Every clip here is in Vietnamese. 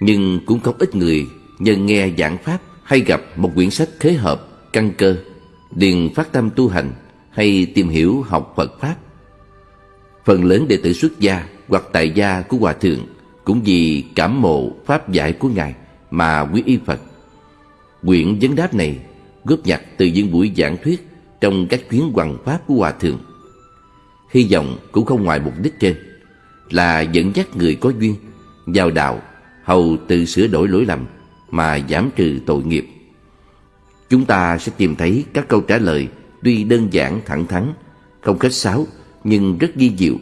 Nhưng cũng không ít người nhân nghe giảng pháp hay gặp một quyển sách khế hợp, căn cơ, liền phát tâm tu hành hay tìm hiểu học Phật Pháp. Phần lớn đệ tử xuất gia hoặc tại gia của Hòa Thượng cũng vì cảm mộ Pháp giải của Ngài mà quý y Phật. Quyển vấn đáp này góp nhặt từ những buổi giảng thuyết trong các chuyến hoàng Pháp của Hòa Thượng. Hy vọng cũng không ngoài mục đích trên là dẫn dắt người có duyên vào đạo hầu từ sửa đổi lỗi lầm mà giảm trừ tội nghiệp. Chúng ta sẽ tìm thấy các câu trả lời tuy đơn giản thẳng thắn, không khách sáo nhưng rất ghi diệu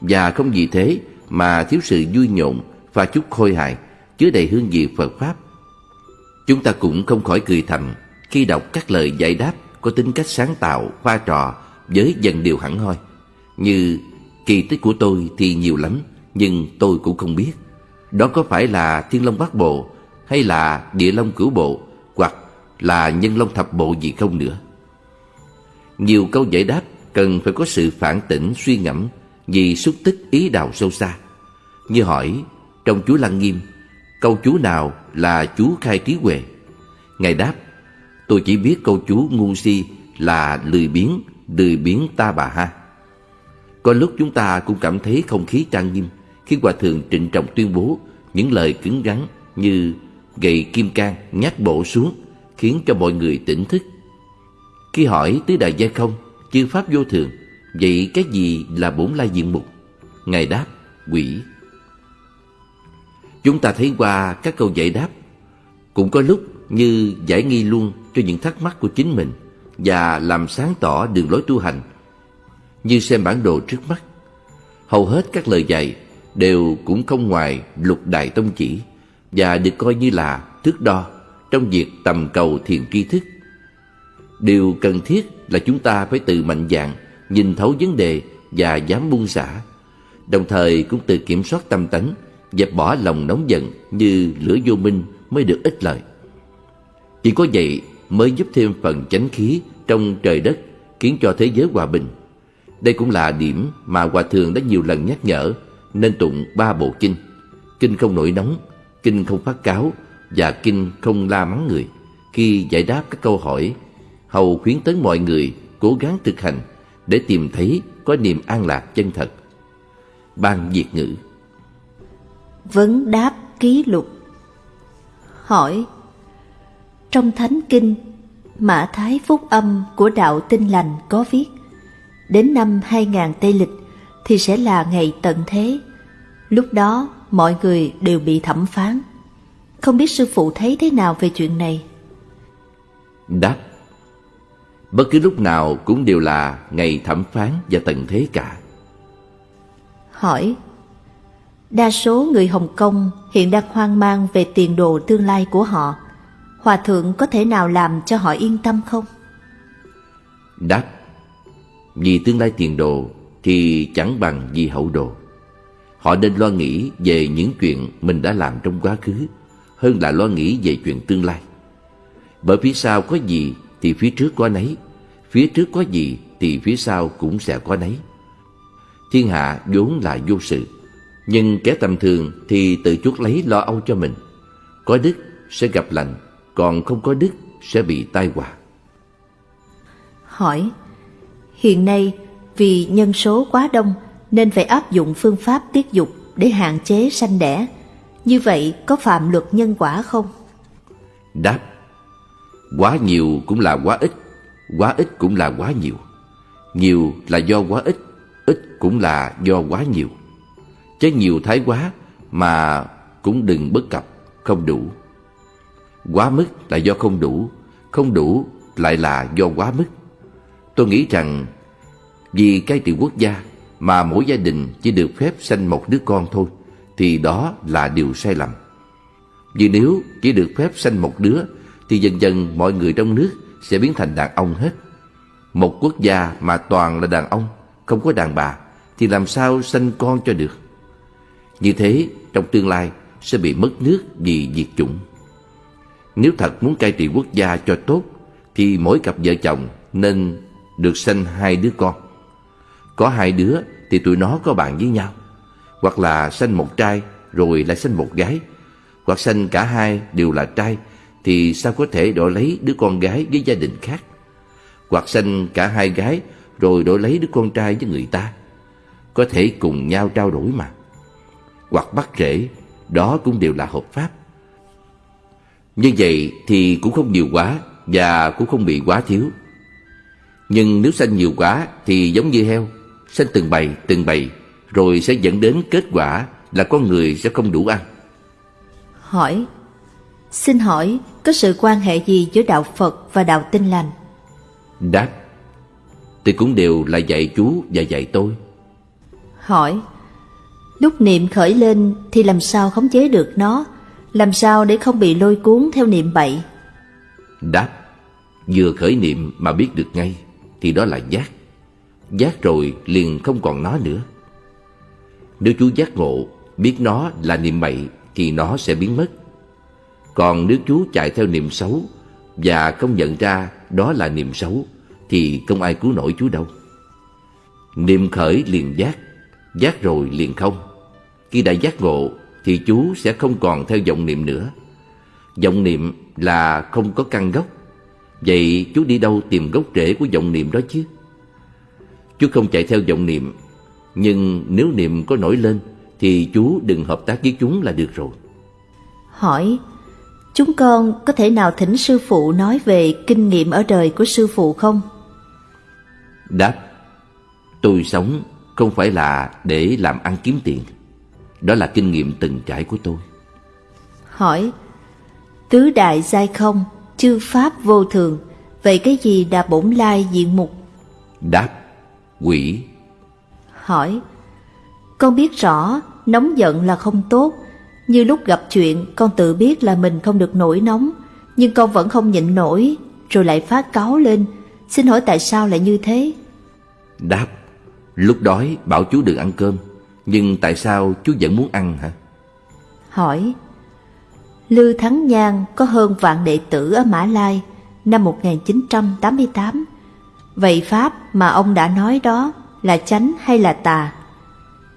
và không vì thế mà thiếu sự vui nhộn và chút khôi hài chứa đầy hương vị Phật pháp. Chúng ta cũng không khỏi cười thầm khi đọc các lời giải đáp có tính cách sáng tạo, pha trò với dần điều hẳn hoi. Như kỳ tích của tôi thì nhiều lắm, nhưng tôi cũng không biết. Đó có phải là Thiên Long Bát Bộ hay là Địa Long Cửu Bộ hoặc là Nhân Long Thập Bộ gì không nữa. Nhiều câu giải đáp cần phải có sự phản tỉnh suy ngẫm vì xúc tích ý đạo sâu xa. Như hỏi trong chú Lăng Nghiêm, câu chú nào là chú khai trí huệ? Ngài đáp, tôi chỉ biết câu chú ngu si là lười biếng, lười biếng ta bà ha. Có lúc chúng ta cũng cảm thấy không khí trang nghiêm khi Hòa Thượng trịnh trọng tuyên bố những lời cứng rắn như gậy kim cang nhát bổ xuống khiến cho mọi người tỉnh thức. Khi hỏi tứ đại gia không, chư pháp vô thường, vậy cái gì là bổn lai diện mục? Ngài đáp, quỷ. Chúng ta thấy qua các câu giải đáp, cũng có lúc như giải nghi luôn cho những thắc mắc của chính mình và làm sáng tỏ đường lối tu hành, như xem bản đồ trước mắt. Hầu hết các lời dạy đều cũng không ngoài lục đại tông chỉ và được coi như là thước đo trong việc tầm cầu thiền tri thức. Điều cần thiết là chúng ta phải tự mạnh dạn nhìn thấu vấn đề và dám buông xả, đồng thời cũng tự kiểm soát tâm tánh, dẹp bỏ lòng nóng giận như lửa vô minh mới được ích lợi. Chỉ có vậy mới giúp thêm phần chánh khí trong trời đất, khiến cho thế giới hòa bình. Đây cũng là điểm mà Hòa Thượng đã nhiều lần nhắc nhở nên tụng ba bộ kinh. Kinh không nổi nóng, kinh không phát cáo và kinh không la mắng người. Khi giải đáp các câu hỏi, hầu khuyến tấn mọi người cố gắng thực hành để tìm thấy có niềm an lạc chân thật. Ban Việt ngữ Vấn đáp ký lục Hỏi Trong Thánh Kinh, Mã Thái Phúc Âm của Đạo Tinh Lành có viết Đến năm 2000 Tây Lịch thì sẽ là ngày tận thế. Lúc đó mọi người đều bị thẩm phán. Không biết sư phụ thấy thế nào về chuyện này? Đáp Bất cứ lúc nào cũng đều là ngày thẩm phán và tận thế cả. Hỏi Đa số người Hồng Kông hiện đang hoang mang về tiền đồ tương lai của họ. Hòa thượng có thể nào làm cho họ yên tâm không? Đáp Vì tương lai tiền đồ thì chẳng bằng vì hậu đồ. Họ nên lo nghĩ về những chuyện mình đã làm trong quá khứ hơn là lo nghĩ về chuyện tương lai. Bởi phía sau có gì thì phía trước có nấy, phía trước có gì thì phía sau cũng sẽ có nấy. Thiên hạ vốn là vô sự, nhưng kẻ tầm thường thì tự chuốc lấy lo âu cho mình. Có đức sẽ gặp lành, còn không có đức sẽ bị tai họa. Hỏi, hiện nay vì nhân số quá đông, nên phải áp dụng phương pháp tiết dục để hạn chế sanh đẻ. Như vậy có phạm luật nhân quả không? Đáp, Quá nhiều cũng là quá ít Quá ít cũng là quá nhiều Nhiều là do quá ít Ít cũng là do quá nhiều Chứ nhiều thái quá Mà cũng đừng bất cập, Không đủ Quá mức là do không đủ Không đủ lại là do quá mức Tôi nghĩ rằng vì cai trị quốc gia mà mỗi gia đình chỉ được phép sanh một đứa con thôi thì đó là điều sai lầm. Vì nếu chỉ được phép sanh một đứa thì dần dần mọi người trong nước sẽ biến thành đàn ông hết. Một quốc gia mà toàn là đàn ông, không có đàn bà thì làm sao sanh con cho được. Như thế trong tương lai sẽ bị mất nước vì diệt chủng. Nếu thật muốn cai trị quốc gia cho tốt thì mỗi cặp vợ chồng nên được sanh hai đứa con. Có hai đứa thì tụi nó có bạn với nhau. Hoặc là sanh một trai, rồi lại sanh một gái. Hoặc sanh cả hai đều là trai, Thì sao có thể đổi lấy đứa con gái với gia đình khác? Hoặc sanh cả hai gái, Rồi đổi lấy đứa con trai với người ta. Có thể cùng nhau trao đổi mà. Hoặc bắt rễ Đó cũng đều là hợp pháp. Như vậy thì cũng không nhiều quá Và cũng không bị quá thiếu. Nhưng nếu sanh nhiều quá Thì giống như heo Sanh từng bầy từng bầy Rồi sẽ dẫn đến kết quả là con người sẽ không đủ ăn Hỏi Xin hỏi có sự quan hệ gì giữa đạo Phật và đạo tinh lành? Đáp Thì cũng đều là dạy chú và dạy tôi Hỏi Lúc niệm khởi lên thì làm sao khống chế được nó? Làm sao để không bị lôi cuốn theo niệm bậy? Đáp Vừa khởi niệm mà biết được ngay Thì đó là giác Giác rồi liền không còn nó nữa. Nếu chú giác ngộ, Biết nó là niệm bậy Thì nó sẽ biến mất. Còn nếu chú chạy theo niệm xấu Và không nhận ra đó là niệm xấu Thì không ai cứu nổi chú đâu. Niệm khởi liền giác Giác rồi liền không. Khi đã giác ngộ Thì chú sẽ không còn theo vọng niệm nữa. Vọng niệm là không có căn gốc. Vậy chú đi đâu tìm gốc rễ của vọng niệm đó chứ? Chú không chạy theo vọng niệm Nhưng nếu niệm có nổi lên Thì chú đừng hợp tác với chúng là được rồi Hỏi Chúng con có thể nào thỉnh sư phụ nói về kinh nghiệm ở đời của sư phụ không? Đáp Tôi sống không phải là để làm ăn kiếm tiền Đó là kinh nghiệm từng trải của tôi Hỏi Tứ đại giai không, chư pháp vô thường Vậy cái gì là bổn lai diện mục? Đáp Quỷ Hỏi Con biết rõ nóng giận là không tốt Như lúc gặp chuyện con tự biết là mình không được nổi nóng Nhưng con vẫn không nhịn nổi Rồi lại phát cáu lên Xin hỏi tại sao lại như thế? Đáp Lúc đói bảo chú đừng ăn cơm Nhưng tại sao chú vẫn muốn ăn hả? Hỏi Lư Thắng Nhan có hơn vạn đệ tử ở Mã Lai năm 1988 Vậy Pháp mà ông đã nói đó là chánh hay là tà?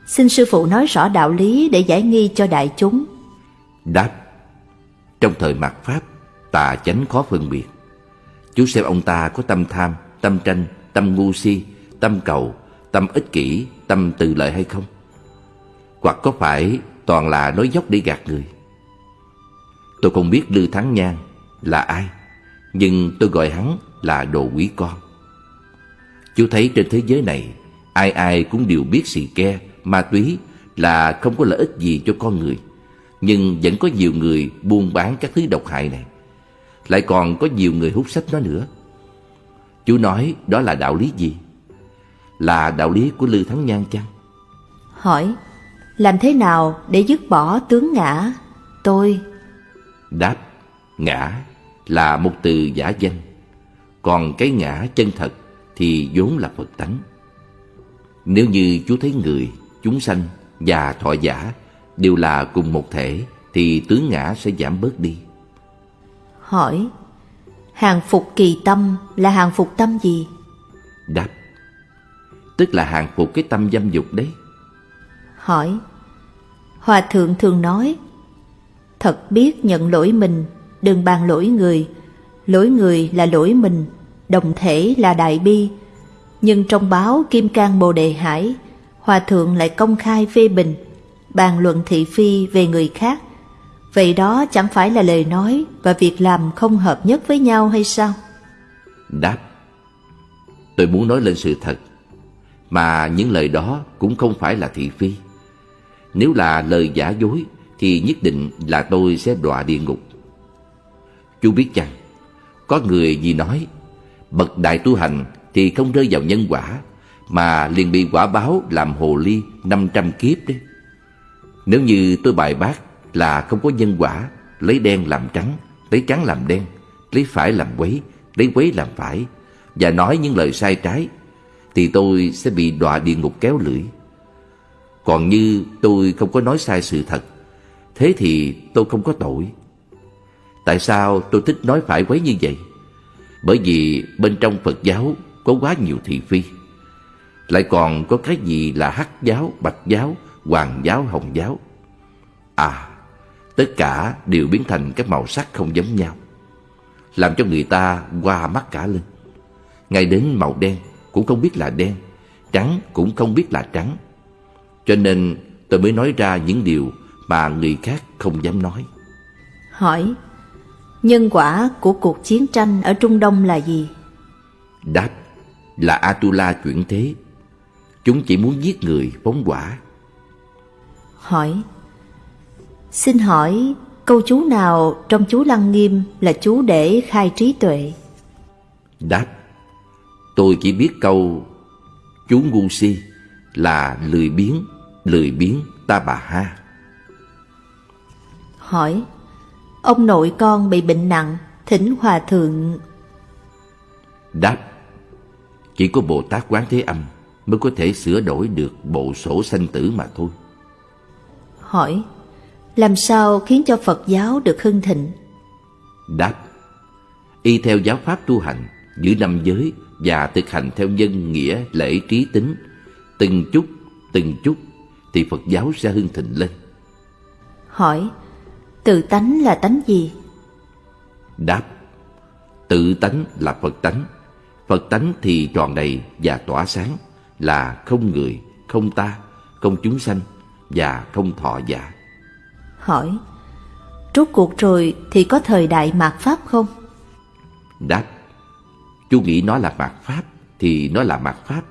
Xin sư phụ nói rõ đạo lý để giải nghi cho đại chúng. Đáp Trong thời mạt Pháp, tà chánh khó phân biệt. Chú xem ông ta có tâm tham, tâm tranh, tâm ngu si, tâm cầu, tâm ích kỷ, tâm từ lợi hay không? Hoặc có phải toàn là nói dốc để gạt người? Tôi không biết Lư Thắng Nhan là ai, nhưng tôi gọi hắn là đồ quý con. Chú thấy trên thế giới này, ai ai cũng đều biết xì ke, ma túy là không có lợi ích gì cho con người. Nhưng vẫn có nhiều người buôn bán các thứ độc hại này. Lại còn có nhiều người hút sách nó nữa. Chú nói đó là đạo lý gì? Là đạo lý của Lư Thắng Nhan chăng? Hỏi, làm thế nào để dứt bỏ tướng ngã? Tôi... Đáp, ngã là một từ giả danh. Còn cái ngã chân thật thì vốn là Phật tánh. Nếu như chú thấy người, chúng sanh và thọ giả đều là cùng một thể thì tướng ngã sẽ giảm bớt đi. Hỏi, hàng phục kỳ tâm là hàng phục tâm gì? Đáp, tức là hàng phục cái tâm dâm dục đấy. Hỏi, Hòa thượng thường nói, thật biết nhận lỗi mình, đừng bàn lỗi người, lỗi người là lỗi mình, đồng thể là đại bi. Nhưng trong báo Kim Cang Bồ Đề Hải, Hòa Thượng lại công khai phê bình, bàn luận thị phi về người khác. Vậy đó chẳng phải là lời nói và việc làm không hợp nhất với nhau hay sao? Đáp, tôi muốn nói lên sự thật, mà những lời đó cũng không phải là thị phi. Nếu là lời giả dối thì nhất định là tôi sẽ đọa địa ngục. Chú biết chăng, có người gì nói bậc đại tu hành thì không rơi vào nhân quả mà liền bị quả báo làm hồ ly 500 kiếp đấy. Nếu như tôi bài bác là không có nhân quả, lấy đen làm trắng, lấy trắng làm đen, lấy phải làm quấy, lấy quấy làm phải và nói những lời sai trái thì tôi sẽ bị đọa địa ngục kéo lưỡi. Còn như tôi không có nói sai sự thật, thế thì tôi không có tội. Tại sao tôi thích nói phải quấy như vậy? Bởi vì bên trong Phật giáo có quá nhiều thị phi. Lại còn có cái gì là hắc giáo, bạch giáo, hoàng giáo, hồng giáo. À, Tất cả đều biến thành các màu sắc không giống nhau Làm cho người ta qua mắt cả lên Ngay đến màu đen cũng không biết là đen Trắng cũng không biết là trắng Cho nên tôi mới nói ra những điều mà người khác không dám nói Hỏi Nhân quả của cuộc chiến tranh ở Trung Đông là gì? Đáp là Atula chuyển thế Chúng chỉ muốn giết người phóng quả Hỏi Xin hỏi câu chú nào trong chú Lăng Nghiêm là chú để khai trí tuệ? Đáp Tôi chỉ biết câu Chú ngu si là lười biếng, lười biếng ta bà ha Hỏi Ông nội con bị bệnh nặng Thỉnh Hòa Thượng. Đáp Chỉ có Bồ Tát Quán Thế Âm Mới có thể sửa đổi được bộ sổ sanh tử mà thôi. Hỏi Làm sao khiến cho Phật giáo được hưng thịnh? Đáp Y theo giáo pháp tu hành Giữ năm giới Và thực hành theo nhân nghĩa lễ trí tính Từng chút Từng chút Thì Phật giáo sẽ hưng thịnh lên. Hỏi Tự tánh là tánh gì? Đáp Tự tánh là Phật tánh Phật tánh thì tròn đầy và tỏa sáng Là không người, không ta, không chúng sanh Và không thọ giả Hỏi Rốt cuộc rồi thì có thời đại mạt Pháp không? Đáp Chú nghĩ nó là mạt Pháp Thì nó là mạt Pháp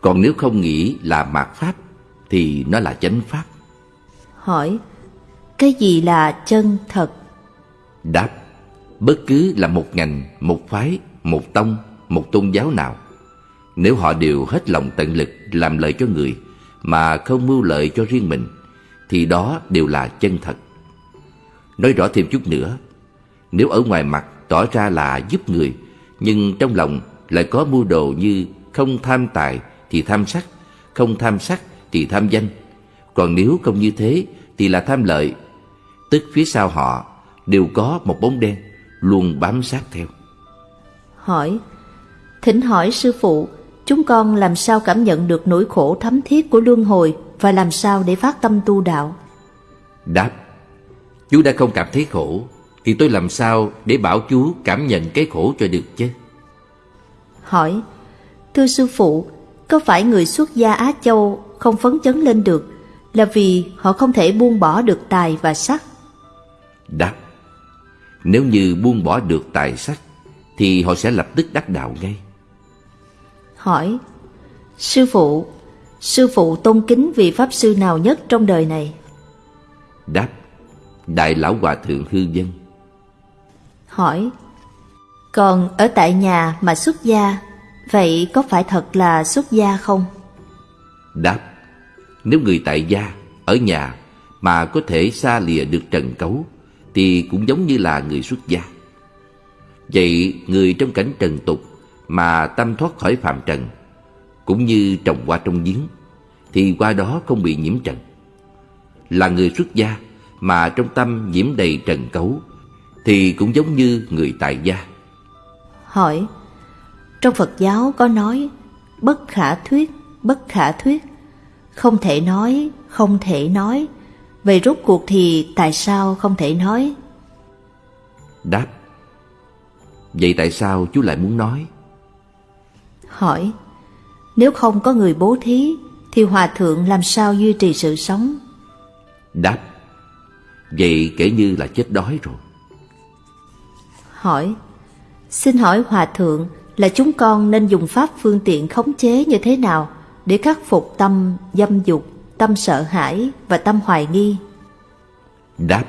Còn nếu không nghĩ là mạt Pháp Thì nó là chánh Pháp Hỏi cái gì là chân thật? Đáp Bất cứ là một ngành, một phái, một tông, một tôn giáo nào Nếu họ đều hết lòng tận lực làm lợi cho người Mà không mưu lợi cho riêng mình Thì đó đều là chân thật Nói rõ thêm chút nữa Nếu ở ngoài mặt tỏ ra là giúp người Nhưng trong lòng lại có mưu đồ như Không tham tài thì tham sắc Không tham sắc thì tham danh Còn nếu không như thế thì là tham lợi Tức phía sau họ đều có một bóng đen Luôn bám sát theo. Hỏi Thỉnh hỏi sư phụ Chúng con làm sao cảm nhận được nỗi khổ thấm thiết của luân hồi Và làm sao để phát tâm tu đạo? Đáp Chú đã không cảm thấy khổ Thì tôi làm sao để bảo chú cảm nhận cái khổ cho được chứ? Hỏi Thưa sư phụ Có phải người xuất gia Á Châu không phấn chấn lên được Là vì họ không thể buông bỏ được tài và sắc Đáp Nếu như buông bỏ được tài sắc Thì họ sẽ lập tức đắc đạo ngay Hỏi Sư phụ Sư phụ tôn kính vị Pháp Sư nào nhất trong đời này? Đáp Đại Lão Hòa Thượng Hư Dân Hỏi Còn ở tại nhà mà xuất gia Vậy có phải thật là xuất gia không? Đáp Nếu người tại gia Ở nhà Mà có thể xa lìa được trần cấu thì cũng giống như là người xuất gia. Vậy người trong cảnh trần tục mà tâm thoát khỏi phạm trần, cũng như trồng hoa trong giếng, thì qua đó không bị nhiễm trần. Là người xuất gia mà trong tâm nhiễm đầy trần cấu, thì cũng giống như người tại gia. Hỏi, trong Phật giáo có nói bất khả thuyết, bất khả thuyết, không thể nói, không thể nói, Vậy rốt cuộc thì tại sao không thể nói? Đáp Vậy tại sao chú lại muốn nói? Hỏi Nếu không có người bố thí Thì hòa thượng làm sao duy trì sự sống? Đáp Vậy kể như là chết đói rồi Hỏi Xin hỏi hòa thượng là chúng con nên dùng pháp phương tiện khống chế như thế nào để khắc phục tâm dâm dục tâm sợ hãi và tâm hoài nghi? Đáp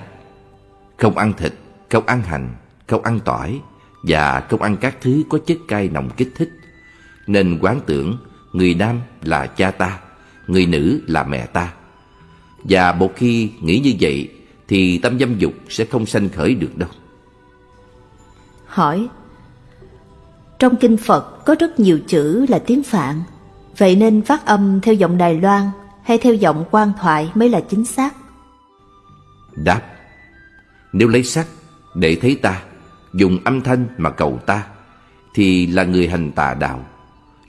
Không ăn thịt, không ăn hành, không ăn tỏi và không ăn các thứ có chất cay nồng kích thích. Nên quán tưởng người nam là cha ta, người nữ là mẹ ta. Và một khi nghĩ như vậy thì tâm dâm dục sẽ không sanh khởi được đâu. Hỏi Trong kinh Phật có rất nhiều chữ là tiếng Phạn Vậy nên phát âm theo giọng Đài Loan hay theo giọng quan thoại mới là chính xác? Đáp Nếu lấy sắc để thấy ta Dùng âm thanh mà cầu ta Thì là người hành tà đạo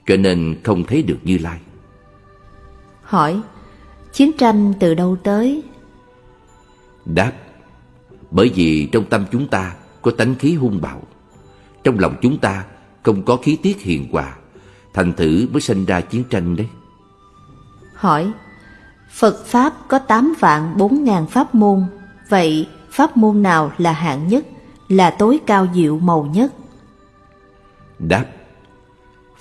Cho nên không thấy được Như Lai Hỏi Chiến tranh từ đâu tới? Đáp Bởi vì trong tâm chúng ta có tánh khí hung bạo Trong lòng chúng ta không có khí tiết hiền hòa Thành thử mới sinh ra chiến tranh đấy Hỏi Phật Pháp có 8 vạn 4 ngàn pháp môn. Vậy, pháp môn nào là hạng nhất, Là tối cao diệu màu nhất? Đáp.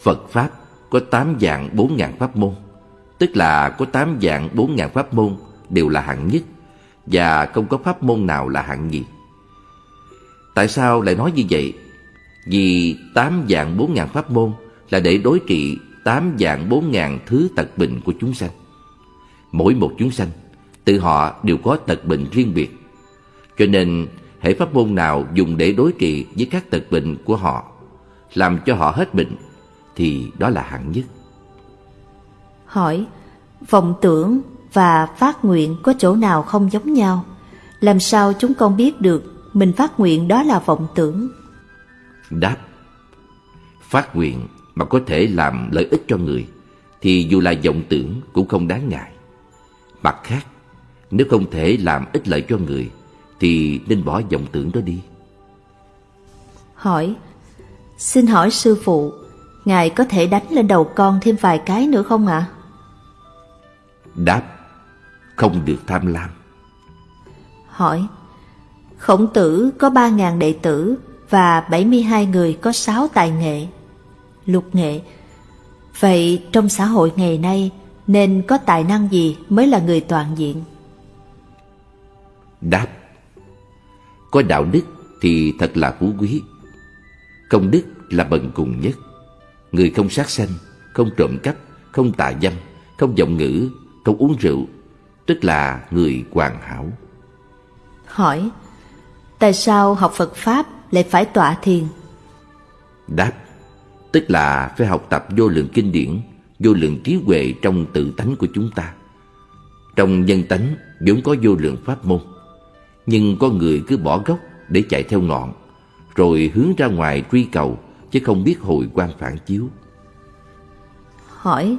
Phật Pháp có 8 dạng 4 ngàn pháp môn, Tức là có 8 dạng 4 ngàn pháp môn đều là hạng nhất, Và không có pháp môn nào là hạng nhì. Tại sao lại nói như vậy? Vì 8 dạng 4 ngàn pháp môn là để đối trị 8 dạng 4 ngàn thứ tật bệnh của chúng sanh. Mỗi một chúng sanh Tự họ đều có tật bệnh riêng biệt. Cho nên hệ pháp môn nào dùng để đối trị với các tật bệnh của họ Làm cho họ hết bệnh Thì đó là hạng nhất. Hỏi Vọng tưởng và phát nguyện có chỗ nào không giống nhau? Làm sao chúng con biết được Mình phát nguyện đó là vọng tưởng? Đáp Phát nguyện mà có thể làm lợi ích cho người Thì dù là vọng tưởng cũng không đáng ngại Mặt khác Nếu không thể làm ích lợi cho người Thì nên bỏ vọng tưởng đó đi Hỏi Xin hỏi sư phụ Ngài có thể đánh lên đầu con thêm vài cái nữa không ạ? À? Đáp Không được tham lam Hỏi Khổng tử có ba ngàn đệ tử Và bảy mươi hai người có sáu tài nghệ Lục nghệ Vậy trong xã hội ngày nay Nên có tài năng gì mới là người toàn diện? Đáp Có đạo đức thì thật là phú quý Công đức là bần cùng nhất Người không sát sanh Không trộm cắp Không tà dâm Không vọng ngữ Không uống rượu Tức là người hoàn hảo Hỏi Tại sao học Phật Pháp lại phải tọa thiền? Đáp Tức là phải học tập vô lượng kinh điển Vô lượng trí huệ trong tự tánh của chúng ta. Trong nhân tánh vốn có vô lượng pháp môn. Nhưng có người cứ bỏ gốc để chạy theo ngọn Rồi hướng ra ngoài truy cầu Chứ không biết hồi quan phản chiếu. Hỏi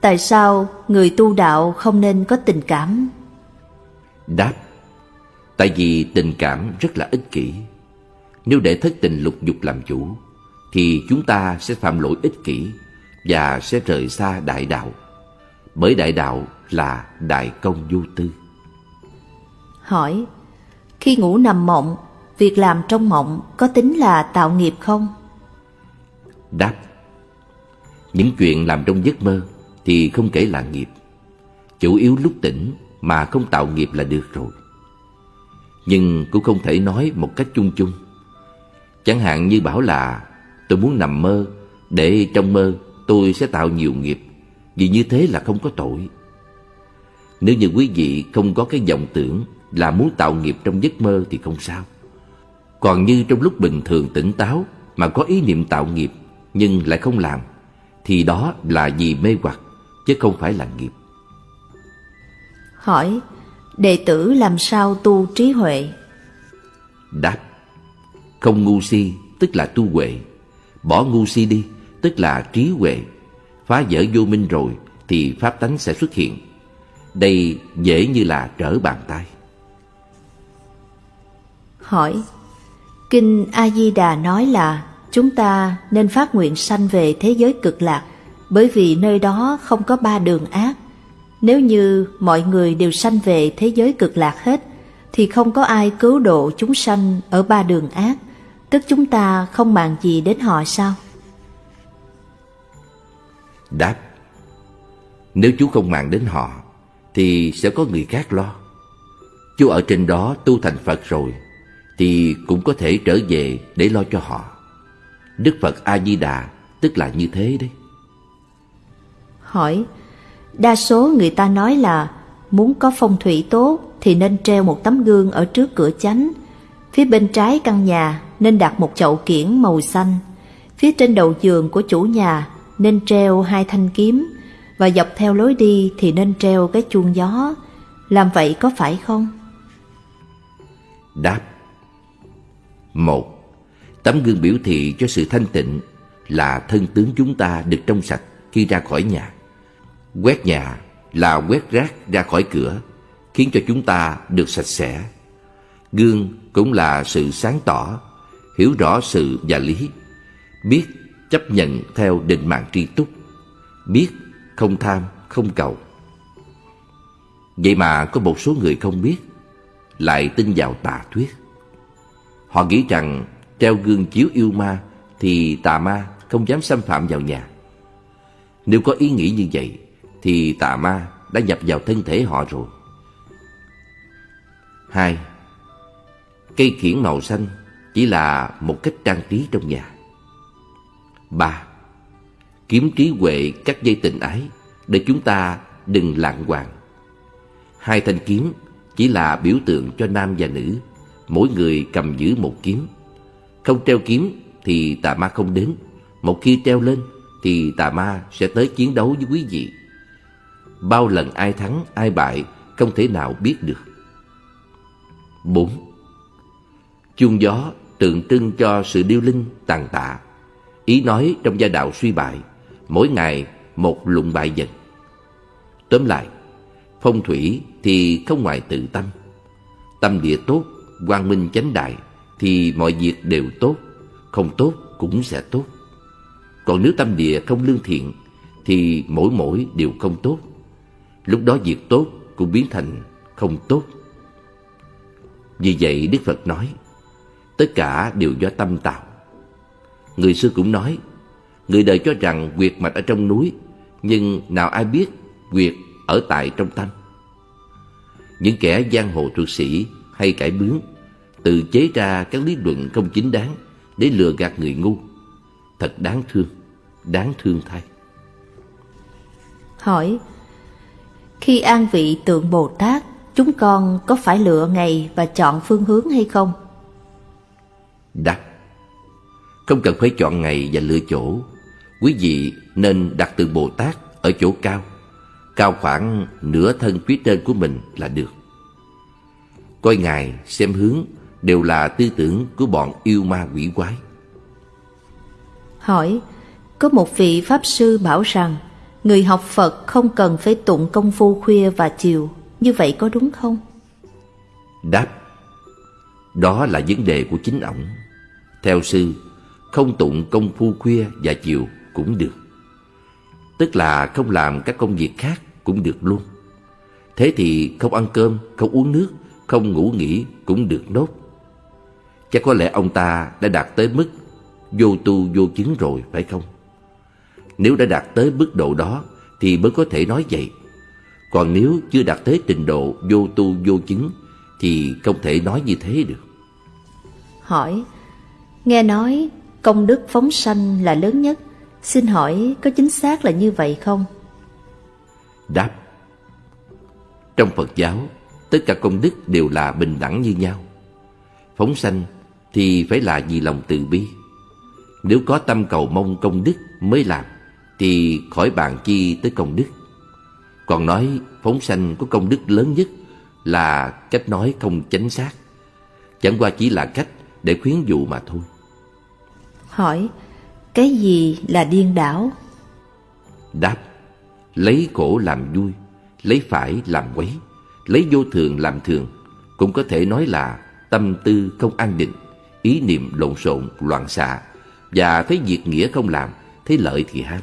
Tại sao người tu đạo không nên có tình cảm? Đáp Tại vì tình cảm rất là ích kỷ. Nếu để thất tình lục dục làm chủ Thì chúng ta sẽ phạm lỗi ích kỷ Và sẽ rời xa đại đạo. Bởi đại đạo là đại công vô tư. Hỏi Khi ngủ nằm mộng Việc làm trong mộng có tính là tạo nghiệp không? Đáp Những chuyện làm trong giấc mơ Thì không kể là nghiệp. Chủ yếu lúc tỉnh Mà không tạo nghiệp là được rồi. Nhưng cũng không thể nói một cách chung chung. Chẳng hạn như bảo là Tôi muốn nằm mơ Để trong mơ tôi sẽ tạo nhiều nghiệp Vì như thế là không có tội. Nếu như quý vị không có cái vọng tưởng Là muốn tạo nghiệp trong giấc mơ thì không sao. Còn như trong lúc bình thường tỉnh táo Mà có ý niệm tạo nghiệp Nhưng lại không làm Thì đó là vì mê hoặc Chứ không phải là nghiệp. Hỏi Đệ tử làm sao tu trí huệ? Đáp Không ngu si tức là tu huệ. Bỏ ngu si đi tức là trí huệ Phá vỡ vô minh rồi Thì pháp tánh sẽ xuất hiện Đây dễ như là trở bàn tay Hỏi Kinh A-di-đà nói là chúng ta nên phát nguyện sanh về thế giới cực lạc bởi vì nơi đó không có ba đường ác. Nếu như mọi người đều sanh về thế giới cực lạc hết thì không có ai cứu độ chúng sanh ở ba đường ác, tức chúng ta không màng gì đến họ sao? Đáp Nếu chú không màng đến họ thì sẽ có người khác lo. Chú ở trên đó tu thành Phật rồi thì cũng có thể trở về để lo cho họ. Đức Phật A Di Đà tức là như thế đấy. Hỏi, đa số người ta nói là muốn có phong thủy tốt thì nên treo một tấm gương ở trước cửa chánh. Phía bên trái căn nhà nên đặt một chậu kiển màu xanh. Phía trên đầu giường của chủ nhà nên treo hai thanh kiếm và dọc theo lối đi thì nên treo cái chuông gió. Làm vậy có phải không? Đáp một, tấm gương biểu thị cho sự thanh tịnh là thân tướng chúng ta được trong sạch khi ra khỏi nhà. Quét nhà là quét rác ra khỏi cửa, khiến cho chúng ta được sạch sẽ. Gương cũng là sự sáng tỏ, hiểu rõ sự và lý, biết chấp nhận theo định mạng tri túc, biết không tham, không cầu. Vậy mà có một số người không biết, lại tin vào tà thuyết. Họ nghĩ rằng treo gương chiếu yêu ma thì tà ma không dám xâm phạm vào nhà. Nếu có ý nghĩ như vậy thì tà ma đã nhập vào thân thể họ rồi. Hai, cây kiển màu xanh chỉ là một cách trang trí trong nhà. Ba, kiếm trí huệ cắt dây tình ái để chúng ta đừng lạng hoàng. Hai thanh kiếm chỉ là biểu tượng cho nam và nữ, mỗi người cầm giữ một kiếm. Không treo kiếm thì tà ma không đến, một khi treo lên thì tà ma sẽ tới chiến đấu với quý vị. Bao lần ai thắng, ai bại không thể nào biết được. 4. Chuông gió tượng trưng cho sự điêu linh tàn tạ. Ý nói trong gia đạo suy bại, mỗi ngày một lụng bại dần. Tóm lại, phong thủy thì không ngoài tự tâm. Tâm địa tốt, quang minh chánh đại thì mọi việc đều tốt, không tốt cũng sẽ tốt. Còn nếu tâm địa không lương thiện thì mỗi mỗi đều không tốt. Lúc đó việc tốt cũng biến thành không tốt. Vì vậy Đức Phật nói, tất cả đều do tâm tạo. Người xưa cũng nói, người đời cho rằng quyệt mạch ở trong núi, nhưng nào ai biết quyệt ở tại trong tâm. Những kẻ giang hồ thuật sĩ hay cải bướng tự chế ra các lý luận không chính đáng để lừa gạt người ngu. Thật đáng thương, đáng thương thay. Hỏi, khi an vị tượng Bồ Tát, chúng con có phải lựa ngày và chọn phương hướng hay không? Đáp, không cần phải chọn ngày và lựa chỗ. Quý vị nên đặt tượng Bồ Tát ở chỗ cao, cao khoảng nửa thân phía trên của mình là được. Coi ngài xem hướng đều là tư tưởng của bọn yêu ma quỷ quái. Hỏi, có một vị Pháp Sư bảo rằng người học Phật không cần phải tụng công phu khuya và chiều, như vậy có đúng không? Đáp, đó là vấn đề của chính ổng. Theo sư, không tụng công phu khuya và chiều cũng được. Tức là không làm các công việc khác cũng được luôn. Thế thì không ăn cơm, không uống nước, không ngủ nghỉ cũng được nốt. Chắc có lẽ ông ta đã đạt tới mức vô tu vô chứng rồi phải không? Nếu đã đạt tới mức độ đó thì mới có thể nói vậy. Còn nếu chưa đạt tới trình độ vô tu vô chứng thì không thể nói như thế được. Hỏi, nghe nói công đức phóng sanh là lớn nhất, xin hỏi có chính xác là như vậy không? Đáp, trong Phật giáo, tất cả công đức đều là bình đẳng như nhau. Phóng sanh thì phải là vì lòng từ bi. Nếu có tâm cầu mong công đức mới làm, thì khỏi bàn chi tới công đức. Còn nói phóng sanh có công đức lớn nhất là cách nói không chính xác. Chẳng qua chỉ là cách để khuyến dụ mà thôi. Hỏi, cái gì là điên đảo? Đáp, lấy khổ làm vui, lấy phải làm quấy, lấy vô thường làm thường, cũng có thể nói là tâm tư không an định, ý niệm lộn xộn, loạn xạ, và thấy việc nghĩa không làm, thấy lợi thì ham.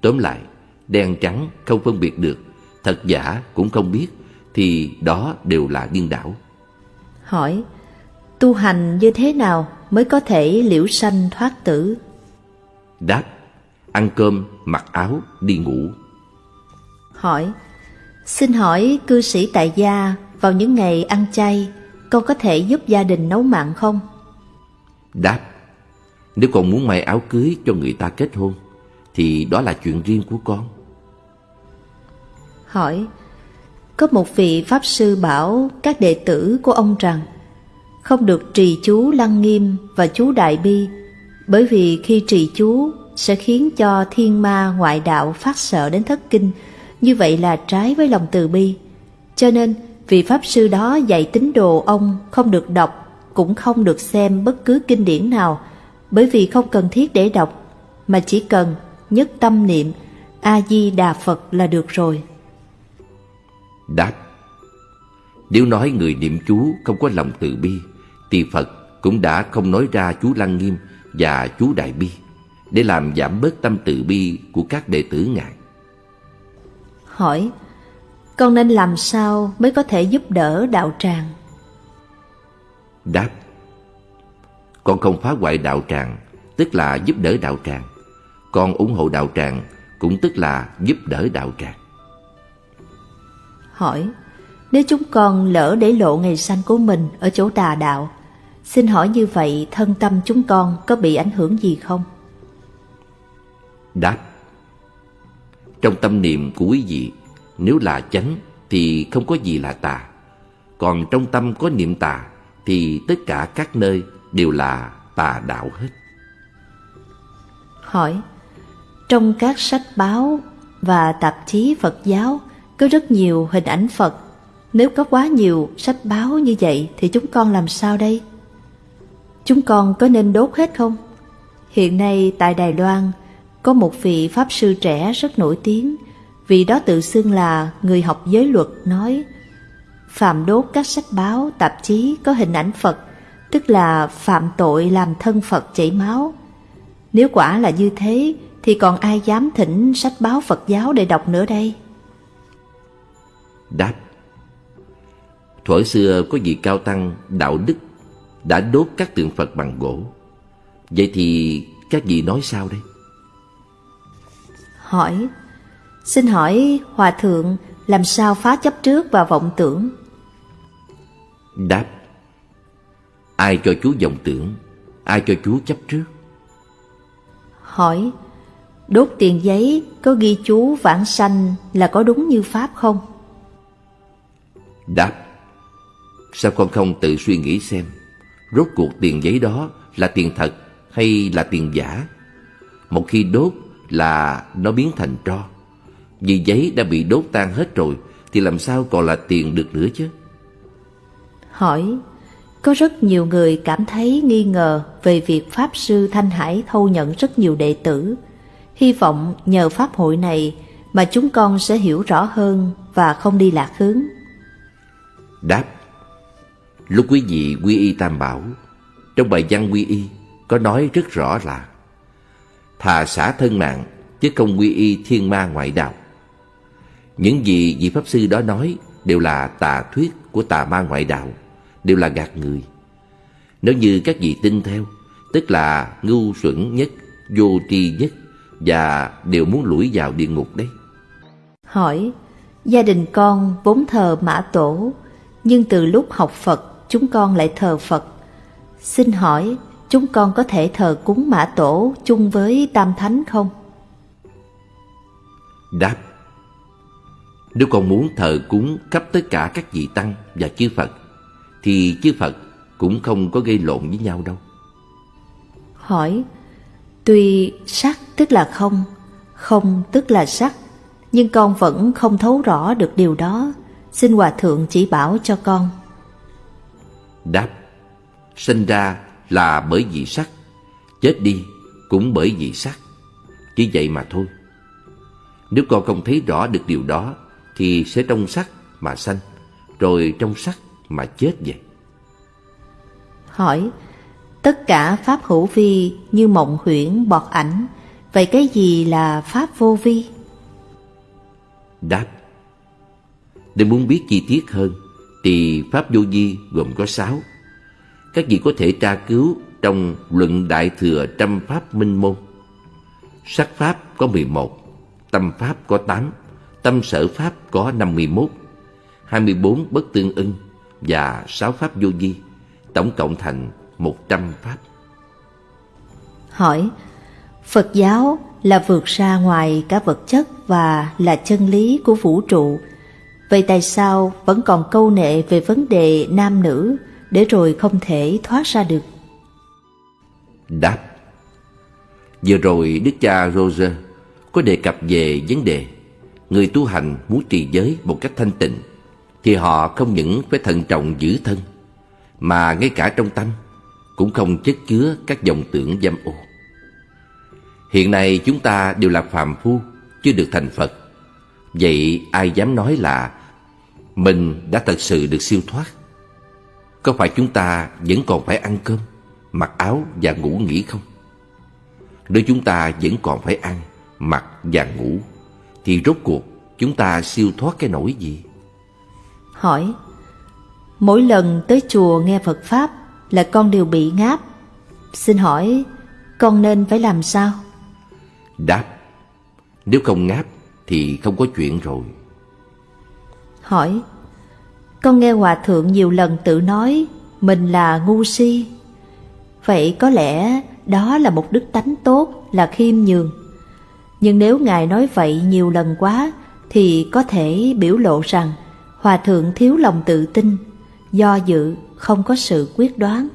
Tóm lại, đen trắng không phân biệt được, thật giả cũng không biết, thì đó đều là điên đảo. Hỏi, tu hành như thế nào mới có thể liễu sanh thoát tử? Đáp, ăn cơm, mặc áo, đi ngủ. Hỏi, xin hỏi cư sĩ tại gia vào những ngày ăn chay, con có thể giúp gia đình nấu mặn không? Đáp, nếu con muốn may áo cưới cho người ta kết hôn, thì đó là chuyện riêng của con. Hỏi, có một vị Pháp Sư bảo các đệ tử của ông rằng không được trì chú lăng nghiêm và chú đại bi, bởi vì khi trì chú sẽ khiến cho thiên ma ngoại đạo phát sợ đến thất kinh. Như vậy là trái với lòng từ bi. Cho nên vị pháp sư đó dạy tín đồ ông không được đọc, cũng không được xem bất cứ kinh điển nào, bởi vì không cần thiết để đọc, mà chỉ cần nhất tâm niệm, a di đà phật là được rồi. Đáp. Nếu nói người niệm chú không có lòng từ bi thì Phật cũng đã không nói ra chú Lăng Nghiêm và chú Đại Bi Để làm giảm bớt tâm từ bi của các đệ tử Ngài. Hỏi Con nên làm sao mới có thể giúp đỡ đạo tràng? Đáp Con không phá hoại đạo tràng Tức là giúp đỡ đạo tràng. Con ủng hộ đạo tràng Cũng tức là giúp đỡ đạo tràng. Hỏi Nếu chúng con lỡ để lộ ngày sanh của mình Ở chỗ tà đạo Xin hỏi như vậy thân tâm chúng con Có bị ảnh hưởng gì không? Đáp Trong tâm niệm của quý vị Nếu là chánh Thì không có gì là tà Còn trong tâm có niệm tà Thì tất cả các nơi đều là tà đạo hết Hỏi Trong các sách báo và tạp chí Phật giáo có rất nhiều hình ảnh Phật. Nếu có quá nhiều sách báo như vậy thì chúng con làm sao đây? Chúng con có nên đốt hết không? Hiện nay tại Đài Loan có một vị Pháp sư trẻ rất nổi tiếng. Vị đó tự xưng là người học giới luật nói Phạm đốt các sách báo, tạp chí có hình ảnh Phật Tức là phạm tội làm thân Phật chảy máu Nếu quả là như thế Thì còn ai dám thỉnh sách báo Phật giáo để đọc nữa đây? Đáp Thuở xưa có vị cao tăng đạo đức đã đốt các tượng Phật bằng gỗ Vậy thì các vị nói sao đây? Hỏi Xin hỏi Hòa Thượng làm sao phá chấp trước và vọng tưởng? Đáp Ai cho chú vọng tưởng Ai cho chú chấp trước Hỏi Đốt tiền giấy có ghi chú vãng sanh là có đúng như Pháp không? Đáp Sao con không tự suy nghĩ xem Rốt cuộc tiền giấy đó là tiền thật hay là tiền giả? Một khi đốt là nó biến thành tro. Vì giấy đã bị đốt tan hết rồi Thì làm sao còn là tiền được nữa chứ? Hỏi Có rất nhiều người cảm thấy nghi ngờ Về việc Pháp Sư Thanh Hải thâu nhận rất nhiều đệ tử. Hy vọng nhờ Pháp hội này Mà chúng con sẽ hiểu rõ hơn Và không đi lạc hướng. Đáp Lúc quý vị quy y tam bảo, Trong bài văn quy y Có nói rất rõ là Thà xả thân mạng Chứ không quy y thiên ma ngoại đạo. Những gì vị Pháp Sư đó nói Đều là tà thuyết của tà ma ngoại đạo, Đều là gạt người. Nếu như các vị tin theo, Tức là ngu xuẩn nhất, Vô tri nhất Và đều muốn lủi vào địa ngục đấy. Hỏi, Gia đình con vốn thờ mã tổ, nhưng từ lúc học Phật chúng con lại thờ Phật. Xin hỏi chúng con có thể thờ cúng mã tổ chung với Tam Thánh không? Đáp Nếu con muốn thờ cúng khắp tất cả các vị Tăng và chư Phật Thì chư Phật cũng không có gây lộn với nhau đâu Hỏi Tuy sắc tức là không Không tức là sắc Nhưng con vẫn không thấu rõ được điều đó Xin Hòa Thượng chỉ bảo cho con Đáp Sinh ra là bởi vì sắc Chết đi cũng bởi vì sắc. Chỉ vậy mà thôi. Nếu con không thấy rõ được điều đó Thì sẽ trong sắc mà sanh Rồi trong sắc mà chết vậy. Hỏi Tất cả pháp hữu vi như mộng huyễn bọt ảnh Vậy cái gì là pháp vô vi? Đáp để muốn biết chi tiết hơn thì Pháp Vô Vi gồm có sáu. Các vị có thể tra cứu trong Luận Đại Thừa Trăm Pháp Minh Môn. Sắc Pháp có 11, Tâm Pháp có 8, Tâm Sở Pháp có 51, 24 bất tương ưng và 6 Pháp Vô Vi, tổng cộng thành 100 Pháp. Hỏi, Phật giáo là vượt ra ngoài cả vật chất và là chân lý của vũ trụ, Vậy tại sao vẫn còn câu nệ về vấn đề nam nữ để rồi không thể thoát ra được? Đáp Vừa rồi Đức cha Roger có đề cập về vấn đề người tu hành muốn trì giới một cách thanh tịnh thì họ không những phải thận trọng giữ thân, mà ngay cả trong tâm cũng không chất chứa các dòng tưởng dâm ô. Hiện nay chúng ta đều là phàm phu, chưa được thành Phật Vậy ai dám nói là mình đã thật sự được siêu thoát Có phải chúng ta vẫn còn phải ăn cơm Mặc áo và ngủ nghỉ không? Nếu chúng ta vẫn còn phải ăn Mặc và ngủ Thì rốt cuộc chúng ta siêu thoát cái nỗi gì? Hỏi Mỗi lần tới chùa nghe Phật Pháp Là con đều bị ngáp Xin hỏi con nên phải làm sao? Đáp Nếu không ngáp thì không có chuyện rồi Hỏi, Con nghe Hòa Thượng nhiều lần tự nói Mình là ngu si, Vậy có lẽ đó là một đức tánh tốt, Là khiêm nhường. Nhưng nếu Ngài nói vậy nhiều lần quá Thì có thể biểu lộ rằng Hòa Thượng thiếu lòng tự tin, Do dự, không có sự quyết đoán.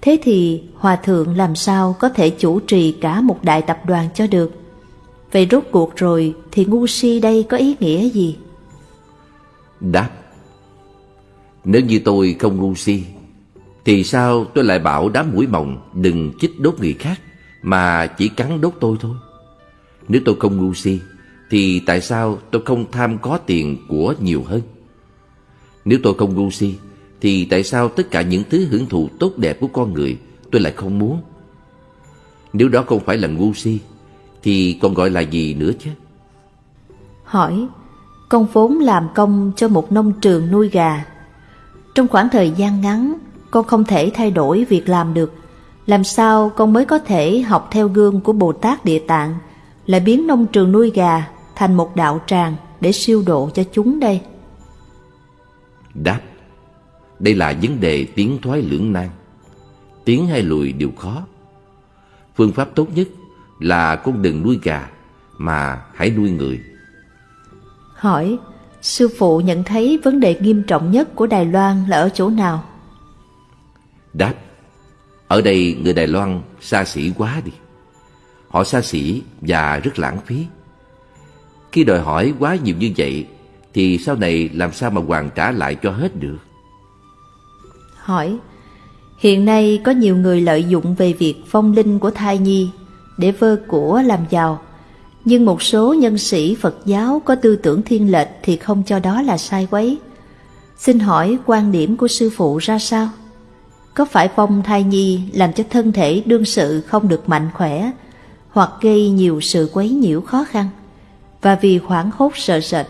Thế thì Hòa Thượng làm sao có thể chủ trì cả một đại tập đoàn cho được? Vậy rốt cuộc rồi thì ngu si đây có ý nghĩa gì? Đáp, Nếu như tôi không ngu si, Thì sao tôi lại bảo đám mũi mồng đừng chích đốt người khác Mà chỉ cắn đốt tôi thôi? Nếu tôi không ngu si, Thì tại sao tôi không tham có tiền của nhiều hơn? Nếu tôi không ngu si, Thì tại sao tất cả những thứ hưởng thụ tốt đẹp của con người Tôi lại không muốn? Nếu đó không phải là ngu si, Thì còn gọi là gì nữa chứ? Hỏi con vốn làm công cho một nông trường nuôi gà. Trong khoảng thời gian ngắn, Con không thể thay đổi việc làm được. Làm sao con mới có thể học theo gương của Bồ Tát Địa Tạng là biến nông trường nuôi gà thành một đạo tràng Để siêu độ cho chúng đây? Đáp, Đây là vấn đề tiến thoái lưỡng nan. Tiến hay lùi đều khó. Phương pháp tốt nhất là con đừng nuôi gà Mà hãy nuôi người. Hỏi, sư phụ nhận thấy vấn đề nghiêm trọng nhất của Đài Loan là ở chỗ nào? Đáp, ở đây người Đài Loan xa xỉ quá đi. Họ xa xỉ và rất lãng phí. Khi đòi hỏi quá nhiều như vậy, thì sau này làm sao mà hoàn trả lại cho hết được? Hỏi, hiện nay có nhiều người lợi dụng về việc phong linh của thai nhi để vơ của làm giàu nhưng một số nhân sĩ Phật giáo có tư tưởng thiên lệch thì không cho đó là sai quấy. Xin hỏi quan điểm của sư phụ ra sao? Có phải phong thai nhi làm cho thân thể đương sự không được mạnh khỏe hoặc gây nhiều sự quấy nhiễu khó khăn? Và vì hoảng hốt sợ sệt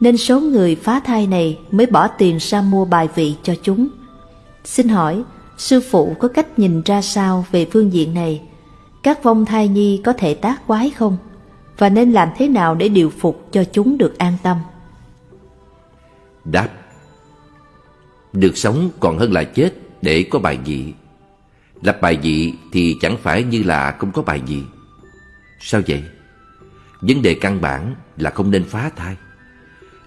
nên số người phá thai này mới bỏ tiền ra mua bài vị cho chúng. Xin hỏi, sư phụ có cách nhìn ra sao về phương diện này? Các vong thai nhi có thể tác quái không? Và nên làm thế nào để điều phục cho chúng được an tâm? Đáp, Được sống còn hơn là chết để có bài vị. Lập bài vị thì chẳng phải như là không có bài vị. Sao vậy? Vấn đề căn bản là không nên phá thai.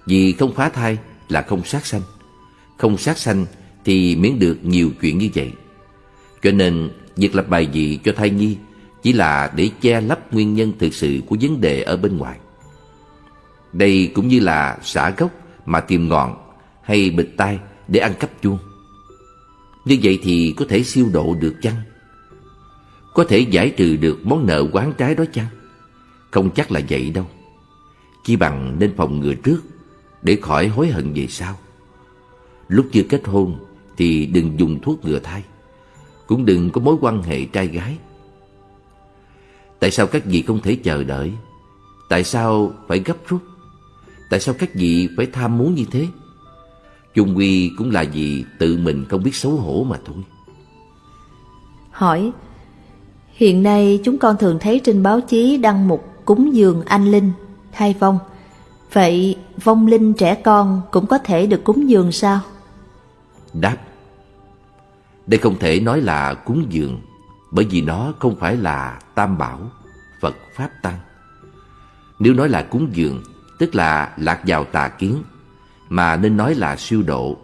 Vì không phá thai là không sát sanh. Không sát sanh thì miễn được nhiều chuyện như vậy. Cho nên, việc lập bài vị cho thai nhi chỉ là để che lấp nguyên nhân thực sự của vấn đề ở bên ngoài. Đây cũng như là xả gốc mà tìm ngọn hay bịt tai để ăn cắp chuông. Như vậy thì có thể siêu độ được chăng? Có thể giải trừ được món nợ quán trái đó chăng? Không chắc là vậy đâu. Chỉ bằng nên phòng ngừa trước để khỏi hối hận về sau. Lúc chưa kết hôn thì đừng dùng thuốc ngừa thai. Cũng đừng có mối quan hệ trai gái Tại sao các vị không thể chờ đợi? Tại sao phải gấp rút? Tại sao các vị phải tham muốn như thế? Chung quy cũng là vì tự mình không biết xấu hổ mà thôi. Hỏi Hiện nay chúng con thường thấy trên báo chí đăng mục cúng dường anh linh, thai vong. Vậy vong linh trẻ con cũng có thể được cúng dường sao? Đáp Đây không thể nói là cúng dường bởi vì nó không phải là tam bảo, Phật Pháp Tăng. Nếu nói là cúng dường, tức là lạc vào tà kiến, mà nên nói là siêu độ,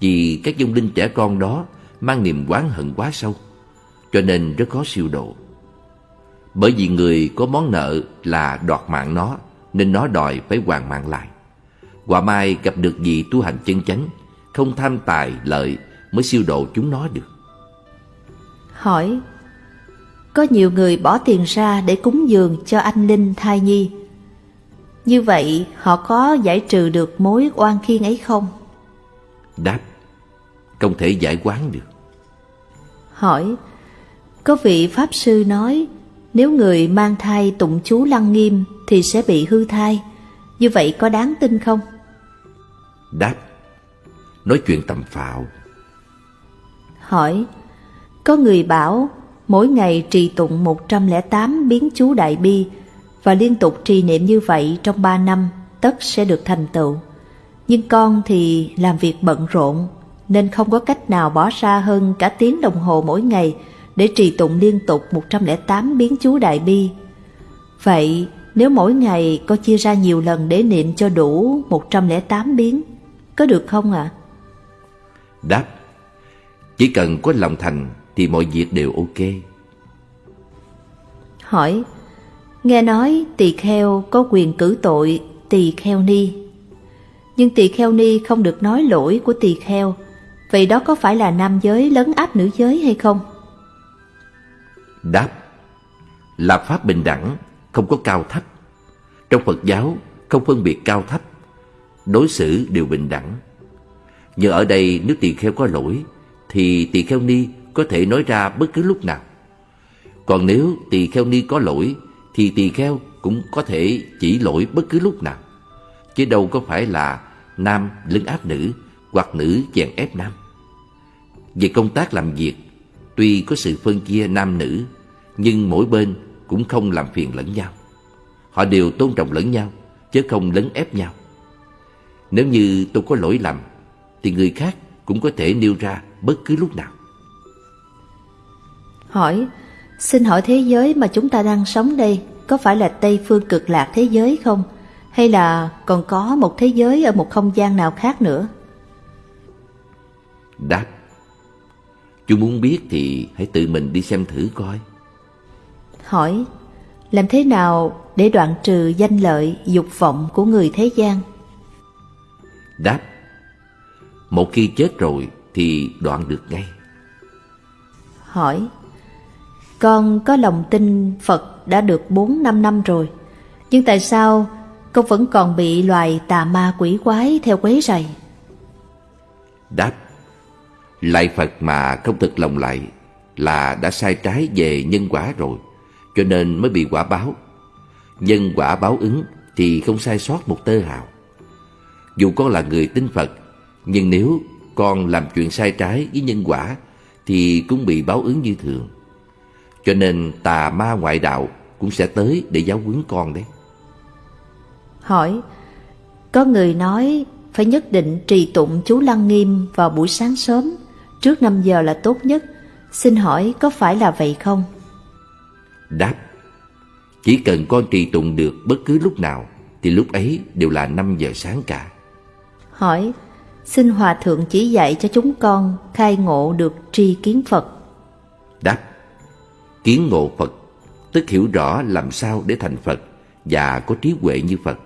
vì các dung linh trẻ con đó mang niềm oán hận quá sâu, cho nên rất khó siêu độ. Bởi vì người có món nợ là đoạt mạng nó, nên nó đòi phải hoàn mạng lại. Quả mai gặp được gì tu hành chân chánh, không tham tài lợi mới siêu độ chúng nó được. Hỏi có nhiều người bỏ tiền ra để cúng dường cho anh Linh thai nhi. Như vậy họ có giải trừ được mối oan khiên ấy không? Đáp Không thể giải quán được Hỏi Có vị Pháp Sư nói Nếu người mang thai tụng chú lăng nghiêm Thì sẽ bị hư thai Như vậy có đáng tin không? Đáp Nói chuyện tầm phạo Hỏi Có người bảo Mỗi ngày trì tụng 108 biến chú đại bi Và liên tục trì niệm như vậy trong 3 năm, Tất sẽ được thành tựu Nhưng con thì làm việc bận rộn, Nên không có cách nào bỏ ra hơn cả tiếng đồng hồ mỗi ngày Để trì tụng liên tục 108 biến chú đại bi Vậy, nếu mỗi ngày có chia ra nhiều lần để niệm cho đủ 108 biến, Có được không ạ? À? Đáp, Chỉ cần có lòng thành thì mọi việc đều ok. Hỏi Nghe nói tỳ kheo có quyền cử tội tỳ kheo ni. Nhưng tỳ kheo ni không được nói lỗi của tỳ kheo Vậy đó có phải là nam giới lấn áp nữ giới hay không? Đáp Là pháp bình đẳng Không có cao thấp. Trong Phật giáo không phân biệt cao thấp Đối xử đều bình đẳng. Nhưng ở đây nếu tỳ kheo có lỗi Thì tỳ kheo ni có thể nói ra bất cứ lúc nào. Còn nếu tỳ kheo ni có lỗi, Thì tỳ kheo cũng có thể chỉ lỗi bất cứ lúc nào. Chứ đâu có phải là nam lấn áp nữ Hoặc nữ chèn ép nam. Về công tác làm việc, Tuy có sự phân chia nam nữ, Nhưng mỗi bên cũng không làm phiền lẫn nhau. Họ đều tôn trọng lẫn nhau, Chứ không lấn ép nhau. Nếu như tôi có lỗi lầm, Thì người khác cũng có thể nêu ra bất cứ lúc nào. Hỏi Xin hỏi thế giới mà chúng ta đang sống đây Có phải là Tây phương cực lạc thế giới không? Hay là còn có một thế giới Ở một không gian nào khác nữa? Đáp Chú muốn biết thì hãy tự mình đi xem thử coi. Hỏi Làm thế nào để đoạn trừ danh lợi dục vọng của người thế gian? Đáp Một khi chết rồi thì đoạn được ngay. Hỏi con có lòng tin Phật đã được 4-5 năm rồi. Nhưng tại sao con vẫn còn bị loài tà ma quỷ quái theo quấy rầy? Đáp Lại Phật mà không thực lòng lại Là đã sai trái về nhân quả rồi, Cho nên mới bị quả báo. Nhân quả báo ứng Thì không sai sót một tơ hào. Dù con là người tin Phật, Nhưng nếu con làm chuyện sai trái với nhân quả Thì cũng bị báo ứng như thường cho nên tà ma ngoại đạo cũng sẽ tới để giáo huấn con đấy. Hỏi, có người nói phải nhất định trì tụng chú Lăng Nghiêm vào buổi sáng sớm, trước 5 giờ là tốt nhất. Xin hỏi có phải là vậy không? Đáp, chỉ cần con trì tụng được bất cứ lúc nào thì lúc ấy đều là 5 giờ sáng cả. Hỏi, xin Hòa Thượng chỉ dạy cho chúng con khai ngộ được tri kiến Phật. Đáp, Kiến ngộ Phật, Tức hiểu rõ làm sao để thành Phật Và có trí huệ như Phật,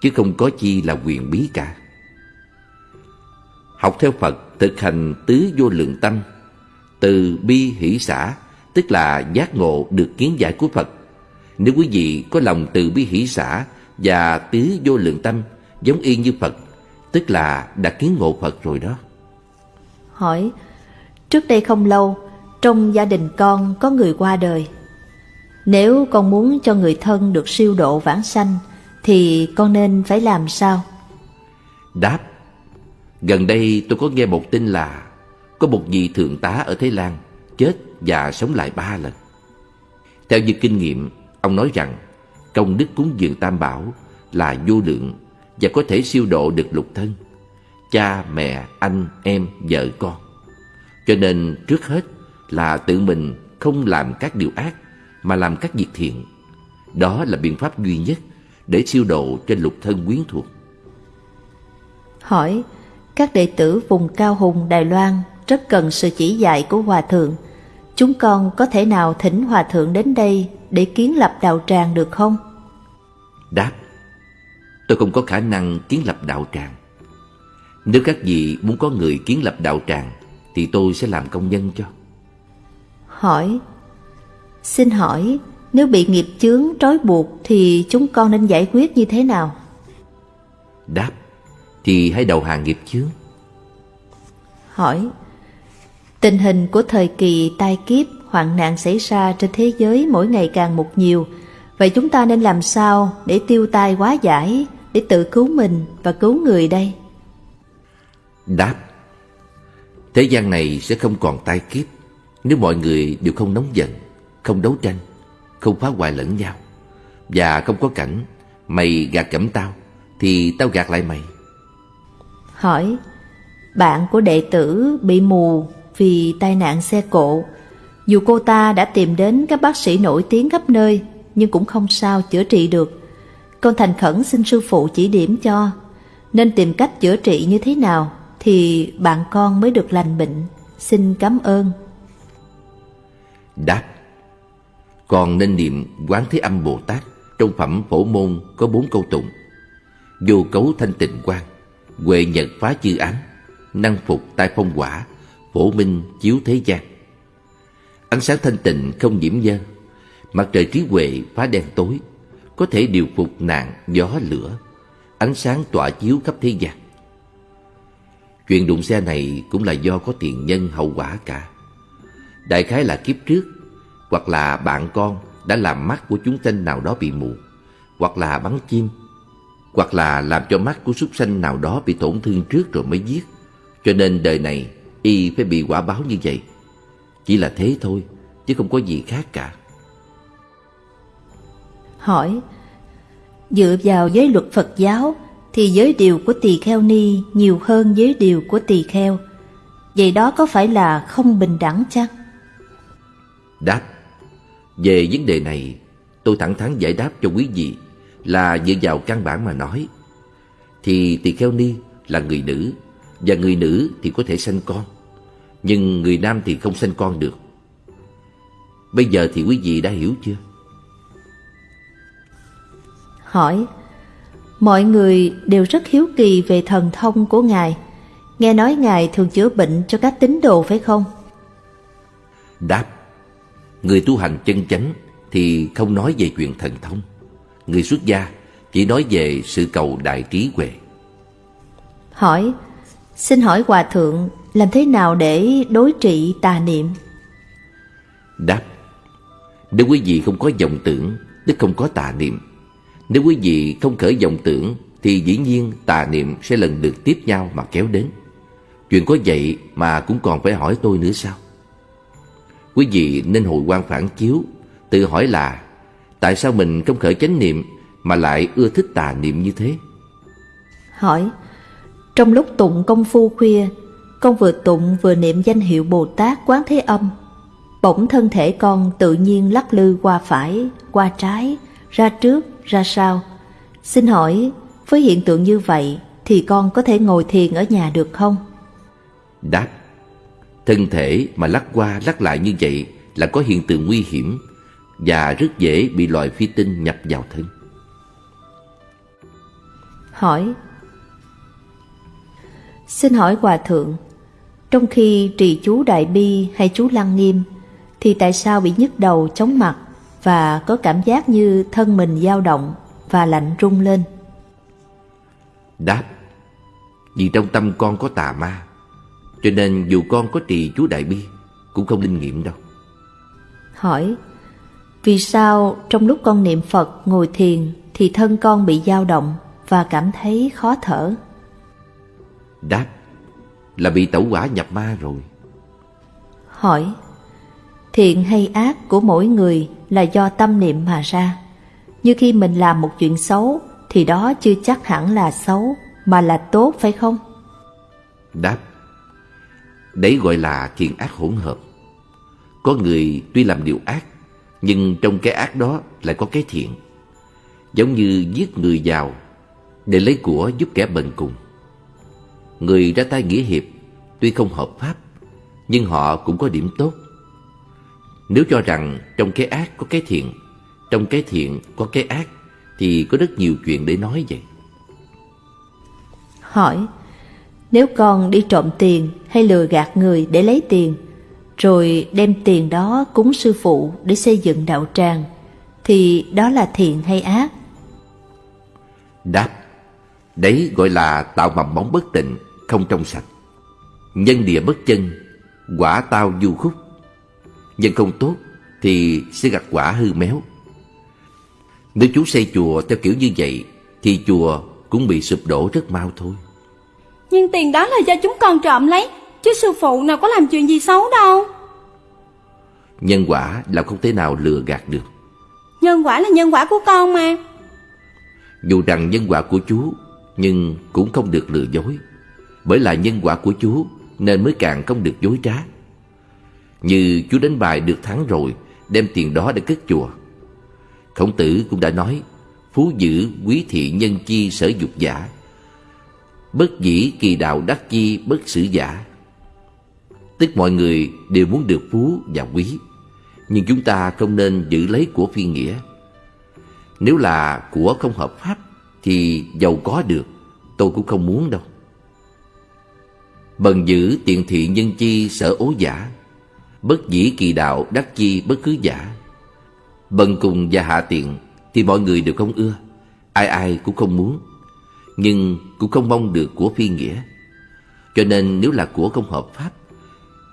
Chứ không có chi là quyền bí cả. Học theo Phật thực hành tứ vô lượng tâm, Từ bi hỷ xã Tức là giác ngộ được kiến giải của Phật. Nếu quý vị có lòng từ bi hỷ xã Và tứ vô lượng tâm Giống y như Phật, Tức là đã kiến ngộ Phật rồi đó. Hỏi, Trước đây không lâu trong gia đình con có người qua đời. Nếu con muốn cho người thân được siêu độ vãng sanh, thì con nên phải làm sao? Đáp Gần đây tôi có nghe một tin là Có một vị thượng tá ở Thái Lan Chết và sống lại ba lần Theo như kinh nghiệm Ông nói rằng Công đức cúng dường tam bảo Là vô lượng Và có thể siêu độ được lục thân Cha, mẹ, anh, em, vợ, con Cho nên trước hết là tự mình không làm các điều ác mà làm các việc thiện. Đó là biện pháp duy nhất để siêu độ cho lục thân quyến thuộc. Hỏi, các đệ tử vùng cao hùng Đài Loan rất cần sự chỉ dạy của Hòa Thượng. Chúng con có thể nào thỉnh Hòa Thượng đến đây để kiến lập đạo tràng được không? Đáp, tôi không có khả năng kiến lập đạo tràng. Nếu các vị muốn có người kiến lập đạo tràng thì tôi sẽ làm công nhân cho hỏi Xin hỏi nếu bị nghiệp chướng trói buộc thì chúng con nên giải quyết như thế nào? Đáp, thì hãy đầu hàng nghiệp chướng. Hỏi, tình hình của thời kỳ tai kiếp, hoạn nạn xảy ra trên thế giới mỗi ngày càng một nhiều, vậy chúng ta nên làm sao để tiêu tai quá giải, để tự cứu mình và cứu người đây? Đáp, thế gian này sẽ không còn tai kiếp nếu mọi người đều không nóng giận, không đấu tranh, không phá hoại lẫn nhau và không có cảnh mày gạt cẩm tao thì tao gạt lại mày. Hỏi, bạn của đệ tử bị mù vì tai nạn xe cộ. Dù cô ta đã tìm đến các bác sĩ nổi tiếng khắp nơi nhưng cũng không sao chữa trị được. Con thành khẩn xin sư phụ chỉ điểm cho nên tìm cách chữa trị như thế nào thì bạn con mới được lành bệnh. Xin cảm ơn. Đáp. Còn nên niệm Quán Thế Âm Bồ Tát, Trong phẩm phổ môn có bốn câu tụng. Vô cấu thanh tịnh quan Huệ nhật phá chư ám, Năng phục tai phong quả, Phổ minh chiếu thế gian. Ánh sáng thanh tịnh không nhiễm dơ Mặt trời trí huệ phá đen tối, Có thể điều phục nạn gió lửa, Ánh sáng tỏa chiếu khắp thế gian. Chuyện đụng xe này cũng là do có tiền nhân hậu quả cả. Đại khái là kiếp trước, Hoặc là bạn con đã làm mắt của chúng sanh nào đó bị mù, Hoặc là bắn chim, Hoặc là làm cho mắt của súc sanh nào đó bị tổn thương trước rồi mới giết. Cho nên đời này, y phải bị quả báo như vậy. Chỉ là thế thôi, Chứ không có gì khác cả. Hỏi, Dựa vào giới luật Phật giáo, Thì giới điều của tỳ kheo ni nhiều hơn giới điều của tỳ kheo. Vậy đó có phải là không bình đẳng chăng? Đáp Về vấn đề này Tôi thẳng thắn giải đáp cho quý vị Là dựa vào căn bản mà nói Thì tỳ kheo ni là người nữ Và người nữ thì có thể sanh con Nhưng người nam thì không sanh con được Bây giờ thì quý vị đã hiểu chưa? Hỏi Mọi người đều rất hiếu kỳ về thần thông của Ngài Nghe nói Ngài thường chữa bệnh cho các tín đồ phải không? Đáp Người tu hành chân chánh thì không nói về chuyện thần thông. Người xuất gia chỉ nói về sự cầu đại trí huệ. Hỏi, xin hỏi Hòa Thượng làm thế nào để đối trị tà niệm? Đáp, nếu quý vị không có vọng tưởng, tức không có tà niệm. Nếu quý vị không khởi vọng tưởng, thì dĩ nhiên tà niệm sẽ lần lượt tiếp nhau mà kéo đến. Chuyện có vậy mà cũng còn phải hỏi tôi nữa sao? Quý vị nên hồi quan phản chiếu Tự hỏi là Tại sao mình không khởi chánh niệm Mà lại ưa thích tà niệm như thế Hỏi Trong lúc tụng công phu khuya Con vừa tụng vừa niệm danh hiệu Bồ Tát Quán Thế Âm Bỗng thân thể con tự nhiên lắc lư qua phải Qua trái Ra trước, ra sau Xin hỏi Với hiện tượng như vậy Thì con có thể ngồi thiền ở nhà được không? Đáp Thân thể mà lắc qua lắc lại như vậy là có hiện tượng nguy hiểm và rất dễ bị loài phi tinh nhập vào thân. Hỏi Xin hỏi Hòa Thượng, trong khi trì chú Đại Bi hay chú Lăng Nghiêm, thì tại sao bị nhức đầu chóng mặt và có cảm giác như thân mình dao động và lạnh rung lên? Đáp Vì trong tâm con có tà ma cho nên dù con có trì chú Đại Bi Cũng không linh nghiệm đâu. Hỏi Vì sao trong lúc con niệm Phật ngồi thiền Thì thân con bị dao động Và cảm thấy khó thở? Đáp Là bị tẩu quả nhập ma rồi. Hỏi Thiện hay ác của mỗi người Là do tâm niệm mà ra. Như khi mình làm một chuyện xấu Thì đó chưa chắc hẳn là xấu Mà là tốt phải không? Đáp Đấy gọi là thiện ác hỗn hợp. Có người tuy làm điều ác, nhưng trong cái ác đó lại có cái thiện. Giống như giết người giàu để lấy của giúp kẻ bần cùng. Người ra tay nghĩa hiệp tuy không hợp pháp, nhưng họ cũng có điểm tốt. Nếu cho rằng trong cái ác có cái thiện, trong cái thiện có cái ác, thì có rất nhiều chuyện để nói vậy. Hỏi nếu con đi trộm tiền hay lừa gạt người để lấy tiền, rồi đem tiền đó cúng sư phụ để xây dựng đạo tràng, thì đó là thiện hay ác? Đáp Đấy gọi là tạo mầm bóng bất tịnh Không trong sạch. Nhân địa bất chân Quả tao du khúc. Nhân không tốt Thì sẽ gặt quả hư méo. Nếu chú xây chùa theo kiểu như vậy Thì chùa cũng bị sụp đổ rất mau thôi. Nhưng tiền đó là do chúng con trộm lấy Chứ sư phụ nào có làm chuyện gì xấu đâu. Nhân quả là không thể nào lừa gạt được. Nhân quả là nhân quả của con mà. Dù rằng nhân quả của chú Nhưng cũng không được lừa dối. Bởi là nhân quả của chú Nên mới càng không được dối trá. Như chú đánh bài được thắng rồi Đem tiền đó để cất chùa. Khổng tử cũng đã nói Phú dữ quý thị nhân chi sở dục giả Bất dĩ kỳ đạo đắc chi, bất sử giả. Tức mọi người đều muốn được phú và quý, Nhưng chúng ta không nên giữ lấy của phi nghĩa. Nếu là của không hợp pháp, Thì giàu có được, Tôi cũng không muốn đâu. Bần giữ tiện thị nhân chi sở ố giả, Bất dĩ kỳ đạo đắc chi, bất cứ giả. Bần cùng và hạ tiện Thì mọi người đều không ưa, Ai ai cũng không muốn. Nhưng cũng không mong được của phi nghĩa. Cho nên nếu là của không hợp pháp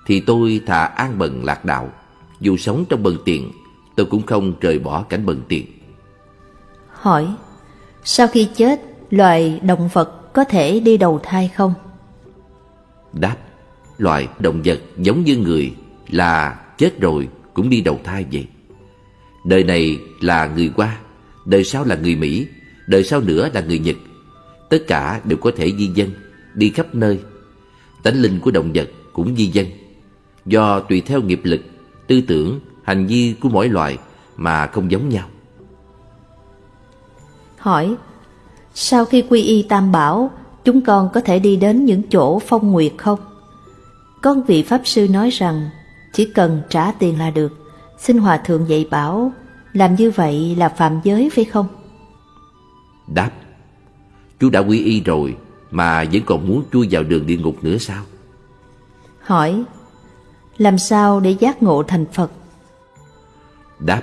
Thì tôi thà an bần lạc đạo. Dù sống trong bần tiền Tôi cũng không rời bỏ cảnh bần tiền Hỏi Sau khi chết Loài động vật có thể đi đầu thai không? Đáp Loài động vật giống như người Là chết rồi cũng đi đầu thai vậy. Đời này là người qua Đời sau là người Mỹ Đời sau nữa là người Nhật Tất cả đều có thể di dân Đi khắp nơi Tánh linh của động vật cũng di dân Do tùy theo nghiệp lực Tư tưởng, hành vi của mỗi loài Mà không giống nhau Hỏi Sau khi quy y tam bảo Chúng con có thể đi đến những chỗ phong nguyệt không? Con vị Pháp Sư nói rằng Chỉ cần trả tiền là được Xin Hòa Thượng dạy bảo Làm như vậy là phạm giới phải không? Đáp Chú đã quy y rồi Mà vẫn còn muốn chui vào đường địa ngục nữa sao Hỏi Làm sao để giác ngộ thành Phật? Đáp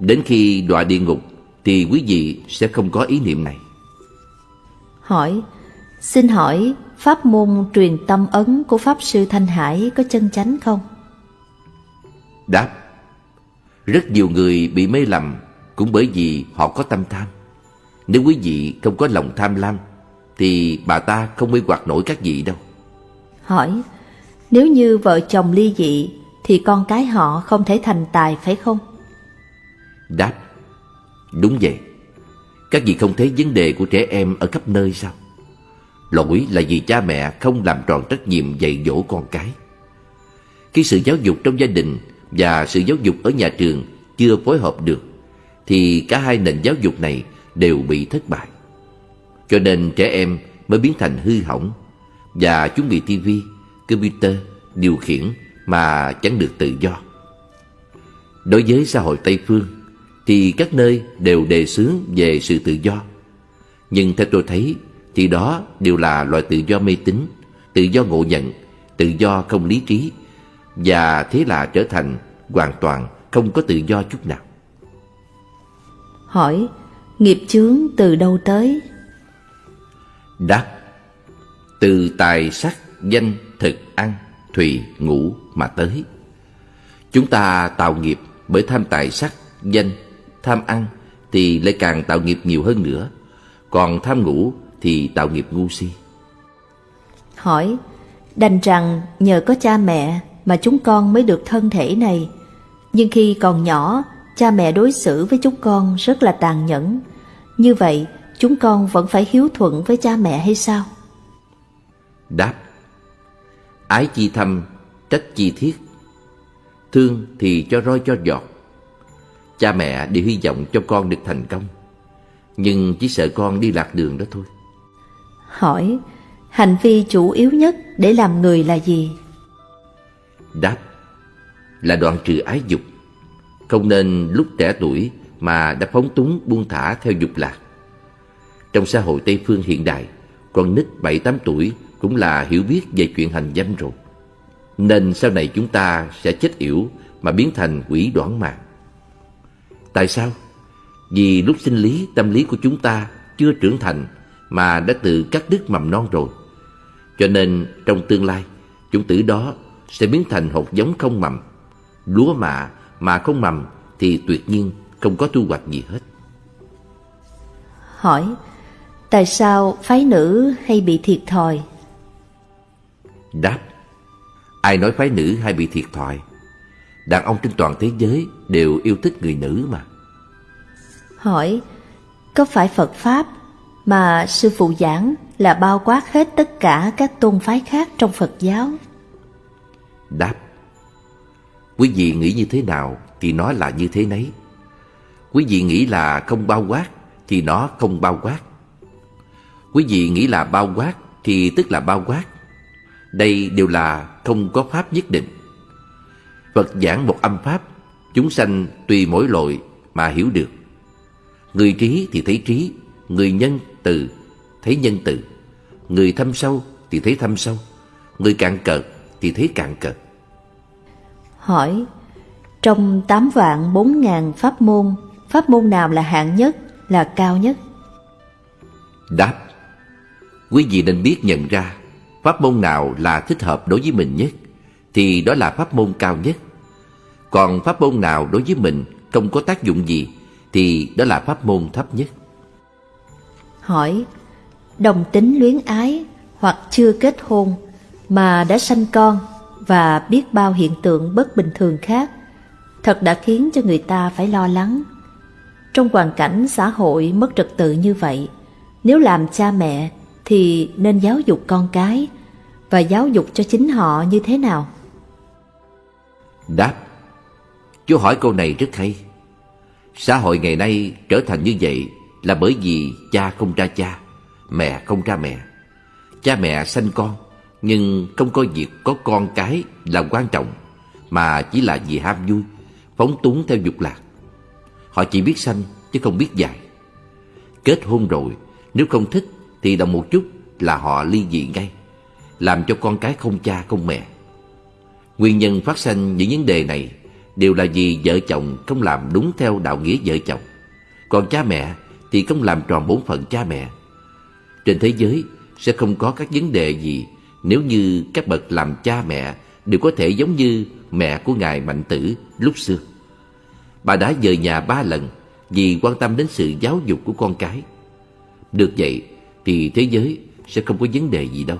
Đến khi đọa địa ngục Thì quý vị sẽ không có ý niệm này Hỏi Xin hỏi Pháp môn truyền tâm ấn của Pháp Sư Thanh Hải có chân chánh không? Đáp Rất nhiều người bị mê lầm Cũng bởi vì họ có tâm tham Nếu quý vị không có lòng tham lam Thì bà ta không mê hoặc nổi các vị đâu. Hỏi Nếu như vợ chồng ly dị Thì con cái họ không thể thành tài phải không? Đáp Đúng vậy. Các vị không thấy vấn đề của trẻ em ở khắp nơi sao? Lỗi là vì cha mẹ không làm tròn trách nhiệm dạy dỗ con cái. Khi sự giáo dục trong gia đình và sự giáo dục ở nhà trường chưa phối hợp được Thì cả hai nền giáo dục này đều bị thất bại. Cho nên trẻ em mới biến thành hư hỏng Và chúng bị tivi, computer điều khiển mà chẳng được tự do. Đối với xã hội Tây Phương Thì các nơi đều đề xướng về sự tự do. Nhưng theo tôi thấy Thì đó đều là loại tự do mê tín Tự do ngộ nhận Tự do không lý trí Và thế là trở thành hoàn toàn không có tự do chút nào. Hỏi Nghiệp chướng từ đâu tới? Đáp Từ tài sắc, danh, thực, ăn, thùy, ngủ mà tới. Chúng ta tạo nghiệp bởi tham tài sắc, danh, tham ăn Thì lại càng tạo nghiệp nhiều hơn nữa. Còn tham ngủ thì tạo nghiệp ngu si. Hỏi Đành rằng nhờ có cha mẹ mà chúng con mới được thân thể này. Nhưng khi còn nhỏ Cha mẹ đối xử với chúng con rất là tàn nhẫn Như vậy chúng con vẫn phải hiếu thuận với cha mẹ hay sao? Đáp. Ái chi thâm, trách chi thiết. Thương thì cho roi cho giọt. Cha mẹ đều hy vọng cho con được thành công. Nhưng chỉ sợ con đi lạc đường đó thôi. Hỏi Hành vi chủ yếu nhất để làm người là gì? Đáp. Là đoạn trừ ái dục. Không nên lúc trẻ tuổi mà đã phóng túng buông thả theo dục lạc Trong xã hội Tây Phương hiện đại Con nít 7-8 tuổi Cũng là hiểu biết về chuyện hành dâm rồi Nên sau này chúng ta sẽ chết yểu Mà biến thành quỷ đoán mạng Tại sao? Vì lúc sinh lý, tâm lý của chúng ta chưa trưởng thành mà đã tự cắt đứt mầm non rồi. Cho nên trong tương lai, chủng tử đó sẽ biến thành hột giống không mầm. Lúa mạ mà không mầm thì tuyệt nhiên không có thu hoạch gì hết. Hỏi, tại sao phái nữ hay bị thiệt thòi? Đáp, ai nói phái nữ hay bị thiệt thòi? Đàn ông trên toàn thế giới đều yêu thích người nữ mà. Hỏi, có phải Phật Pháp mà sư phụ giảng là bao quát hết tất cả các tôn phái khác trong Phật giáo? Đáp, quý vị nghĩ như thế nào thì nó là như thế nấy. Quý vị nghĩ là không bao quát thì nó không bao quát. Quý vị nghĩ là bao quát thì tức là bao quát. Đây đều là không có pháp nhất định. Phật giảng một âm pháp, chúng sanh tùy mỗi loại mà hiểu được. Người trí thì thấy trí, người nhân từ thấy nhân từ, người thâm sâu thì thấy thâm sâu, người cạn cợt thì thấy cạn cợt. Hỏi, trong tám vạn bốn ngàn pháp môn, pháp môn nào là hạng nhất, là cao nhất? Đáp, quý vị nên biết nhận ra pháp môn nào là thích hợp đối với mình nhất, thì đó là pháp môn cao nhất. Còn pháp môn nào đối với mình không có tác dụng gì, thì đó là pháp môn thấp nhất. Hỏi, đồng tính luyến ái hoặc chưa kết hôn mà đã sanh con và biết bao hiện tượng bất bình thường khác, thật đã khiến cho người ta phải lo lắng. Trong hoàn cảnh xã hội mất trật tự như vậy, nếu làm cha mẹ thì nên giáo dục con cái và giáo dục cho chính họ như thế nào? Đáp. Chú hỏi câu này rất hay. Xã hội ngày nay trở thành như vậy Là bởi vì cha không ra cha Mẹ không ra mẹ. Cha mẹ sanh con Nhưng không có việc có con cái là quan trọng Mà chỉ là vì ham vui Phóng túng theo dục lạc. Họ chỉ biết sanh, chứ không biết dạy Kết hôn rồi, Nếu không thích, thì đồng một chút là họ ly dị ngay, Làm cho con cái không cha, không mẹ Nguyên nhân phát sinh những vấn đề này đều là vì vợ chồng không làm đúng theo đạo nghĩa vợ chồng. Còn cha mẹ thì không làm tròn bổn phận cha mẹ. Trên thế giới sẽ không có các vấn đề gì nếu như các bậc làm cha mẹ đều có thể giống như mẹ của Ngài Mạnh Tử lúc xưa. Bà đã dời nhà ba lần vì quan tâm đến sự giáo dục của con cái. Được vậy thì thế giới sẽ không có vấn đề gì đâu.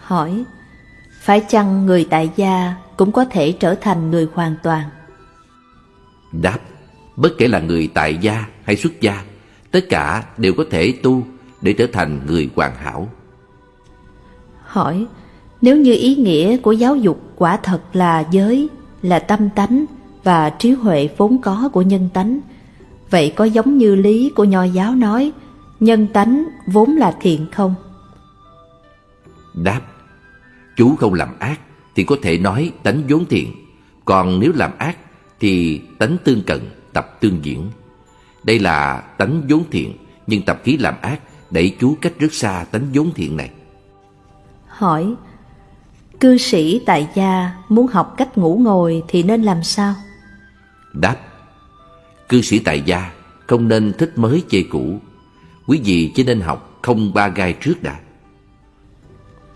Hỏi, phải chăng người tại gia cũng có thể trở thành người hoàn toàn? Đáp, bất kể là người tại gia hay xuất gia, tất cả đều có thể tu để trở thành người hoàn hảo. Hỏi, nếu như ý nghĩa của giáo dục quả thật là giới, là tâm tánh và trí huệ vốn có của nhân tánh, vậy có giống như lý của nho giáo nói, nhân tánh vốn là thiện không? Đáp, chú không làm ác thì có thể nói tánh vốn thiện, còn nếu làm ác thì tánh tương cận, tập tương diễn. Đây là tánh vốn thiện, nhưng tập khí làm ác đẩy chú cách rất xa tánh vốn thiện này. Hỏi, cư sĩ tại gia muốn học cách ngủ ngồi thì nên làm sao? Đáp, cư sĩ tại gia không nên thích mới chê cũ. Quý vị chỉ nên học không ba gai trước đã.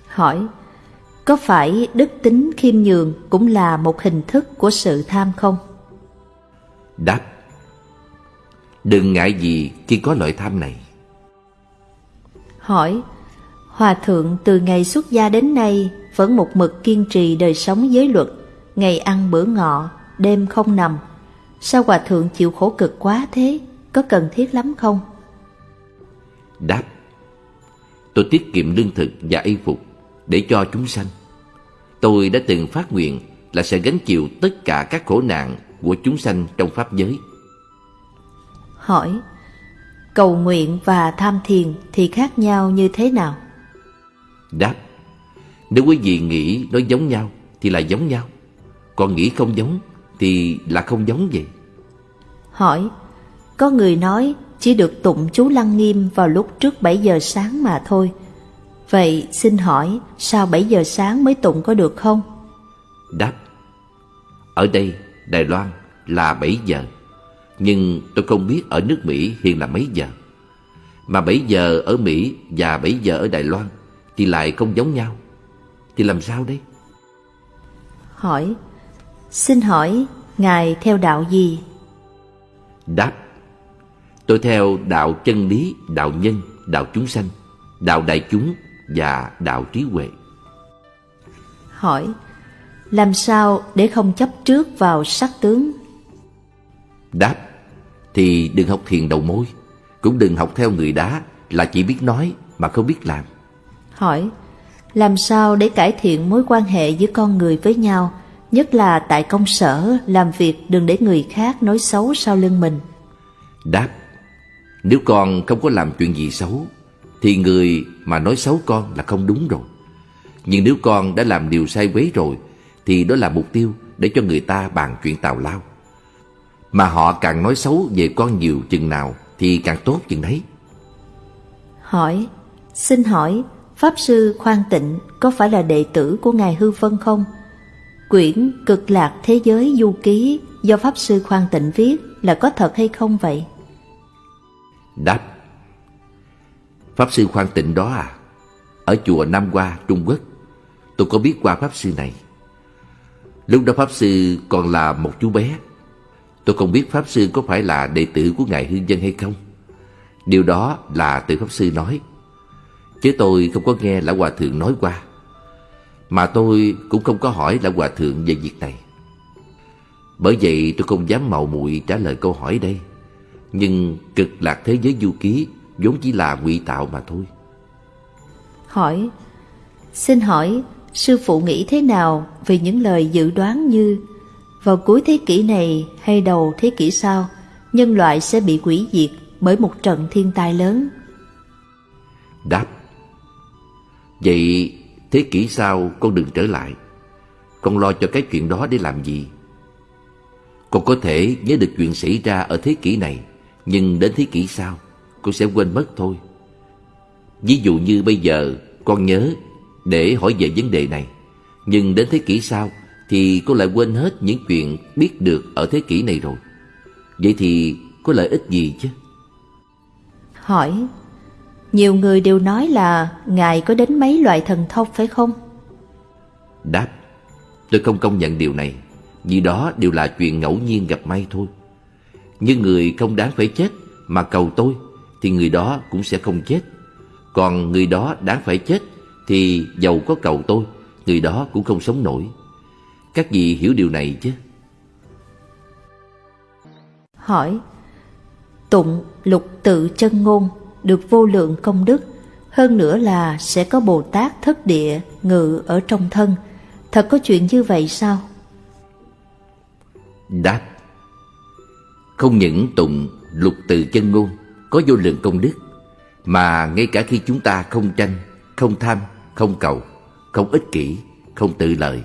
Hỏi, có phải đức tính khiêm nhường cũng là một hình thức của sự tham không? Đáp Đừng ngại gì khi có loại tham này Hỏi Hòa thượng từ ngày xuất gia đến nay Vẫn một mực kiên trì đời sống giới luật Ngày ăn bữa ngọ Đêm không nằm Sao hòa thượng chịu khổ cực quá thế Có cần thiết lắm không? Đáp Tôi tiết kiệm lương thực và y phục Để cho chúng sanh Tôi đã từng phát nguyện là sẽ gánh chịu tất cả các khổ nạn của chúng sanh trong Pháp giới. Hỏi, cầu nguyện và tham thiền thì khác nhau như thế nào? Đáp, nếu quý vị nghĩ nó giống nhau thì là giống nhau, còn nghĩ không giống thì là không giống vậy. Hỏi, có người nói chỉ được tụng chú Lăng Nghiêm vào lúc trước 7 giờ sáng mà thôi, Vậy xin hỏi sao 7 giờ sáng mới tụng có được không? Đáp Ở đây Đài Loan là 7 giờ Nhưng tôi không biết ở nước Mỹ hiện là mấy giờ Mà 7 giờ ở Mỹ và 7 giờ ở Đài Loan Thì lại không giống nhau Thì làm sao đây? Hỏi Xin hỏi Ngài theo đạo gì? Đáp Tôi theo đạo chân lý, đạo nhân, đạo chúng sanh Đạo đại chúng và đạo trí huệ Hỏi Làm sao để không chấp trước vào sắc tướng? Đáp Thì đừng học thiền đầu môi Cũng đừng học theo người đá Là chỉ biết nói mà không biết làm Hỏi Làm sao để cải thiện mối quan hệ giữa con người với nhau Nhất là tại công sở Làm việc đừng để người khác nói xấu sau lưng mình. Đáp Nếu con không có làm chuyện gì xấu Thì người mà nói xấu con là không đúng rồi. Nhưng nếu con đã làm điều sai quấy rồi Thì đó là mục tiêu để cho người ta bàn chuyện tào lao. Mà họ càng nói xấu về con nhiều chừng nào Thì càng tốt chừng đấy. Hỏi Xin hỏi Pháp Sư Khoan Tịnh có phải là đệ tử của Ngài Hư Vân không? Quyển Cực Lạc Thế Giới Du Ký do Pháp Sư Khoan Tịnh viết là có thật hay không vậy? Đáp. Pháp Sư Khoan Tịnh đó à? Ở chùa Nam Hoa, Trung Quốc. Tôi có biết qua Pháp Sư này. Lúc đó Pháp Sư còn là một chú bé. Tôi không biết Pháp Sư có phải là đệ tử của Ngài Hương Dân hay không. Điều đó là từ Pháp Sư nói. Chứ tôi không có nghe Lão Hòa Thượng nói qua. Mà tôi cũng không có hỏi Lão Hòa Thượng về việc này. Bởi vậy tôi không dám mạo muội trả lời câu hỏi đây. Nhưng cực lạc thế giới du ký vốn chỉ là ngụy tạo mà thôi. Hỏi Xin hỏi Sư phụ nghĩ thế nào về những lời dự đoán như Vào cuối thế kỷ này hay đầu thế kỷ sau Nhân loại sẽ bị hủy diệt bởi một trận thiên tai lớn? Đáp Vậy thế kỷ sau, con đừng trở lại. Con lo cho cái chuyện đó để làm gì? Con có thể nhớ được chuyện xảy ra ở thế kỷ này, Nhưng đến thế kỷ sau, Con sẽ quên mất thôi. Ví dụ như bây giờ, con nhớ để hỏi về vấn đề này. Nhưng đến thế kỷ sau Thì con lại quên hết những chuyện biết được ở thế kỷ này rồi. Vậy thì có lợi ích gì chứ? Hỏi nhiều người đều nói là Ngài có đến mấy loại thần thông phải không? Đáp Tôi không công nhận điều này Vì đó đều là chuyện ngẫu nhiên gặp may thôi. Nhưng người không đáng phải chết Mà cầu tôi Thì người đó cũng sẽ không chết. Còn người đó đáng phải chết Thì giàu có cầu tôi Người đó cũng không sống nổi. Các vị hiểu điều này chứ? Hỏi Tụng lục tự chân ngôn được vô lượng công đức Hơn nữa là sẽ có Bồ Tát thất địa Ngự ở trong thân Thật có chuyện như vậy sao? Đáp Không những tụng lục từ chân ngôn Có vô lượng công đức Mà ngay cả khi chúng ta không tranh Không tham, không cầu Không ích kỷ, không tự lợi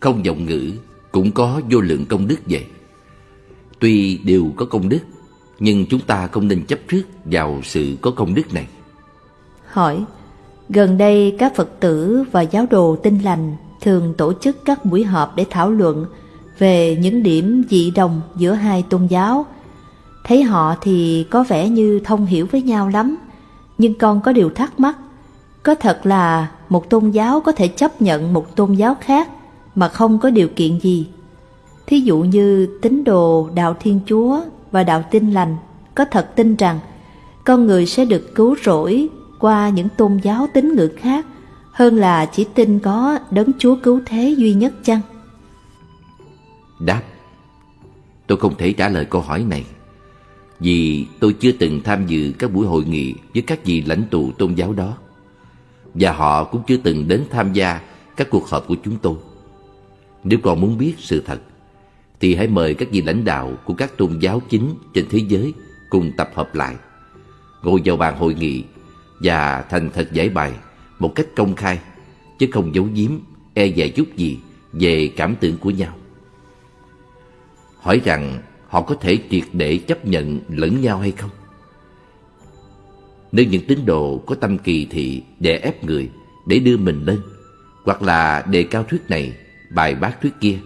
Không vọng ngữ Cũng có vô lượng công đức vậy Tuy đều có công đức nhưng chúng ta không nên chấp trước vào sự có công đức này Hỏi Gần đây các Phật tử và giáo đồ tinh lành thường tổ chức các buổi họp để thảo luận về những điểm dị đồng giữa hai tôn giáo. Thấy họ thì có vẻ như thông hiểu với nhau lắm, nhưng con có điều thắc mắc. Có thật là một tôn giáo có thể chấp nhận một tôn giáo khác mà không có điều kiện gì? Thí dụ như tín đồ đạo Thiên Chúa và đạo tin Lành, có thật tin rằng con người sẽ được cứu rỗi qua những tôn giáo tín ngưỡng khác hơn là chỉ tin có đấng Chúa cứu thế duy nhất chăng? Đáp, Tôi không thể trả lời câu hỏi này, Vì tôi chưa từng tham dự các buổi hội nghị với các vị lãnh tụ tôn giáo đó, Và họ cũng chưa từng đến tham gia các cuộc họp của chúng tôi Nếu còn muốn biết sự thật thì hãy mời các vị lãnh đạo của các tôn giáo chính trên thế giới cùng tập hợp lại. Ngồi vào bàn hội nghị và thành thật giải bài một cách công khai, chứ không giấu giếm e dè chút gì về cảm tưởng của nhau. Hỏi rằng họ có thể triệt để chấp nhận lẫn nhau hay không? Nếu những tín đồ có tâm kỳ thị để ép người để đưa mình lên, hoặc là đề cao thuyết này, bài bác thuyết kia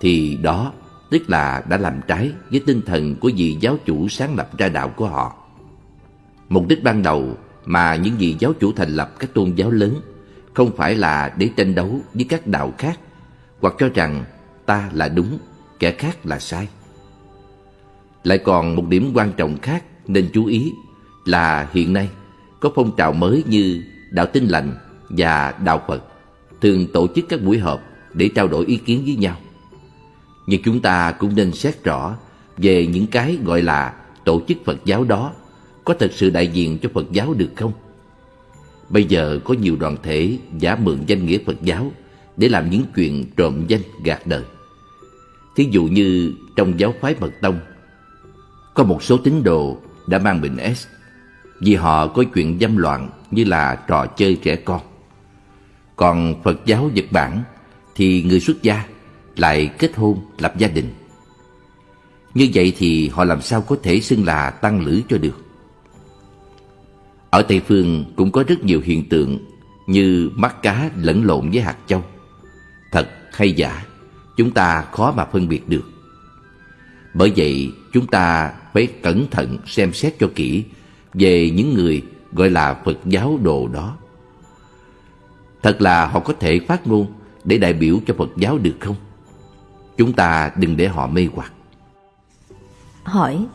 thì đó tức là đã làm trái với tinh thần của vị giáo chủ sáng lập ra đạo của họ. Mục đích ban đầu mà những vị giáo chủ thành lập các tôn giáo lớn không phải là để tranh đấu với các đạo khác hoặc cho rằng ta là đúng, kẻ khác là sai. Lại còn một điểm quan trọng khác nên chú ý là hiện nay có phong trào mới như đạo tinh lành và đạo Phật thường tổ chức các buổi họp để trao đổi ý kiến với nhau. Nhưng chúng ta cũng nên xét rõ về những cái gọi là tổ chức Phật giáo đó có thật sự đại diện cho Phật giáo được không? Bây giờ có nhiều đoàn thể giả mượn danh nghĩa Phật giáo để làm những chuyện trộm danh gạt đời. Thí dụ như trong giáo phái Mật Tông, có một số tín đồ đã mang bệnh S vì họ có chuyện dâm loạn như là trò chơi trẻ con. Còn Phật giáo Nhật Bản thì người xuất gia lại kết hôn lập gia đình. Như vậy thì họ làm sao có thể xưng là tăng lữ cho được? Ở Tây Phương cũng có rất nhiều hiện tượng như mắt cá lẫn lộn với hạt châu. Thật hay giả, chúng ta khó mà phân biệt được. Bởi vậy, chúng ta phải cẩn thận xem xét cho kỹ về những người gọi là Phật giáo đồ đó. Thật là họ có thể phát ngôn để đại biểu cho Phật giáo được không? Chúng ta đừng để họ mê hoặc. Hỏi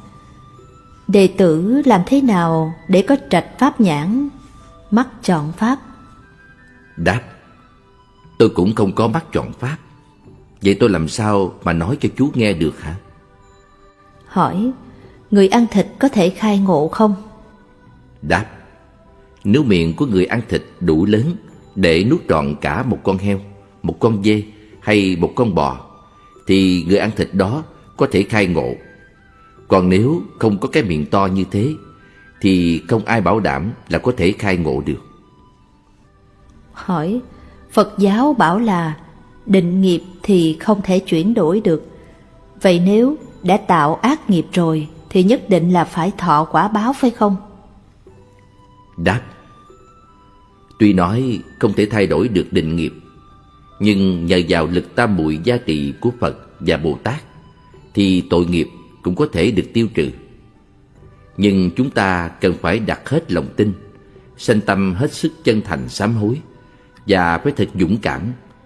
Đệ tử làm thế nào để có trạch pháp nhãn, mắt chọn pháp? Đáp Tôi cũng không có mắt chọn pháp Vậy tôi làm sao mà nói cho chú nghe được hả? Hỏi Người ăn thịt có thể khai ngộ không? Đáp Nếu miệng của người ăn thịt đủ lớn Để nuốt trọn cả một con heo Một con dê hay một con bò Thì người ăn thịt đó có thể khai ngộ. Còn nếu không có cái miệng to như thế Thì không ai bảo đảm là có thể khai ngộ được. Hỏi Phật giáo bảo là định nghiệp thì không thể chuyển đổi được. Vậy nếu đã tạo ác nghiệp rồi thì nhất định là phải thọ quả báo phải không? Đáp Tuy nói không thể thay đổi được định nghiệp nhưng nhờ vào lực tam muội giá trị của Phật và Bồ Tát, Thì tội nghiệp cũng có thể được tiêu trừ Nhưng chúng ta cần phải đặt hết lòng tin, Sanh tâm hết sức chân thành sám hối Và phải thật dũng cảm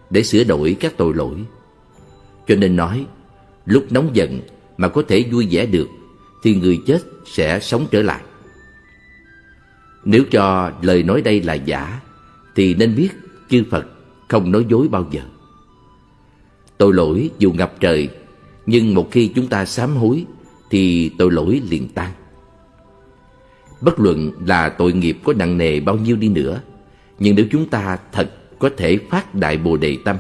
để sửa đổi các tội lỗi Cho nên nói, Lúc nóng giận mà có thể vui vẻ được, thì người chết sẽ sống trở lại. Nếu cho lời nói đây là giả, thì nên biết chư Phật không nói dối bao giờ. Tội lỗi dù ngập trời nhưng một khi chúng ta sám hối thì tội lỗi liền tan. Bất luận là tội nghiệp có nặng nề bao nhiêu đi nữa nhưng nếu chúng ta thật có thể phát đại bồ đề tâm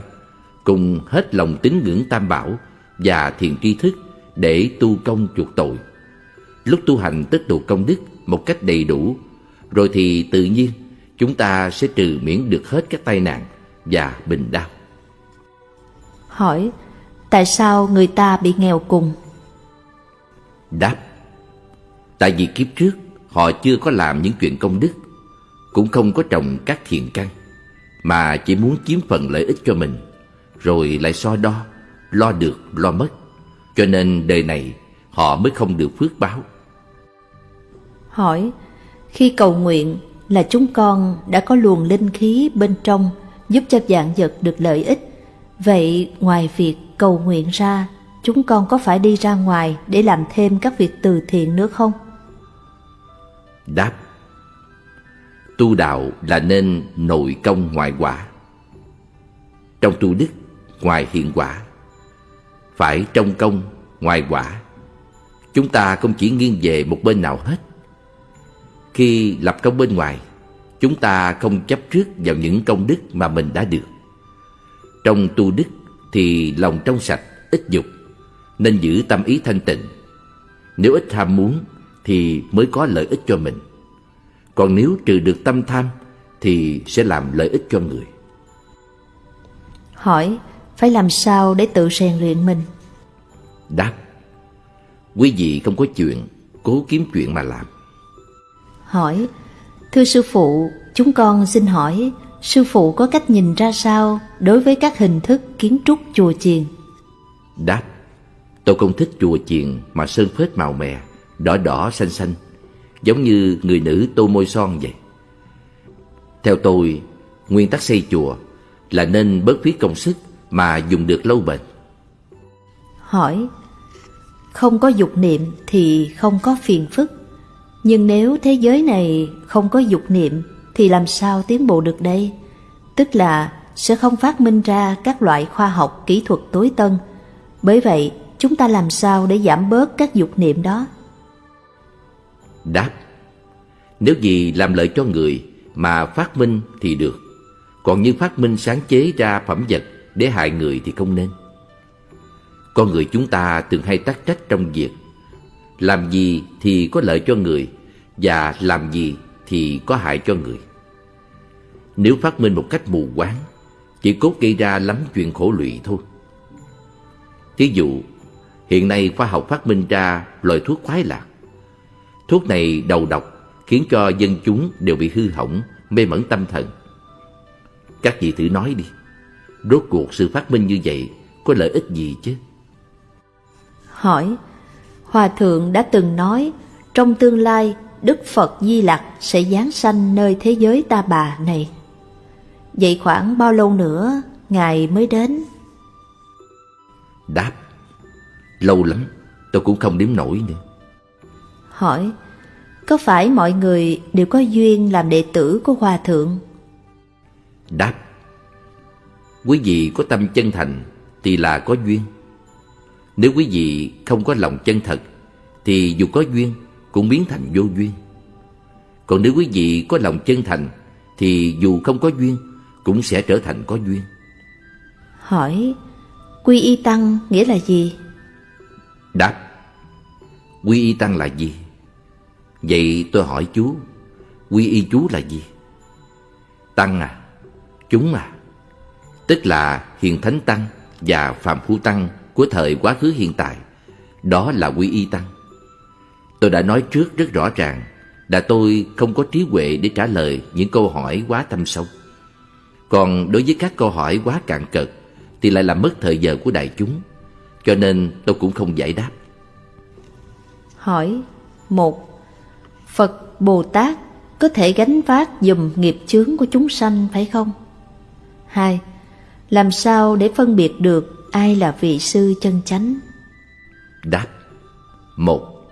cùng hết lòng tín ngưỡng tam bảo và thiền tri thức để tu công chuộc tội lúc tu hành tích tụ công đức một cách đầy đủ, rồi thì tự nhiên chúng ta sẽ trừ miễn được hết các tai nạn và bình đau. Hỏi, tại sao người ta bị nghèo cùng? Đáp, tại vì kiếp trước họ chưa có làm những chuyện công đức, cũng không có trồng các thiện căn, mà chỉ muốn chiếm phần lợi ích cho mình, rồi lại so đo, lo được, lo mất. Cho nên đời này họ mới không được phước báo. Hỏi, khi cầu nguyện là chúng con đã có luồng linh khí bên trong giúp cho dạng vật được lợi ích. Vậy ngoài việc cầu nguyện ra, chúng con có phải đi ra ngoài để làm thêm các việc từ thiện nữa không? Đáp Tu đạo là nên nội công ngoại quả Trong tu đức, ngoài hiện quả Phải trong công, ngoài quả Chúng ta không chỉ nghiêng về một bên nào hết khi lập công bên ngoài, chúng ta không chấp trước vào những công đức mà mình đã được. Trong tu đức thì lòng trong sạch, ít dục, nên giữ tâm ý thanh tịnh. Nếu ít tham muốn thì mới có lợi ích cho mình. Còn nếu trừ được tâm tham thì sẽ làm lợi ích cho người. Hỏi, phải làm sao để tự rèn luyện mình? Đáp, quý vị không có chuyện, cố kiếm chuyện mà làm hỏi Thưa sư phụ, chúng con xin hỏi Sư phụ có cách nhìn ra sao đối với các hình thức kiến trúc chùa chiền? Đáp Tôi không thích chùa chiền mà sơn phết màu mè, đỏ đỏ xanh xanh, giống như người nữ tô môi son vậy. Theo tôi, nguyên tắc xây chùa là nên bớt phí công sức mà dùng được lâu bền. Hỏi, không có dục niệm thì không có phiền phức. Nhưng nếu thế giới này không có dục niệm thì làm sao tiến bộ được đây? Tức là sẽ không phát minh ra các loại khoa học kỹ thuật tối tân. Bởi vậy, chúng ta làm sao để giảm bớt các dục niệm đó? Đáp Nếu gì làm lợi cho người mà phát minh thì được. Còn như phát minh sáng chế ra phẩm vật để hại người thì không nên. Con người chúng ta thường hay tắc trách trong việc làm gì thì có lợi cho người và làm gì thì có hại cho người. Nếu phát minh một cách mù quáng, chỉ cốt gây ra lắm chuyện khổ lụy thôi. Thí dụ, hiện nay khoa học phát minh ra loại thuốc khoái lạc. Thuốc này đầu độc khiến cho dân chúng đều bị hư hỏng, mê mẩn tâm thần. Các vị thử nói đi, rốt cuộc sự phát minh như vậy có lợi ích gì chứ? Hỏi, Hòa Thượng đã từng nói trong tương lai Đức Phật Di Lặc sẽ giáng sanh nơi thế giới ta bà này. Vậy khoảng bao lâu nữa Ngài mới đến? Đáp, lâu lắm, tôi cũng không đếm nổi nữa. Hỏi, có phải mọi người đều có duyên làm đệ tử của Hòa Thượng? Đáp, quý vị có tâm chân thành thì là có duyên. Nếu quý vị không có lòng chân thật thì dù có duyên cũng biến thành vô duyên. Còn nếu quý vị có lòng chân thành thì dù không có duyên cũng sẽ trở thành có duyên. Hỏi, quy y tăng nghĩa là gì? Đáp, quy y tăng là gì? Vậy tôi hỏi chú, quy y chú là gì? Tăng à, chúng à, tức là hiền thánh tăng và phạm phu tăng của thời quá khứ hiện tại. Đó là quy y tăng. Tôi đã nói trước rất rõ ràng là tôi không có trí huệ để trả lời những câu hỏi quá thâm sâu. Còn đối với các câu hỏi quá cạn cợt thì lại làm mất thời giờ của đại chúng. Cho nên tôi cũng không giải đáp. Hỏi một, Phật Bồ Tát có thể gánh vác dùm nghiệp chướng của chúng sanh phải không? Hai, Làm sao để phân biệt được ai là vị sư chân chánh? Đáp Một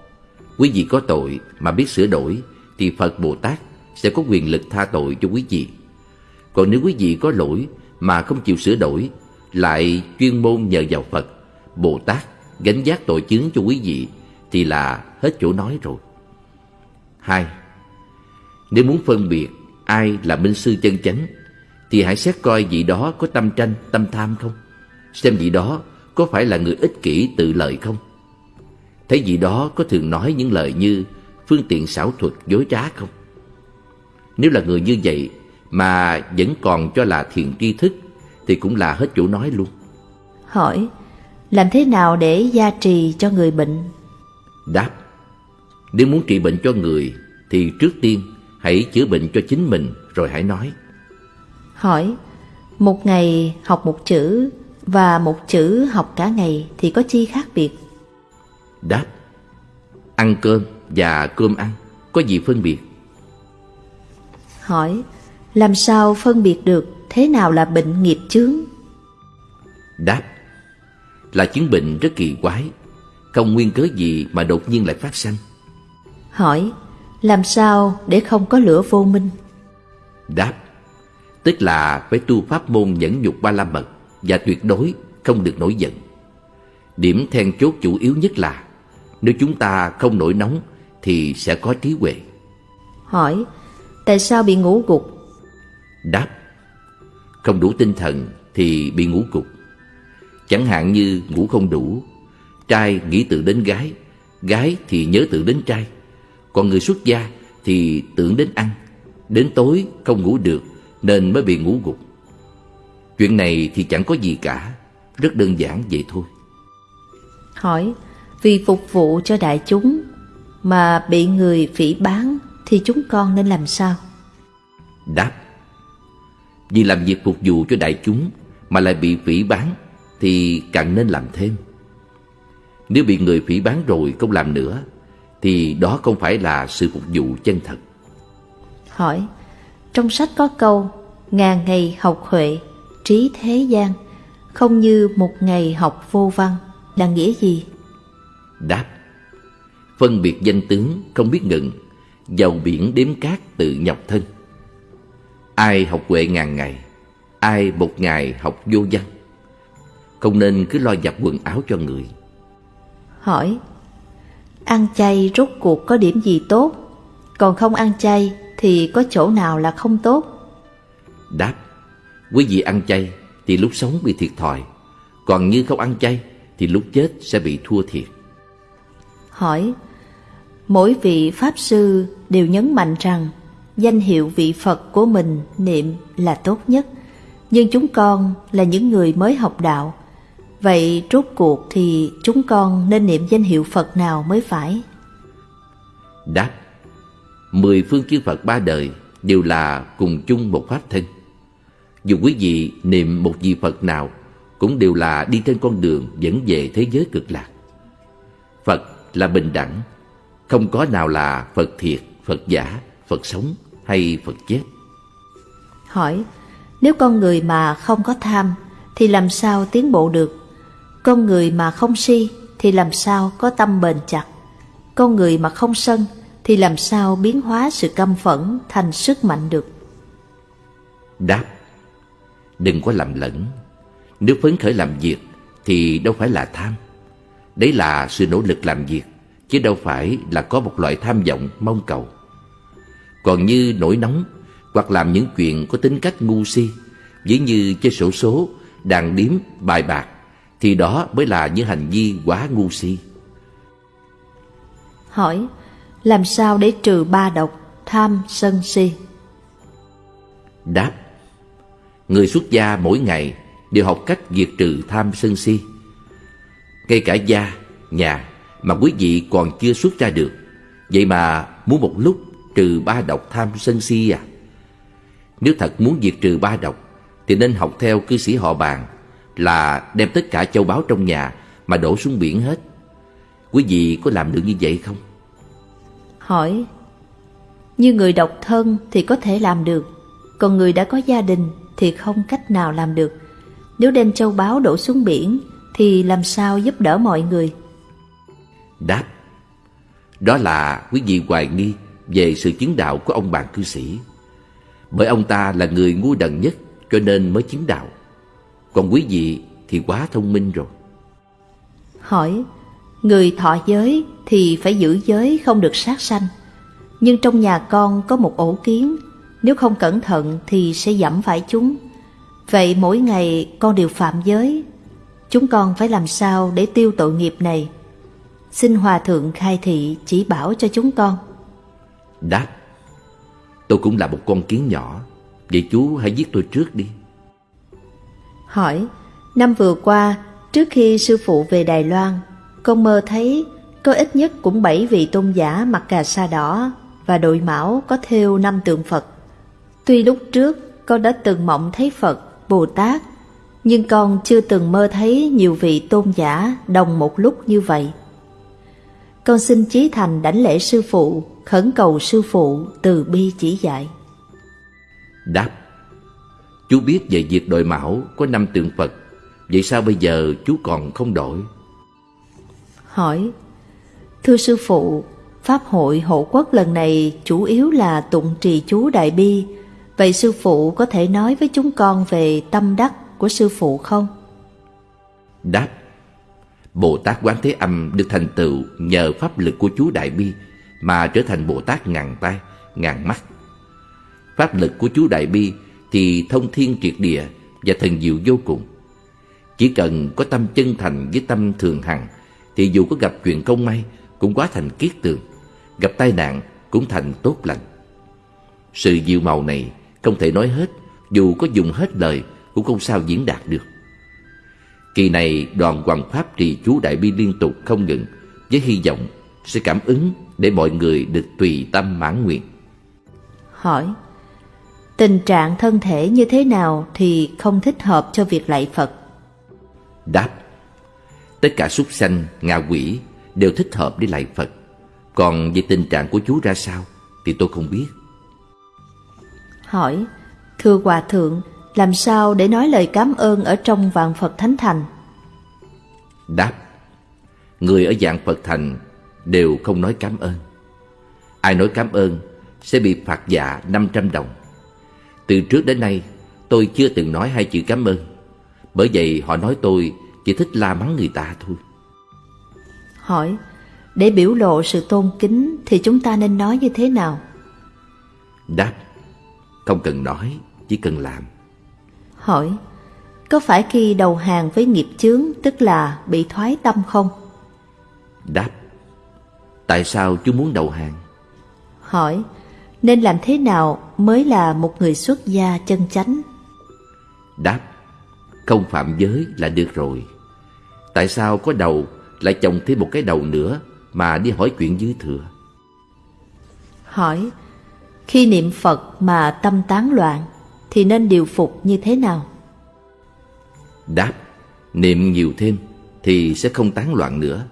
Quý vị có tội mà biết sửa đổi Thì Phật Bồ Tát sẽ có quyền lực tha tội cho quý vị. Còn nếu quý vị có lỗi mà không chịu sửa đổi Lại chuyên môn nhờ vào Phật Bồ Tát gánh giác tội chứng cho quý vị Thì là hết chỗ nói rồi. Hai Nếu muốn phân biệt ai là minh sư chân chánh Thì hãy xét coi vị đó có tâm tranh, tâm tham không? Xem vị đó có phải là người ích kỷ tự lợi không Thấy vị đó có thường nói những lời như phương tiện xảo thuật dối trá không? Nếu là người như vậy mà vẫn còn cho là thiền tri thức thì cũng là hết chỗ nói luôn. Hỏi, làm thế nào để gia trì cho người bệnh? Đáp, nếu muốn trị bệnh cho người thì trước tiên hãy chữa bệnh cho chính mình rồi hãy nói. Hỏi, một ngày học một chữ và một chữ học cả ngày thì có chi khác biệt? Đáp Ăn cơm và cơm ăn Có gì phân biệt? Hỏi Làm sao phân biệt được Thế nào là bệnh nghiệp chướng? Đáp Là chứng bệnh rất kỳ quái Không nguyên cớ gì mà đột nhiên lại phát sanh. Hỏi Làm sao để không có lửa vô minh? Đáp Tức là phải tu pháp môn nhẫn nhục ba la mật Và tuyệt đối không được nổi giận. Điểm then chốt chủ yếu nhất là nếu chúng ta không nổi nóng Thì sẽ có trí huệ. Hỏi Tại sao bị ngủ gục? Đáp Không đủ tinh thần thì bị ngủ gục. Chẳng hạn như ngủ không đủ Trai nghĩ tự đến gái Gái thì nhớ tự đến trai. Còn người xuất gia thì tưởng đến ăn Đến tối không ngủ được Nên mới bị ngủ gục Chuyện này thì chẳng có gì cả Rất đơn giản vậy thôi Hỏi vì phục vụ cho đại chúng mà bị người phỉ bán thì chúng con nên làm sao? Đáp Vì làm việc phục vụ cho đại chúng mà lại bị phỉ bán thì càng nên làm thêm. Nếu bị người phỉ bán rồi không làm nữa Thì đó không phải là sự phục vụ chân thật Hỏi Trong sách có câu Ngàn ngày học huệ Trí thế gian Không như một ngày học vô văn Là nghĩa gì? Đáp. Phân biệt danh tướng không biết ngừng Dầu biển đếm cát tự nhọc thân. Ai học huệ ngàn ngày Ai một ngày học vô văn. Không nên cứ lo giặt quần áo cho người. Hỏi Ăn chay rốt cuộc có điểm gì tốt? Còn không ăn chay Thì có chỗ nào là không tốt? Đáp Quý vị ăn chay Thì lúc sống bị thiệt thòi Còn như không ăn chay Thì lúc chết sẽ bị thua thiệt. Hỏi Mỗi vị Pháp Sư đều nhấn mạnh rằng Danh hiệu vị Phật của mình niệm là tốt nhất Nhưng chúng con là những người mới học đạo. Vậy rốt cuộc thì chúng con nên niệm danh hiệu Phật nào mới phải? Đáp Mười phương chư Phật ba đời đều là cùng chung một pháp thân Dù quý vị niệm một vị Phật nào Cũng đều là đi trên con đường dẫn về thế giới cực lạc Phật là bình đẳng Không có nào là Phật thiệt, Phật giả, Phật sống hay Phật chết Hỏi Nếu con người mà không có tham Thì làm sao tiến bộ được? Con người mà không si Thì làm sao có tâm bền chặt? Con người mà không sân Thì làm sao biến hóa sự căm phẫn Thành sức mạnh được? Đáp Đừng có lầm lẫn. Nếu phấn khởi làm việc Thì đâu phải là tham. Đấy là sự nỗ lực làm việc Chứ đâu phải là có một loại tham vọng mong cầu. Còn như nổi nóng Hoặc làm những chuyện có tính cách ngu si Ví như chơi sổ số Đàn điếm, bài bạc Thì đó mới là những hành vi quá ngu si. Hỏi Làm sao để trừ ba độc Tham, sân, si? Đáp Người xuất gia mỗi ngày đều học cách diệt trừ tham sân si. Ngay cả gia, nhà mà quý vị còn chưa xuất ra được Vậy mà muốn một lúc trừ ba độc tham sân si à? Nếu thật muốn diệt trừ ba độc Thì nên học theo cư sĩ họ bàn Là đem tất cả châu báu trong nhà Mà đổ xuống biển hết. Quý vị có làm được như vậy không? Hỏi Như người độc thân thì có thể làm được Còn người đã có gia đình thì không cách nào làm được. Nếu đem châu báu đổ xuống biển Thì làm sao giúp đỡ mọi người? Đáp Đó là quý vị hoài nghi Về sự chứng đạo của ông bạn cư sĩ. Bởi ông ta là người ngu đần nhất Cho nên mới chứng đạo. Còn quý vị thì quá thông minh rồi. Hỏi Người thọ giới thì phải giữ giới không được sát sanh. Nhưng trong nhà con có một ổ kiến Nếu không cẩn thận thì sẽ dẫm phải chúng. Vậy mỗi ngày con đều phạm giới. Chúng con phải làm sao để tiêu tội nghiệp này? Xin Hòa Thượng khai thị chỉ bảo cho chúng con. Đáp Tôi cũng là một con kiến nhỏ. Vậy chú hãy giết tôi trước đi. Hỏi Năm vừa qua Trước khi sư phụ về Đài Loan Con mơ thấy Có ít nhất cũng bảy vị tôn giả mặc cà sa đỏ Và đội mão có thêu năm tượng Phật Tuy lúc trước con đã từng mộng thấy Phật, Bồ Tát Nhưng con chưa từng mơ thấy nhiều vị tôn giả đồng một lúc như vậy con xin chí thành đảnh lễ sư phụ, khẩn cầu sư phụ từ bi chỉ dạy. Đáp Chú biết về việc đội mão có năm tượng Phật Vậy sao bây giờ chú còn không đổi? Hỏi Thưa sư phụ, Pháp hội hộ quốc lần này chủ yếu là tụng trì chú Đại Bi Vậy sư phụ có thể nói với chúng con về tâm đắc của sư phụ không? Đáp Bồ Tát Quán Thế Âm được thành tựu nhờ pháp lực của chú Đại Bi mà trở thành Bồ Tát ngàn tay, ngàn mắt. Pháp lực của chú Đại Bi thì thông thiên triệt địa và thần diệu vô cùng. Chỉ cần có tâm chân thành với tâm thường hằng thì dù có gặp chuyện không may cũng quá thành kiết tường, gặp tai nạn cũng thành tốt lành. Sự diệu màu này không thể nói hết, dù có dùng hết lời cũng không sao diễn đạt được. Kỳ này đoàn hoàng pháp trì chú Đại Bi liên tục không ngừng với hy vọng sẽ cảm ứng để mọi người được tùy tâm mãn nguyện. Hỏi Tình trạng thân thể như thế nào thì không thích hợp cho việc lạy Phật? Đáp Tất cả súc sanh, ngạ quỷ đều thích hợp để lại Phật Còn về tình trạng của chú ra sao thì tôi không biết Hỏi Thưa Hòa Thượng Làm sao để nói lời cảm ơn ở trong vạn Phật Thánh Thành? Đáp Người ở dạng Phật Thành đều không nói cảm ơn. Ai nói cảm ơn sẽ bị phạt dạ 500 đồng. Từ trước đến nay tôi chưa từng nói hai chữ cảm ơn. Bởi vậy họ nói tôi chỉ thích la mắng người ta thôi. Hỏi Để biểu lộ sự tôn kính Thì chúng ta nên nói như thế nào? Đáp Không cần nói Chỉ cần làm. Hỏi Có phải khi đầu hàng với nghiệp chướng Tức là bị thoái tâm không? Đáp Tại sao chú muốn đầu hàng? Hỏi Nên làm thế nào mới là một người xuất gia chân chánh? Đáp Không phạm giới là được rồi. Tại sao có đầu lại chồng thêm một cái đầu nữa Mà đi hỏi chuyện dư thừa? Hỏi Khi niệm Phật mà tâm tán loạn Thì nên điều phục như thế nào? Đáp Niệm nhiều thêm Thì sẽ không tán loạn nữa.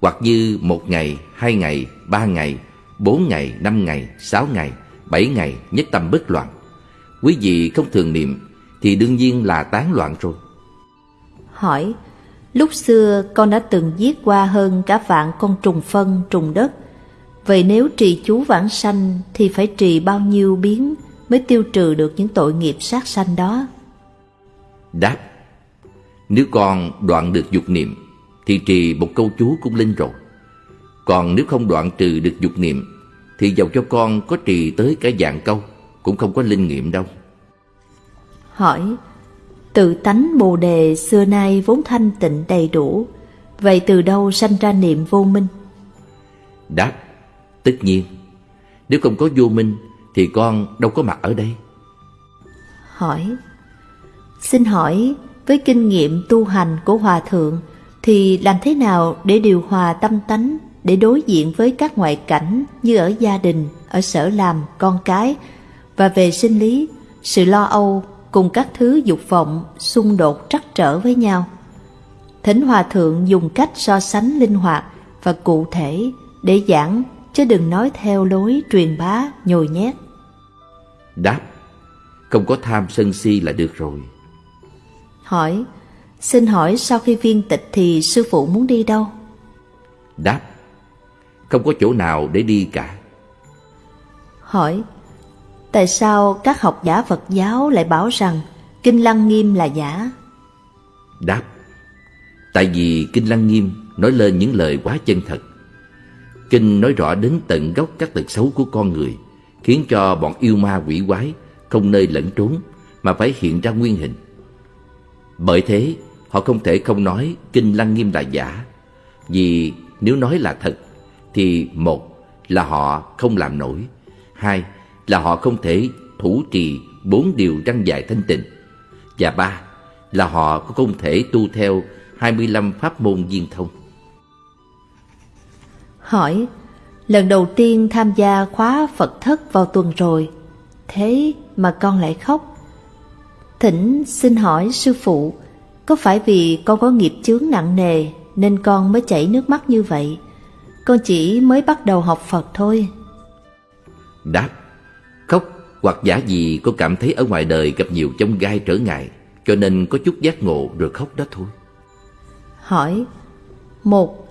Hoặc như một ngày, hai ngày, ba ngày Bốn ngày, năm ngày, sáu ngày, bảy ngày nhất tâm bất loạn. Quý vị không thường niệm Thì đương nhiên là tán loạn rồi. Hỏi Lúc xưa con đã từng giết qua hơn cả vạn con trùng phân, trùng đất Vậy nếu trì chú vãng sanh Thì phải trì bao nhiêu biến Mới tiêu trừ được những tội nghiệp sát sanh đó? Đáp Nếu con đoạn được dục niệm Thì trì một câu chú cũng linh rồi. Còn nếu không đoạn trừ được dục niệm Thì dầu cho con có trì tới cả dạng câu Cũng không có linh nghiệm đâu. Hỏi Tự tánh Bồ Đề xưa nay vốn thanh tịnh đầy đủ Vậy từ đâu sanh ra niệm vô minh? Đáp Tất nhiên Nếu không có vô minh Thì con đâu có mặt ở đây Hỏi Xin hỏi với kinh nghiệm tu hành của Hòa Thượng Thì làm thế nào để điều hòa tâm tánh Để đối diện với các ngoại cảnh Như ở gia đình, ở sở làm, con cái Và về sinh lý, sự lo âu cùng các thứ dục vọng xung đột trắc trở với nhau. Thỉnh Hòa Thượng dùng cách so sánh linh hoạt và cụ thể để giảng chứ đừng nói theo lối truyền bá nhồi nhét. Đáp Không có tham sân si là được rồi Hỏi Xin hỏi sau khi viên tịch thì sư phụ muốn đi đâu? Đáp Không có chỗ nào để đi cả Hỏi Tại sao các học giả Phật giáo lại bảo rằng Kinh Lăng Nghiêm là giả? Đáp Tại vì Kinh Lăng Nghiêm nói lên những lời quá chân thật Kinh nói rõ đến tận gốc các tật xấu của con người, Khiến cho bọn yêu ma quỷ quái Không nơi lẫn trốn Mà phải hiện ra nguyên hình Bởi thế, họ không thể không nói Kinh Lăng Nghiêm là giả, Vì nếu nói là thật Thì một là họ không làm nổi, Hai là họ không thể thủ trì bốn điều răng dài thanh tịnh và ba là họ cũng không thể tu theo 25 pháp môn viên thông. Hỏi, lần đầu tiên tham gia khóa Phật thất vào tuần rồi, thế mà con lại khóc. Thỉnh xin hỏi sư phụ, có phải vì con có nghiệp chướng nặng nề nên con mới chảy nước mắt như vậy? Con chỉ mới bắt đầu học Phật thôi. Đáp, khóc hoặc giả gì cô cảm thấy ở ngoài đời gặp nhiều chông gai trở ngại cho nên có chút giác ngộ rồi khóc đó thôi. Hỏi một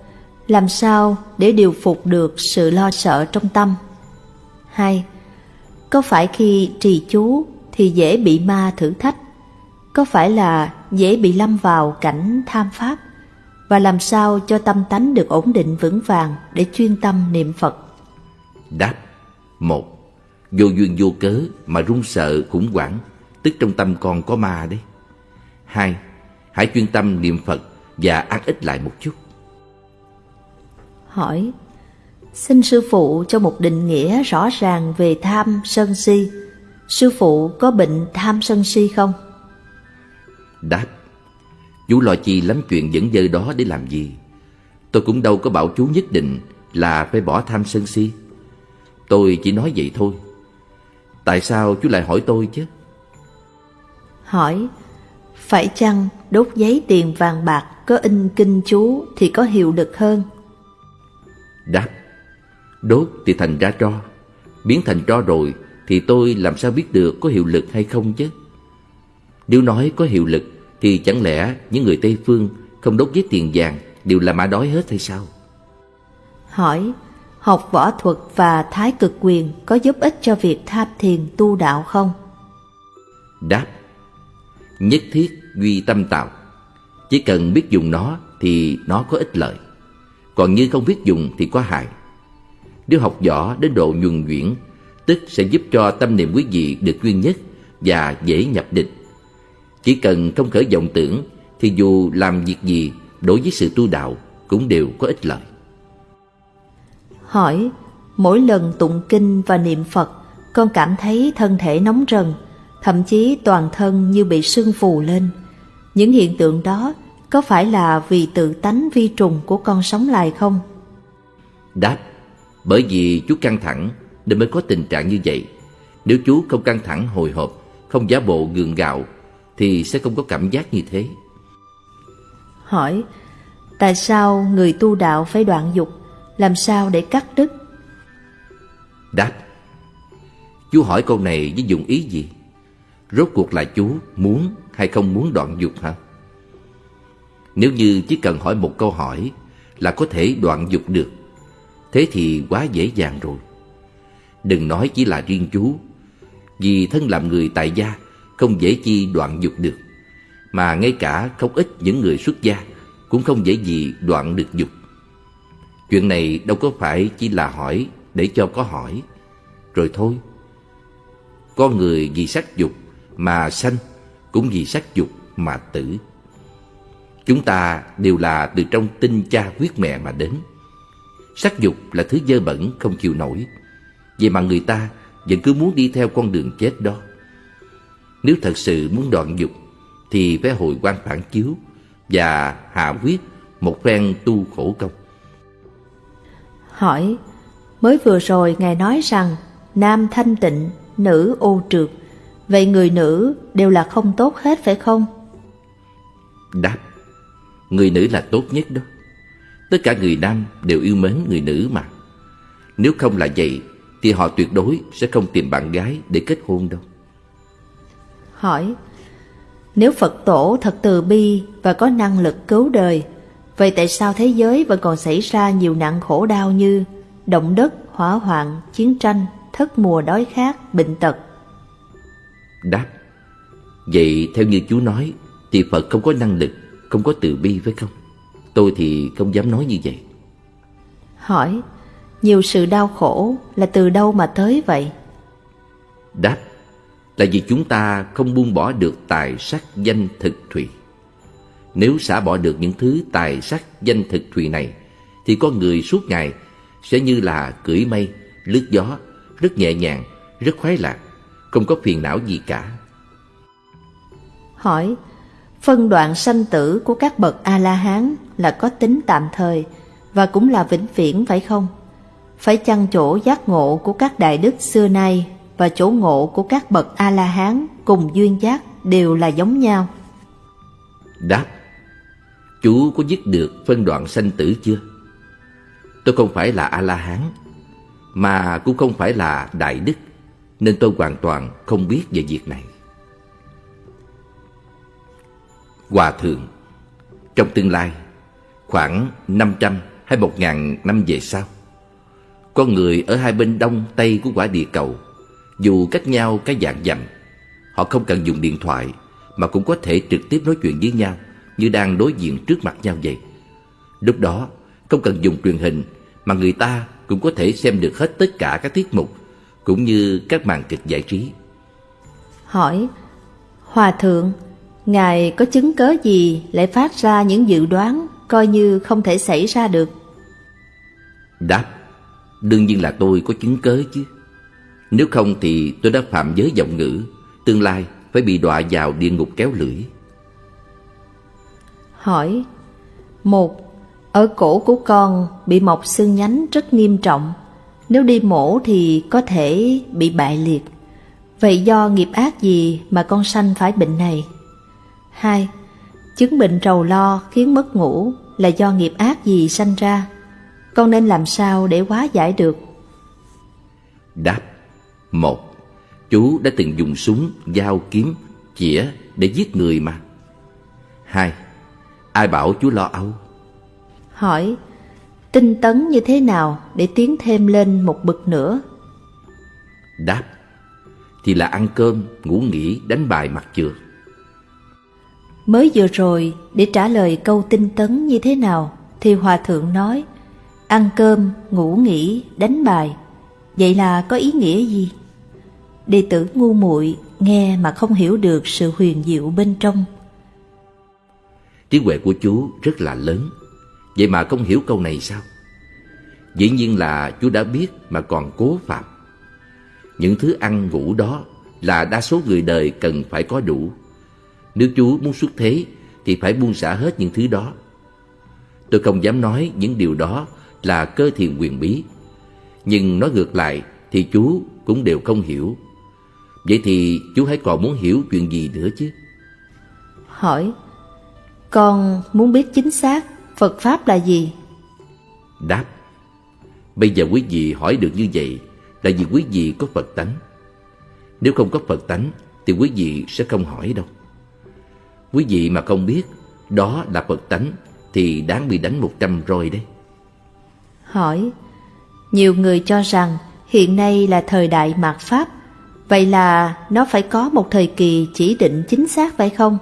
làm sao để điều phục được sự lo sợ trong tâm? hai, Có phải khi trì chú thì dễ bị ma thử thách? Có phải là dễ bị lâm vào cảnh tham pháp? Và làm sao cho tâm tánh được ổn định vững vàng để chuyên tâm niệm Phật? Đáp, một, Vô duyên vô cớ mà run sợ khủng hoảng, Tức trong tâm con có ma đấy Hai, Hãy chuyên tâm niệm Phật và ăn ít lại một chút Hỏi Xin sư phụ cho một định nghĩa rõ ràng về tham sân si Sư phụ có bệnh tham sân si không? Đáp Chú lo chi lắm chuyện dẫn dơ đó để làm gì Tôi cũng đâu có bảo chú nhất định là phải bỏ tham sân si Tôi chỉ nói vậy thôi Tại sao chú lại hỏi tôi chứ? Hỏi Phải chăng đốt giấy tiền vàng bạc có in kinh chú thì có hiệu lực hơn? Đáp Đốt thì thành ra tro Biến thành tro rồi Thì tôi làm sao biết được có hiệu lực hay không chứ? Nếu nói có hiệu lực Thì chẳng lẽ những người Tây Phương Không đốt giấy tiền vàng Đều là mã đói hết hay sao? Hỏi Học võ thuật và thái cực quyền Có giúp ích cho việc tham thiền tu đạo không? Đáp Nhất thiết duy tâm tạo. Chỉ cần biết dùng nó Thì nó có ích lợi còn như không biết dùng thì có hại. Nếu học võ đến độ nhuần nhuyễn, Tức sẽ giúp cho tâm niệm quý vị được duyên nhất Và dễ nhập định. Chỉ cần không khởi vọng tưởng, Thì dù làm việc gì, đối với sự tu đạo Cũng đều có ích lợi. Hỏi, Mỗi lần tụng kinh và niệm Phật, Con cảm thấy thân thể nóng rần, Thậm chí toàn thân như bị sưng phù lên. Những hiện tượng đó có phải là vì tự tánh vi trùng của con sống lại không? Đáp bởi vì chú căng thẳng nên mới có tình trạng như vậy. Nếu chú không căng thẳng hồi hộp, không giả bộ gượng gạo thì sẽ không có cảm giác như thế. Hỏi, tại sao người tu đạo phải đoạn dục, làm sao để cắt đứt? Đáp, chú hỏi câu này với dụng ý gì? Rốt cuộc là chú muốn hay không muốn đoạn dục hả? Nếu như chỉ cần hỏi một câu hỏi là có thể đoạn dục được. Thế thì quá dễ dàng rồi. Đừng nói chỉ là riêng chú, Vì thân làm người tại gia Không dễ chi đoạn dục được, Mà ngay cả không ít những người xuất gia Cũng không dễ gì đoạn được dục. Chuyện này đâu có phải chỉ là hỏi Để cho có hỏi. Rồi thôi. Con người vì sắc dục mà sanh Cũng vì sắc dục mà tử. Chúng ta đều là từ trong tinh cha huyết mẹ mà đến. Sắc dục là thứ dơ bẩn không chịu nổi. Vậy mà người ta vẫn cứ muốn đi theo con đường chết đó. Nếu thật sự muốn đoạn dục Thì phải hồi quan phản chiếu Và hạ quyết một phen tu khổ công. Hỏi Mới vừa rồi Ngài nói rằng Nam thanh tịnh, nữ ô trượt. Vậy người nữ đều là không tốt hết phải không? Đáp Người nữ là tốt nhất đó. Tất cả người nam đều yêu mến người nữ mà. Nếu không là vậy Thì họ tuyệt đối sẽ không tìm bạn gái để kết hôn đâu. Hỏi Nếu Phật tổ thật từ bi và có năng lực cứu đời Vậy tại sao thế giới vẫn còn xảy ra nhiều nạn khổ đau như Động đất, hỏa hoạn, chiến tranh, thất mùa đói khát, bệnh tật? Đáp Vậy theo như chú nói Thì Phật không có năng lực Không có từ bi phải không? Tôi thì không dám nói như vậy. Hỏi Nhiều sự đau khổ là từ đâu mà tới vậy? Đáp Là vì chúng ta không buông bỏ được tài sắc danh thực thùy. Nếu xả bỏ được những thứ tài sắc danh thực thùy này Thì con người suốt ngày sẽ như là cưỡi mây, lướt gió Rất nhẹ nhàng, rất khoái lạc Không có phiền não gì cả. Hỏi Phân đoạn sanh tử của các bậc A-la-hán là có tính tạm thời và cũng là vĩnh viễn, phải không? Phải chăng chỗ giác ngộ của các đại đức xưa nay và chỗ ngộ của các bậc A-la-hán cùng duyên giác đều là giống nhau? Đáp, Chú có dứt được phân đoạn sanh tử chưa? Tôi không phải là A-la-hán, Mà cũng không phải là đại đức, Nên tôi hoàn toàn không biết về việc này Hòa thượng. Trong tương lai, Khoảng 500 hay 1.000 năm về sau Con người ở hai bên đông tây của quả địa cầu. Dù cách nhau cái dạng dặm, Họ không cần dùng điện thoại Mà cũng có thể trực tiếp nói chuyện với nhau Như đang đối diện trước mặt nhau vậy. Lúc đó, không cần dùng truyền hình Mà người ta cũng có thể xem được hết tất cả các tiết mục Cũng như các màn kịch giải trí. Hỏi, Hòa thượng Ngài có chứng cớ gì lại phát ra những dự đoán coi như không thể xảy ra được? Đáp, đương nhiên là tôi có chứng cớ chứ. Nếu không thì tôi đã phạm giới giọng ngữ, tương lai phải bị đọa vào địa ngục kéo lưỡi. Hỏi Một, ở cổ của con bị mọc xương nhánh rất nghiêm trọng. Nếu đi mổ thì có thể bị bại liệt. Vậy do nghiệp ác gì mà con sanh phải bệnh này? 2. Chứng bệnh trầu lo khiến mất ngủ là do nghiệp ác gì sanh ra? Con nên làm sao để hóa giải được? Đáp một Chú đã từng dùng súng, dao, kiếm, chĩa để giết người mà Hai Ai bảo chú lo âu? Hỏi Tinh tấn như thế nào để tiến thêm lên một bậc nữa? Đáp Thì là ăn cơm, ngủ nghỉ, đánh bài mặt trượt Mới vừa rồi để trả lời câu tinh tấn như thế nào thì Hòa Thượng nói Ăn cơm, ngủ nghỉ, đánh bài Vậy là có ý nghĩa gì? Đệ tử ngu muội nghe mà không hiểu được sự huyền diệu bên trong Trí huệ của chú rất là lớn Vậy mà không hiểu câu này sao? Dĩ nhiên là chú đã biết mà còn cố phạm Những thứ ăn ngủ đó là đa số người đời cần phải có đủ nếu chú muốn xuất thế thì phải buông xả hết những thứ đó. Tôi không dám nói những điều đó là cơ thiền quyền bí Nhưng nói ngược lại thì chú cũng đều không hiểu. Vậy thì chú hãy còn muốn hiểu chuyện gì nữa chứ? Hỏi Con muốn biết chính xác Phật Pháp là gì? Đáp Bây giờ quý vị hỏi được như vậy Là vì quý vị có Phật tánh. Nếu không có Phật tánh Thì quý vị sẽ không hỏi đâu Quý vị mà không biết Đó là Phật tánh Thì đáng bị đánh một trăm roi đấy Hỏi Nhiều người cho rằng hiện nay là thời đại mạt Pháp Vậy là nó phải có một thời kỳ chỉ định chính xác phải không?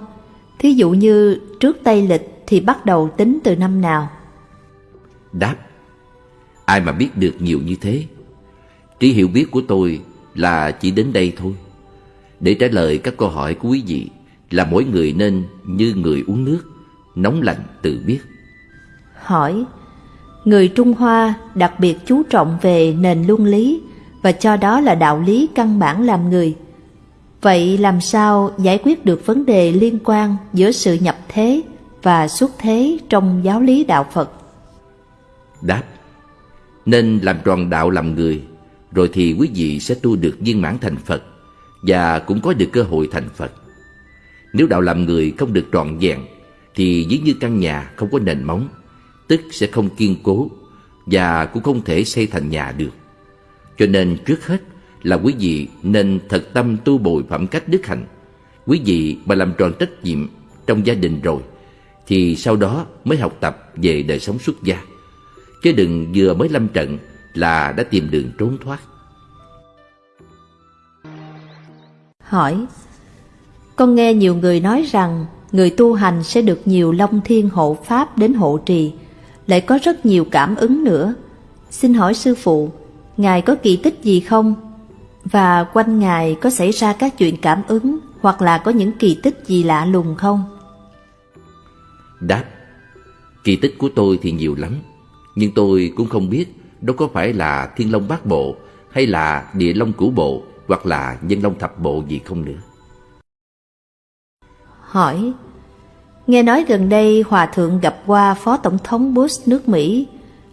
Thí dụ như trước Tây Lịch thì bắt đầu tính từ năm nào? Đáp Ai mà biết được nhiều như thế Trí hiểu biết của tôi là chỉ đến đây thôi Để trả lời các câu hỏi của quý vị Là mỗi người nên như người uống nước Nóng lạnh tự biết. Hỏi Người Trung Hoa đặc biệt chú trọng về nền luân lý Và cho đó là đạo lý căn bản làm người. Vậy làm sao giải quyết được vấn đề liên quan giữa sự nhập thế và xuất thế trong giáo lý đạo Phật? Đáp Nên làm tròn đạo làm người Rồi thì quý vị sẽ tu được viên mãn thành Phật Và cũng có được cơ hội thành Phật nếu đạo làm người không được trọn vẹn, Thì ví như căn nhà không có nền móng, Tức sẽ không kiên cố Và cũng không thể xây thành nhà được. Cho nên trước hết là quý vị nên thật tâm tu bồi phẩm cách đức hạnh. Quý vị mà làm tròn trách nhiệm trong gia đình rồi, Thì sau đó mới học tập về đời sống xuất gia. Chứ đừng vừa mới lâm trận là đã tìm đường trốn thoát. Hỏi con nghe nhiều người nói rằng người tu hành sẽ được nhiều long thiên hộ pháp đến hộ trì, lại có rất nhiều cảm ứng nữa. Xin hỏi sư phụ, Ngài có kỳ tích gì không? Và quanh Ngài có xảy ra các chuyện cảm ứng hoặc là có những kỳ tích gì lạ lùng không? Đáp Kỳ tích của tôi thì nhiều lắm Nhưng tôi cũng không biết Đó có phải là thiên long bát bộ Hay là địa long cửu bộ Hoặc là nhân long thập bộ gì không nữa Hỏi Nghe nói gần đây Hòa Thượng gặp qua Phó Tổng thống Bush nước Mỹ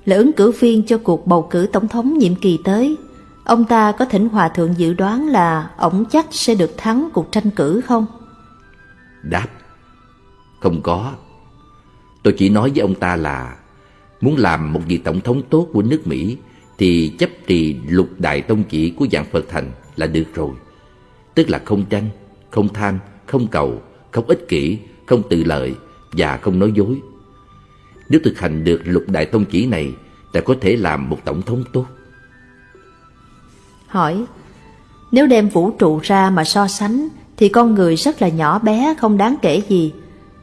là ứng cử viên cho cuộc bầu cử tổng thống nhiệm kỳ tới. Ông ta có thỉnh Hòa Thượng dự đoán là ổng chắc sẽ được thắng cuộc tranh cử không? Đáp Không có Tôi chỉ nói với ông ta là Muốn làm một vị tổng thống tốt của nước Mỹ Thì chấp trì lục đại tông chỉ của dạng Phật thành là được rồi Tức là không tranh, không tham, không cầu, không ích kỷ, không tự lợi và không nói dối. Nếu thực hành được lục đại tông chỉ này Ta có thể làm một tổng thống tốt. Hỏi Nếu đem vũ trụ ra mà so sánh Thì con người rất là nhỏ bé không đáng kể gì.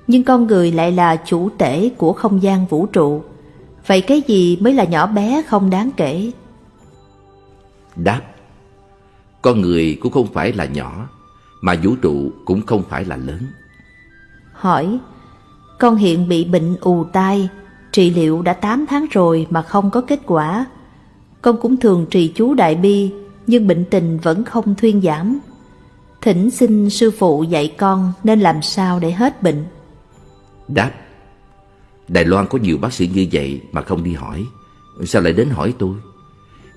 Nhưng con người lại là chủ tể của không gian vũ trụ. Vậy cái gì mới là nhỏ bé không đáng kể? Đáp Con người cũng không phải là nhỏ Mà vũ trụ cũng không phải là lớn. Hỏi Con hiện bị bệnh ù tai Trị liệu đã 8 tháng rồi mà không có kết quả. Con cũng thường trì chú đại bi Nhưng bệnh tình vẫn không thuyên giảm. Thỉnh xin sư phụ dạy con nên làm sao để hết bệnh? Đáp Đài Loan có nhiều bác sĩ như vậy mà không đi hỏi. Sao lại đến hỏi tôi?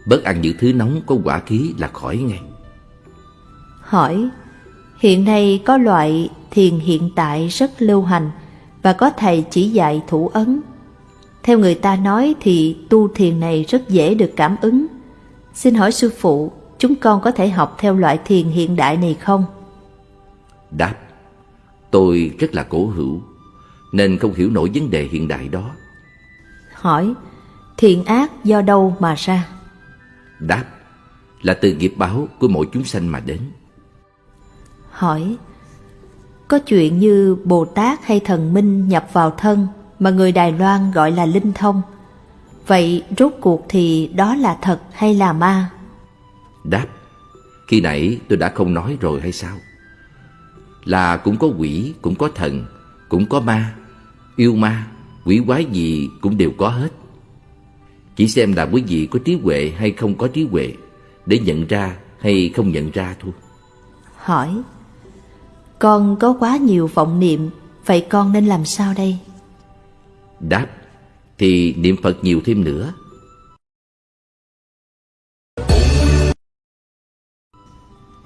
Bớt ăn những thứ nóng có quả khí là khỏi ngay. Hỏi Hiện nay có loại thiền hiện tại rất lưu hành và có thầy chỉ dạy thủ ấn. Theo người ta nói thì tu thiền này rất dễ được cảm ứng. Xin hỏi sư phụ, chúng con có thể học theo loại thiền hiện đại này không? Đáp, tôi rất là cổ hữu, nên không hiểu nổi vấn đề hiện đại đó. Hỏi, thiện ác do đâu mà ra? Đáp, là từ nghiệp báo của mỗi chúng sanh mà đến. Hỏi, có chuyện như Bồ Tát hay thần minh nhập vào thân mà người Đài Loan gọi là linh thông. Vậy rốt cuộc thì đó là thật hay là ma? Đáp, khi nãy tôi đã không nói rồi hay sao? Là cũng có quỷ, cũng có thần, cũng có ma, yêu ma, quỷ quái gì cũng đều có hết. Chỉ xem là quý vị có trí huệ hay không có trí huệ để nhận ra hay không nhận ra thôi. Hỏi, con có quá nhiều vọng niệm, vậy con nên làm sao đây? Đáp, thì niệm Phật nhiều thêm nữa.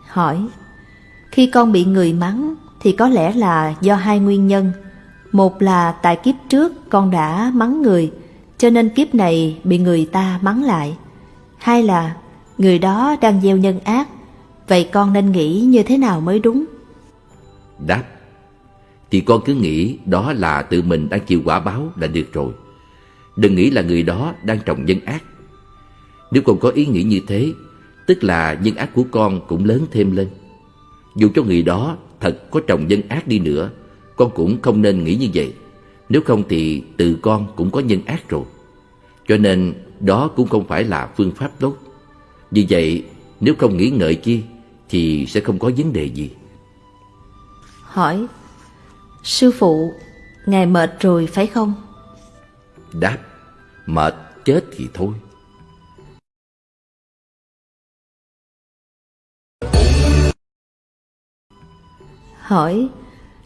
Hỏi, khi con bị người mắng thì có lẽ là do hai nguyên nhân. Một là tại kiếp trước con đã mắng người, cho nên kiếp này bị người ta mắng lại. Hai là người đó đang gieo nhân ác, vậy con nên nghĩ như thế nào mới đúng? Đáp, thì con cứ nghĩ đó là tự mình đang chịu quả báo là được rồi. Đừng nghĩ là người đó đang trồng nhân ác. Nếu con có ý nghĩ như thế, tức là nhân ác của con cũng lớn thêm lên. Dù cho người đó thật có trồng nhân ác đi nữa, con cũng không nên nghĩ như vậy. Nếu không thì tự con cũng có nhân ác rồi. Cho nên đó cũng không phải là phương pháp tốt. Vì vậy, nếu không nghĩ ngợi chi thì sẽ không có vấn đề gì. Hỏi, sư phụ, ngài mệt rồi phải không? Đáp, mệt chết thì thôi. Hỏi,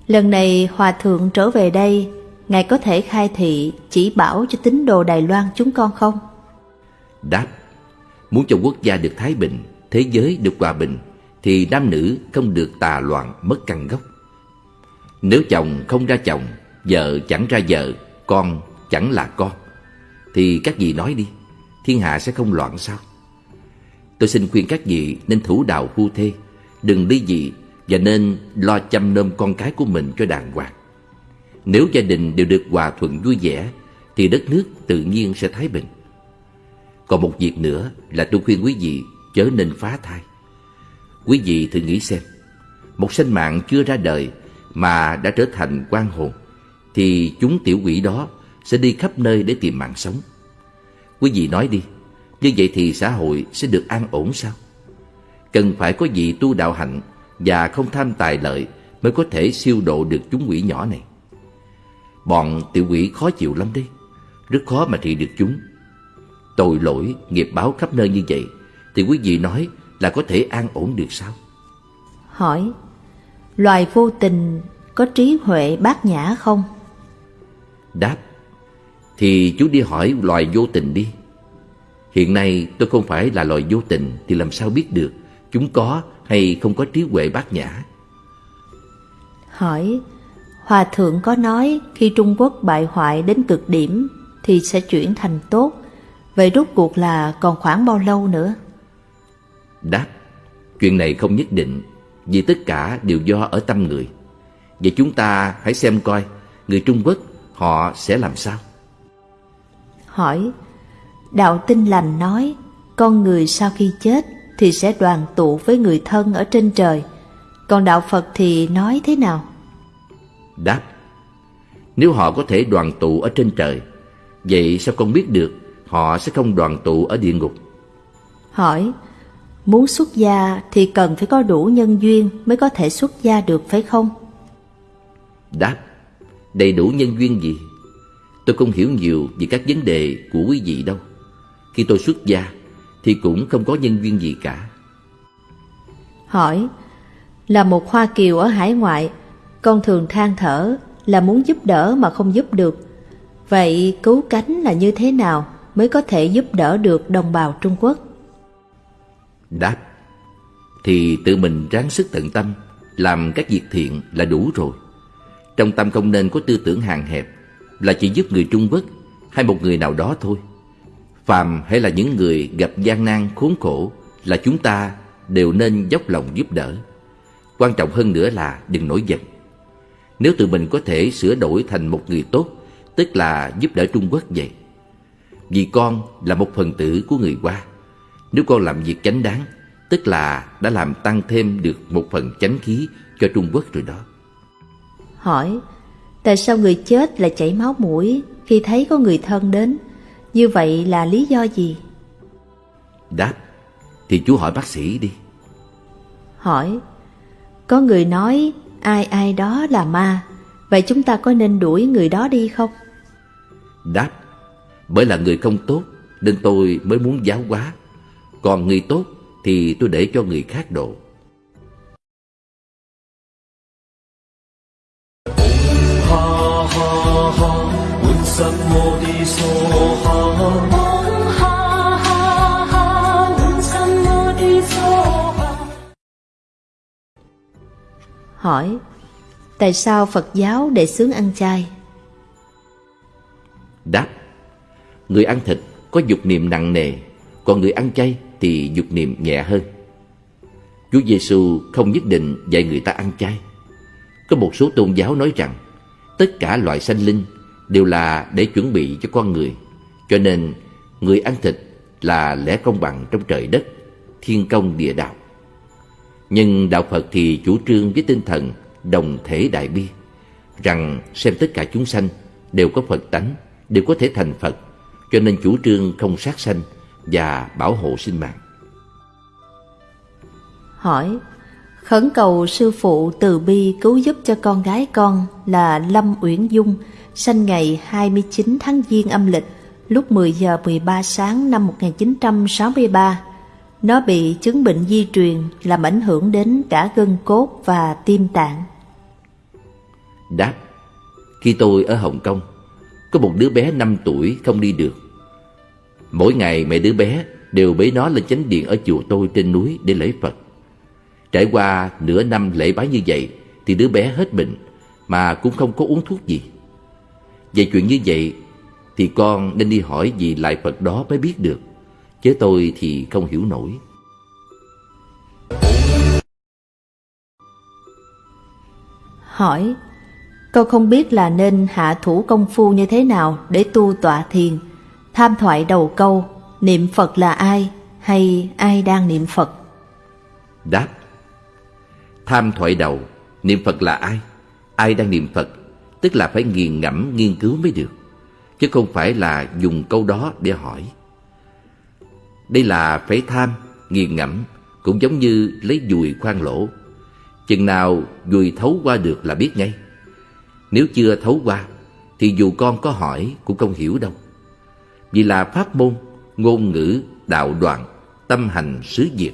lần này Hòa Thượng trở về đây, Ngài có thể khai thị chỉ bảo cho tín đồ Đài Loan chúng con không? Đáp, muốn cho quốc gia được thái bình, thế giới được hòa bình, thì nam nữ không được tà loạn mất căn gốc. Nếu chồng không ra chồng, vợ chẳng ra vợ, con chẳng là con, thì các vị nói đi, thiên hạ sẽ không loạn sao? Tôi xin khuyên các vị nên thủ đạo phu thê, đừng ly dị và nên lo chăm nom con cái của mình cho đàng hoàng. Nếu gia đình đều được hòa thuận vui vẻ thì đất nước tự nhiên sẽ thái bình. Còn một việc nữa là tôi khuyên quý vị chớ nên phá thai. Quý vị thử nghĩ xem, một sinh mạng chưa ra đời mà đã trở thành quan hồn thì chúng tiểu quỷ đó sẽ đi khắp nơi để tìm mạng sống. Quý vị nói đi, như vậy thì xã hội sẽ được an ổn sao? Cần phải có vị tu đạo hạnh và không tham tài lợi mới có thể siêu độ được chúng quỷ nhỏ này. Bọn tiểu quỷ khó chịu lắm đấy, rất khó mà trị được chúng. Tội lỗi, nghiệp báo khắp nơi như vậy, thì quý vị nói là có thể an ổn được sao? Hỏi, loài vô tình có trí huệ bát nhã không? Đáp, thì chú đi hỏi loài vô tình đi. Hiện nay tôi không phải là loài vô tình thì làm sao biết được chúng có hay không có trí huệ bát nhã? Hỏi, Hòa Thượng có nói khi Trung Quốc bại hoại đến cực điểm thì sẽ chuyển thành tốt. Vậy rốt cuộc là còn khoảng bao lâu nữa? Đáp, chuyện này không nhất định vì tất cả đều do ở tâm người. Vậy chúng ta hãy xem coi người Trung Quốc họ sẽ làm sao? Hỏi, Đạo Tinh Lành nói con người sau khi chết thì sẽ đoàn tụ với người thân ở trên trời. Còn Đạo Phật thì nói thế nào? Đáp, nếu họ có thể đoàn tụ ở trên trời, vậy sao con biết được họ sẽ không đoàn tụ ở địa ngục? Hỏi, muốn xuất gia thì cần phải có đủ nhân duyên mới có thể xuất gia được phải không? Đáp, đầy đủ nhân duyên gì? Tôi không hiểu nhiều về các vấn đề của quý vị đâu. Khi tôi xuất gia thì cũng không có nhân duyên gì cả. Hỏi, là một Hoa Kiều ở hải ngoại, con thường than thở là muốn giúp đỡ mà không giúp được. Vậy cứu cánh là như thế nào mới có thể giúp đỡ được đồng bào Trung Quốc? Đáp, thì tự mình ráng sức tận tâm, làm các việc thiện là đủ rồi. Trong tâm không nên có tư tưởng hàng hẹp là chỉ giúp người Trung Quốc hay một người nào đó thôi. Phàm hay là những người gặp gian nan khốn khổ là chúng ta đều nên dốc lòng giúp đỡ. Quan trọng hơn nữa là đừng nổi giận. Nếu tự mình có thể sửa đổi thành một người tốt, tức là giúp đỡ Trung Quốc vậy. Vì con là một phần tử của người Hoa. Nếu con làm việc chánh đáng, tức là đã làm tăng thêm được một phần chánh khí cho Trung Quốc rồi đó. Hỏi, tại sao người chết lại chảy máu mũi khi thấy có người thân đến? Như vậy là lý do gì? Đáp, thì chú hỏi bác sĩ đi. Hỏi, có người nói ai ai đó là ma, vậy chúng ta có nên đuổi người đó đi không? Đáp, bởi là người không tốt nên tôi mới muốn giáo hóa. Còn người tốt thì tôi để cho người khác độ. Hỏi, tại sao Phật giáo để xướng ăn chay? Đáp, người ăn thịt có dục niệm nặng nề, còn người ăn chay thì dục niệm nhẹ hơn. Chúa Giêsu không nhất định dạy người ta ăn chay. Có một số tôn giáo nói rằng tất cả loại sanh linh đều là để chuẩn bị cho con người. Cho nên người ăn thịt là lẽ công bằng trong trời đất, thiên công địa đạo. Nhưng đạo Phật thì chủ trương với tinh thần đồng thể đại bi, rằng xem tất cả chúng sanh đều có Phật tánh, đều có thể thành Phật, cho nên chủ trương không sát sanh và bảo hộ sinh mạng. Hỏi, khẩn cầu sư phụ từ bi cứu giúp cho con gái con là Lâm Uyển Dung, sinh ngày 29 tháng Giêng âm lịch, lúc 10 giờ 13 sáng năm 1963. Nó bị chứng bệnh di truyền làm ảnh hưởng đến cả gân cốt và tim tạng. Đáp, khi tôi ở Hồng Kông, có một đứa bé 5 tuổi không đi được. Mỗi ngày mẹ đứa bé đều bế nó lên chánh điện ở chùa tôi trên núi để lễ Phật. Trải qua nửa năm lễ bái như vậy thì đứa bé hết bệnh mà cũng không có uống thuốc gì. Về chuyện như vậy thì con nên đi hỏi vị lại Phật đó mới biết được. Chứ tôi thì không hiểu nổi. Hỏi, con không biết là nên hạ thủ công phu như thế nào để tu tọa thiền, tham thoại đầu câu, niệm Phật là ai hay ai đang niệm Phật? Đáp Tham thoại đầu, niệm Phật là ai? Ai đang niệm Phật? Tức là phải nghiền ngẫm nghiên cứu mới được Chứ không phải là dùng câu đó để hỏi Đây là phải tham, nghiền ngẫm Cũng giống như lấy dùi khoan lỗ Chừng nào dùi thấu qua được là biết ngay Nếu chưa thấu qua Thì dù con có hỏi cũng không hiểu đâu vì là pháp môn, ngôn ngữ, đạo đoạn, tâm hành xứ diệt.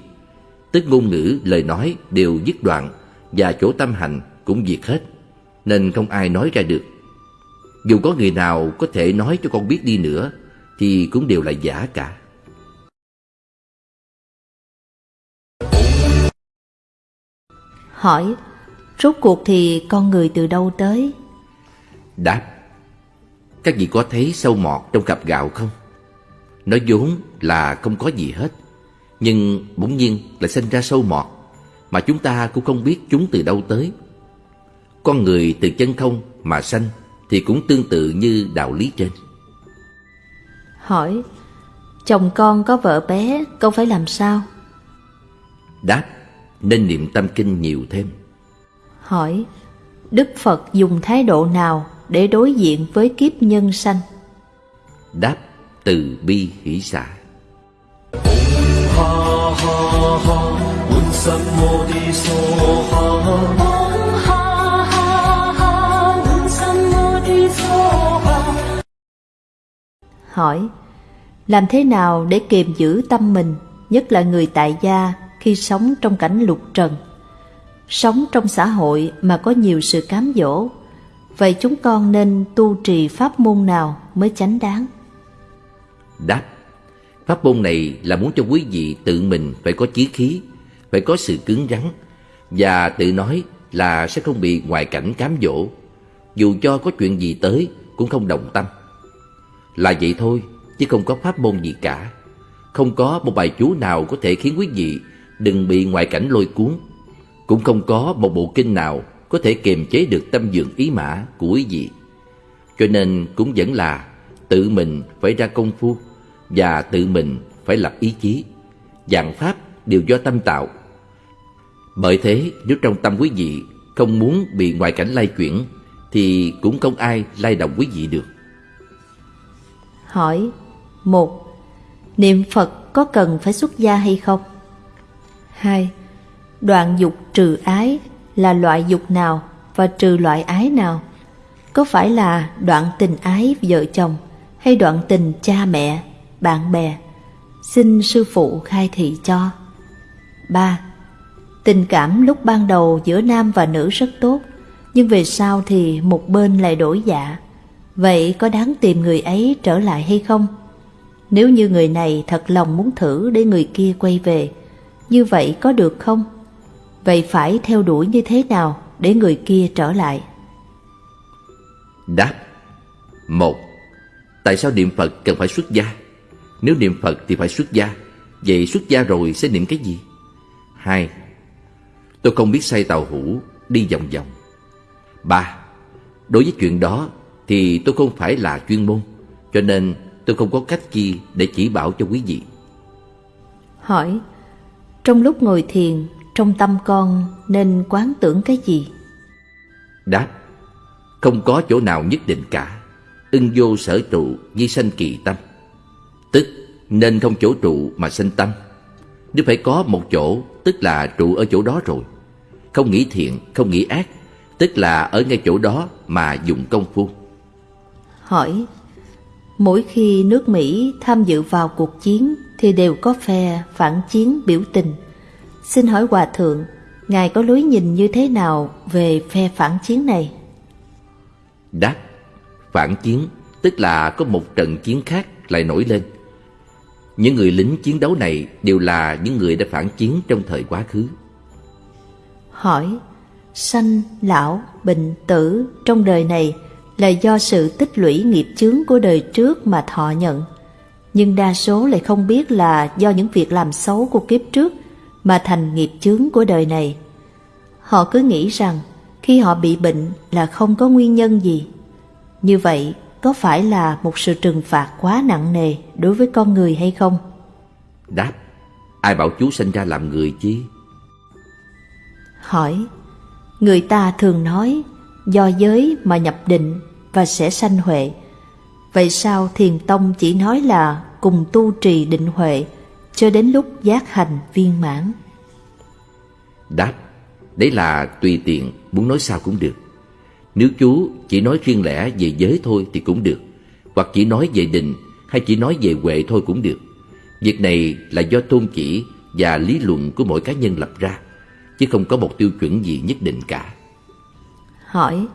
Tức ngôn ngữ, lời nói đều dứt đoạn Và chỗ tâm hành cũng diệt hết. Nên không ai nói ra được. Dù có người nào có thể nói cho con biết đi nữa Thì cũng đều là giả cả. Hỏi, rốt cuộc thì con người từ đâu tới? Đáp Các vị có thấy sâu mọt trong cặp gạo không? Nó vốn là không có gì hết Nhưng bỗng nhiên lại sinh ra sâu mọt Mà chúng ta cũng không biết chúng từ đâu tới Con người từ chân không mà sanh Thì cũng tương tự như đạo lý trên Hỏi, chồng con có vợ bé, con phải làm sao? Đáp nên niệm tâm kinh nhiều thêm Hỏi, Đức Phật dùng thái độ nào để đối diện với kiếp nhân sanh? Đáp từ bi hỷ xả Hỏi, làm thế nào để kiềm giữ tâm mình, nhất là người tại gia khi sống trong cảnh lục trần? Sống trong xã hội mà có nhiều sự cám dỗ, vậy chúng con nên tu trì pháp môn nào mới chánh đáng? Đáp Pháp môn này là muốn cho quý vị tự mình phải có chí khí, phải có sự cứng rắn và tự nói là sẽ không bị ngoại cảnh cám dỗ. Dù cho có chuyện gì tới cũng không đồng tâm. Là vậy thôi chứ không có pháp môn gì cả. Không có một bài chú nào có thể khiến quý vị đừng bị ngoại cảnh lôi cuốn. Cũng không có một bộ kinh nào có thể kiềm chế được tâm dường ý mã của quý vị Cho nên cũng vẫn là tự mình phải ra công phu Và tự mình phải lập ý chí Dạng pháp đều do tâm tạo bởi thế, nếu trong tâm quý vị không muốn bị ngoại cảnh lay chuyển, thì cũng không ai lay động quý vị được. Hỏi một, Niệm Phật có cần phải xuất gia hay không? hai, Đoạn dục trừ ái là loại dục nào và trừ loại ái nào? Có phải là đoạn tình ái vợ chồng hay đoạn tình cha mẹ, bạn bè? Xin sư phụ khai thị cho. ba Tình cảm lúc ban đầu giữa nam và nữ rất tốt, nhưng về sau thì một bên lại đổi dạ. Vậy có đáng tìm người ấy trở lại hay không? Nếu như người này thật lòng muốn thử để người kia quay về, như vậy có được không? Vậy phải theo đuổi như thế nào để người kia trở lại? Đáp một Tại sao niệm Phật cần phải xuất gia? Nếu niệm Phật thì phải xuất gia Vậy xuất gia rồi sẽ niệm cái gì? Hai Tôi không biết say tàu hũ đi vòng vòng. Ba, đối với chuyện đó thì tôi không phải là chuyên môn, cho nên tôi không có cách chi để chỉ bảo cho quý vị. Hỏi, trong lúc ngồi thiền, trong tâm con nên quán tưởng cái gì? Đáp, không có chỗ nào nhất định cả, ưng vô sở trụ di sanh kỳ tâm. Tức nên không chỗ trụ mà sanh tâm. Nếu phải có một chỗ, tức là trụ ở chỗ đó rồi không nghĩ thiện, không nghĩ ác, tức là ở ngay chỗ đó mà dùng công phu. Hỏi, mỗi khi nước Mỹ tham dự vào cuộc chiến thì đều có phe phản chiến biểu tình. Xin hỏi Hòa Thượng, Ngài có lối nhìn như thế nào về phe phản chiến này? Đáp, phản chiến tức là có một trận chiến khác lại nổi lên. Những người lính chiến đấu này đều là những người đã phản chiến trong thời quá khứ hỏi sanh, lão, bệnh, tử trong đời này là do sự tích lũy nghiệp chướng của đời trước mà thọ nhận. Nhưng đa số lại không biết là do những việc làm xấu của kiếp trước mà thành nghiệp chướng của đời này. Họ cứ nghĩ rằng khi họ bị bệnh là không có nguyên nhân gì. Như vậy có phải là một sự trừng phạt quá nặng nề đối với con người hay không? Đáp, ai bảo chú sinh ra làm người chi? hỏi người ta thường nói do giới mà nhập định và sẽ sanh huệ vậy sao thiền tông chỉ nói là cùng tu trì định huệ cho đến lúc giác hành viên mãn. Đáp đấy là tùy tiện muốn nói sao cũng được. Nếu chú chỉ nói riêng lẻ về giới thôi thì cũng được hoặc chỉ nói về định hay chỉ nói về huệ thôi cũng được. Việc này là do tôn chỉ và lý luận của mỗi cá nhân lập ra chứ không có một tiêu chuẩn gì nhất định cả. Hỏi,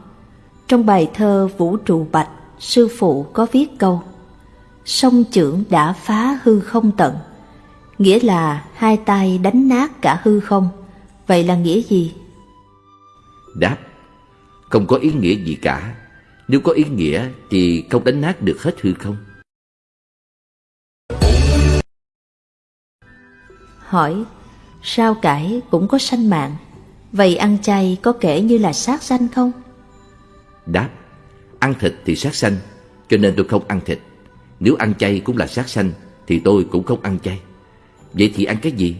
trong bài thơ Vũ trụ bạch, sư phụ có viết câu Sông trưởng đã phá hư không tận, nghĩa là hai tay đánh nát cả hư không. Vậy là nghĩa gì? Đáp, không có ý nghĩa gì cả. Nếu có ý nghĩa thì không đánh nát được hết hư không. Hỏi, Sao cải cũng có sanh mạng Vậy ăn chay có kể như là sát sanh không? Đáp Ăn thịt thì sát sanh Cho nên tôi không ăn thịt Nếu ăn chay cũng là sát sanh Thì tôi cũng không ăn chay Vậy thì ăn cái gì?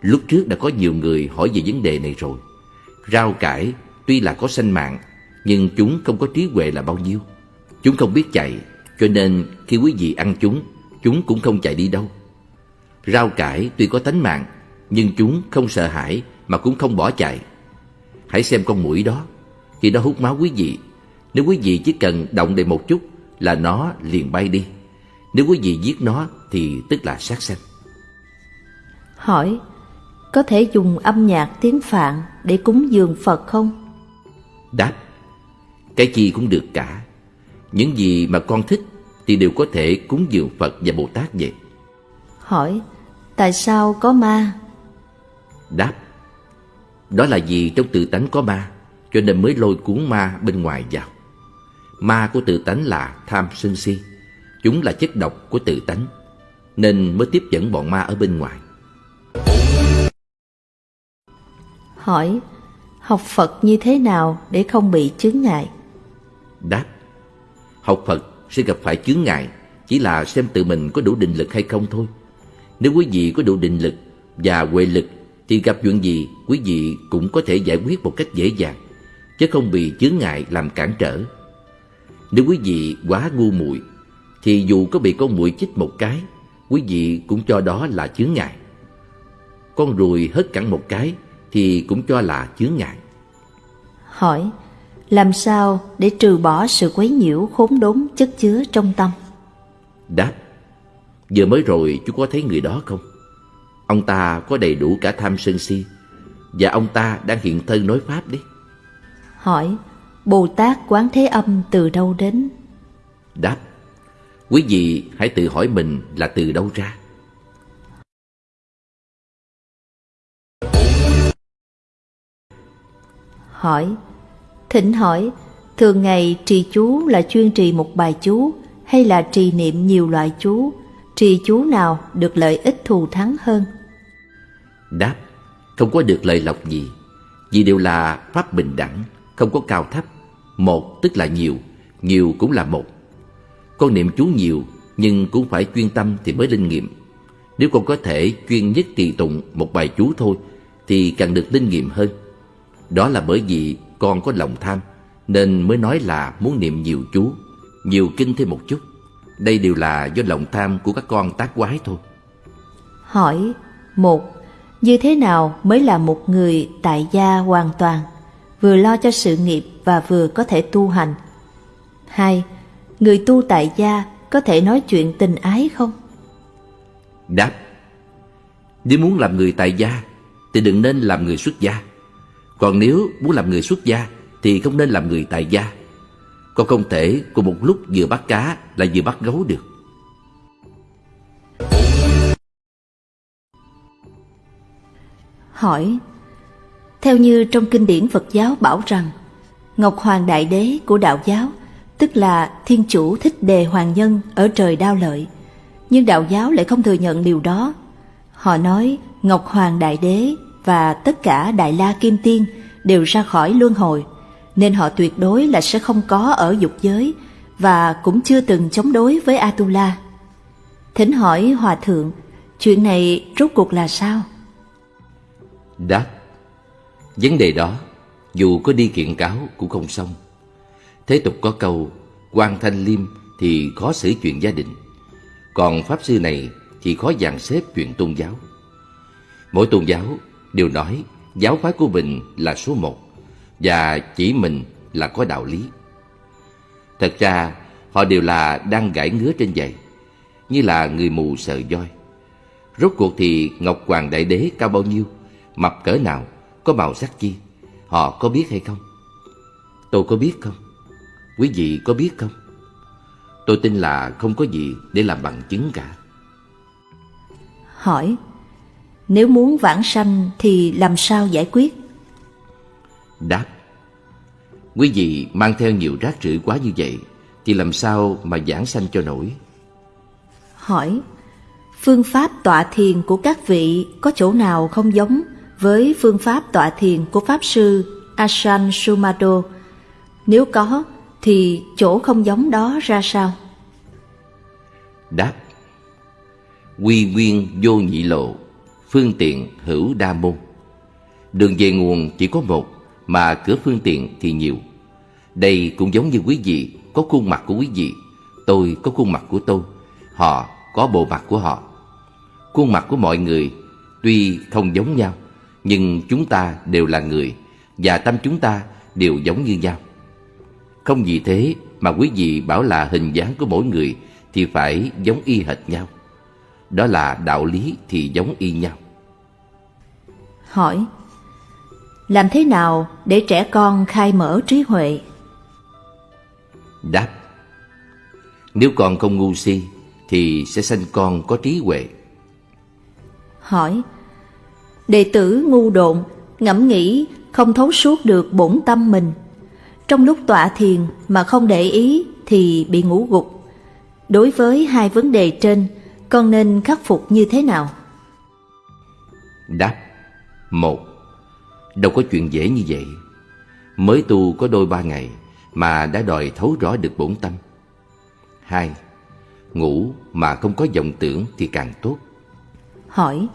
Lúc trước đã có nhiều người hỏi về vấn đề này rồi Rau cải tuy là có sanh mạng Nhưng chúng không có trí huệ là bao nhiêu Chúng không biết chạy Cho nên khi quý vị ăn chúng Chúng cũng không chạy đi đâu Rau cải tuy có tánh mạng nhưng chúng không sợ hãi mà cũng không bỏ chạy. Hãy xem con mũi đó, khi nó hút máu quý vị, nếu quý vị chỉ cần động đầy một chút là nó liền bay đi. Nếu quý vị giết nó thì tức là sát sanh. Hỏi, có thể dùng âm nhạc tiếng Phạn để cúng dường Phật không? Đáp, cái gì cũng được cả. Những gì mà con thích thì đều có thể cúng dường Phật và Bồ Tát vậy. Hỏi, tại sao có ma Đáp Đó là vì trong tự tánh có ma, cho nên mới lôi cuốn ma bên ngoài vào. Ma của tự tánh là tham sân si, chúng là chất độc của tự tánh, nên mới tiếp dẫn bọn ma ở bên ngoài. Hỏi, học Phật như thế nào để không bị chướng ngại? Đáp, học Phật sẽ gặp phải chướng ngại, chỉ là xem tự mình có đủ định lực hay không thôi. Nếu quý vị có đủ định lực và huệ lực thì gặp chuyện gì quý vị cũng có thể giải quyết một cách dễ dàng, chứ không bị chướng ngại làm cản trở. Nếu quý vị quá ngu muội thì dù có bị con muội chích một cái, quý vị cũng cho đó là chướng ngại. Con ruồi hất cẳng một cái thì cũng cho là chướng ngại. Hỏi, làm sao để trừ bỏ sự quấy nhiễu khốn đốn chất chứa trong tâm? Đáp, vừa mới rồi chú có thấy người đó không? Ông ta có đầy đủ cả tham sân si Và ông ta đang hiện thân nói Pháp đấy Hỏi Bồ Tát Quán Thế Âm từ đâu đến? Đáp Quý vị hãy tự hỏi mình là từ đâu ra Hỏi Thỉnh hỏi Thường ngày trì chú là chuyên trì một bài chú Hay là trì niệm nhiều loại chú Trì chú nào được lợi ích thù thắng hơn? Đáp, không có được lợi lộc gì, vì đều là pháp bình đẳng, không có cao thấp. Một tức là nhiều, nhiều cũng là một. Con niệm chú nhiều, nhưng cũng phải chuyên tâm thì mới linh nghiệm. Nếu con có thể chuyên nhất trì tụng một bài chú thôi, thì càng được linh nghiệm hơn. Đó là bởi vì con có lòng tham, nên mới nói là muốn niệm nhiều chú, nhiều kinh thêm một chút. Đây đều là do lòng tham của các con tác quái thôi. Hỏi một Như thế nào mới là một người tại gia hoàn toàn, vừa lo cho sự nghiệp và vừa có thể tu hành? Hai Người tu tại gia có thể nói chuyện tình ái không? Đáp Nếu muốn làm người tại gia thì đừng nên làm người xuất gia. Còn nếu muốn làm người xuất gia, thì không nên làm người tài gia. Con không thể cùng một lúc vừa bắt cá là vừa bắt gấu được. Hỏi, Theo như trong kinh điển Phật giáo bảo rằng, Ngọc Hoàng Đại Đế của đạo giáo, Tức là Thiên Chủ Thích Đề Hoàng Nhân ở trời đao lợi, Nhưng đạo giáo lại không thừa nhận điều đó Họ nói Ngọc Hoàng Đại Đế và tất cả Đại La Kim Tiên đều ra khỏi luân hồi nên họ tuyệt đối là sẽ không có ở dục giới và cũng chưa từng chống đối với Atula. Thỉnh hỏi Hòa Thượng, chuyện này rốt cuộc là sao? Đáp Vấn đề đó dù có đi kiện cáo cũng không xong. Thế tục có câu quan thanh liêm thì khó xử chuyện gia đình. Còn Pháp Sư này thì khó dàn xếp chuyện tôn giáo. Mỗi tôn giáo đều nói giáo phái của mình là số một và chỉ mình là có đạo lý. Thật ra, họ đều là đang gãi ngứa trên giày, như là người mù sợ voi. Rốt cuộc thì Ngọc Hoàng Đại Đế cao bao nhiêu, mập cỡ nào, có màu sắc chi, họ có biết hay không? Tôi có biết không? Quý vị có biết không? Tôi tin là không có gì để làm bằng chứng cả. Hỏi, nếu muốn vãng sanh thì làm sao giải quyết? Đáp Quý vị mang theo nhiều rác rưởi quá như vậy Thì làm sao mà giảng sanh cho nổi Hỏi Phương pháp tọa thiền của các vị có chỗ nào không giống với phương pháp tọa thiền của Pháp Sư Asan Sumado? Nếu có, thì chỗ không giống đó ra sao? Đáp Quy nguyên vô nhị lộ Phương tiện hữu đa môn Đường về nguồn chỉ có một mà cửa phương tiện thì nhiều. Đây cũng giống như quý vị có khuôn mặt của quý vị, tôi có khuôn mặt của tôi, họ có bộ mặt của họ. Khuôn mặt của mọi người tuy không giống nhau, nhưng chúng ta đều là người và tâm chúng ta đều giống như nhau. Không vì thế mà quý vị bảo là hình dáng của mỗi người thì phải giống y hệt nhau. Đó là đạo lý thì giống y nhau. Hỏi làm thế nào để trẻ con khai mở trí huệ? Đáp Nếu con không ngu si Thì sẽ sanh con có trí huệ Hỏi Đệ tử ngu độn ngẫm nghĩ không thấu suốt được bổn tâm mình. Trong lúc tọa thiền mà không để ý thì bị ngủ gục. Đối với hai vấn đề trên, con nên khắc phục như thế nào? Đáp một Đâu có chuyện dễ như vậy. Mới tu có đôi ba ngày Mà đã đòi thấu rõ được bổn tâm. Hai Ngủ mà không có vọng tưởng thì càng tốt. Hỏi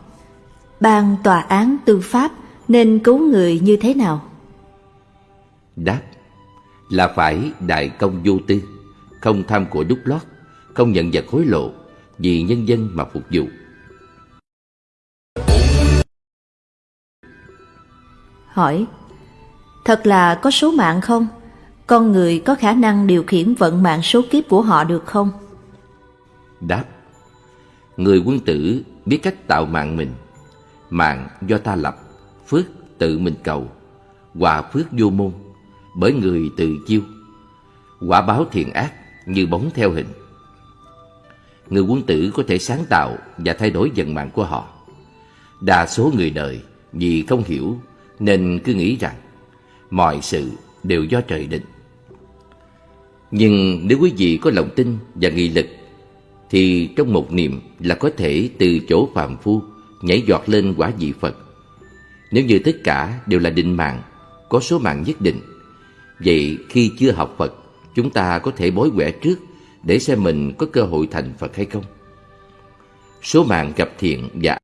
Ban tòa án tư pháp nên cứu người như thế nào? Đáp Là phải đại công vô tư Không tham của đúc lót Không nhận vật hối lộ Vì nhân dân mà phục vụ Hỏi, Thật là có số mạng không? Con người có khả năng điều khiển vận mạng số kiếp của họ được không? Đáp, Người quân tử biết cách tạo mạng mình Mạng do ta lập, Phước tự mình cầu, Quả phước vô môn, Bởi người tự chiêu Quả báo thiện ác như bóng theo hình Người quân tử có thể sáng tạo Và thay đổi vận mạng của họ Đa số người đời Vì không hiểu nên cứ nghĩ rằng, Mọi sự đều do trời định. Nhưng nếu quý vị có lòng tin và nghị lực, Thì trong một niệm là có thể từ chỗ phàm phu Nhảy giọt lên quả vị Phật. Nếu như tất cả đều là định mạng, Có số mạng nhất định, Vậy khi chưa học Phật, Chúng ta có thể bối quẻ trước Để xem mình có cơ hội thành Phật hay không. Số mạng gặp thiện và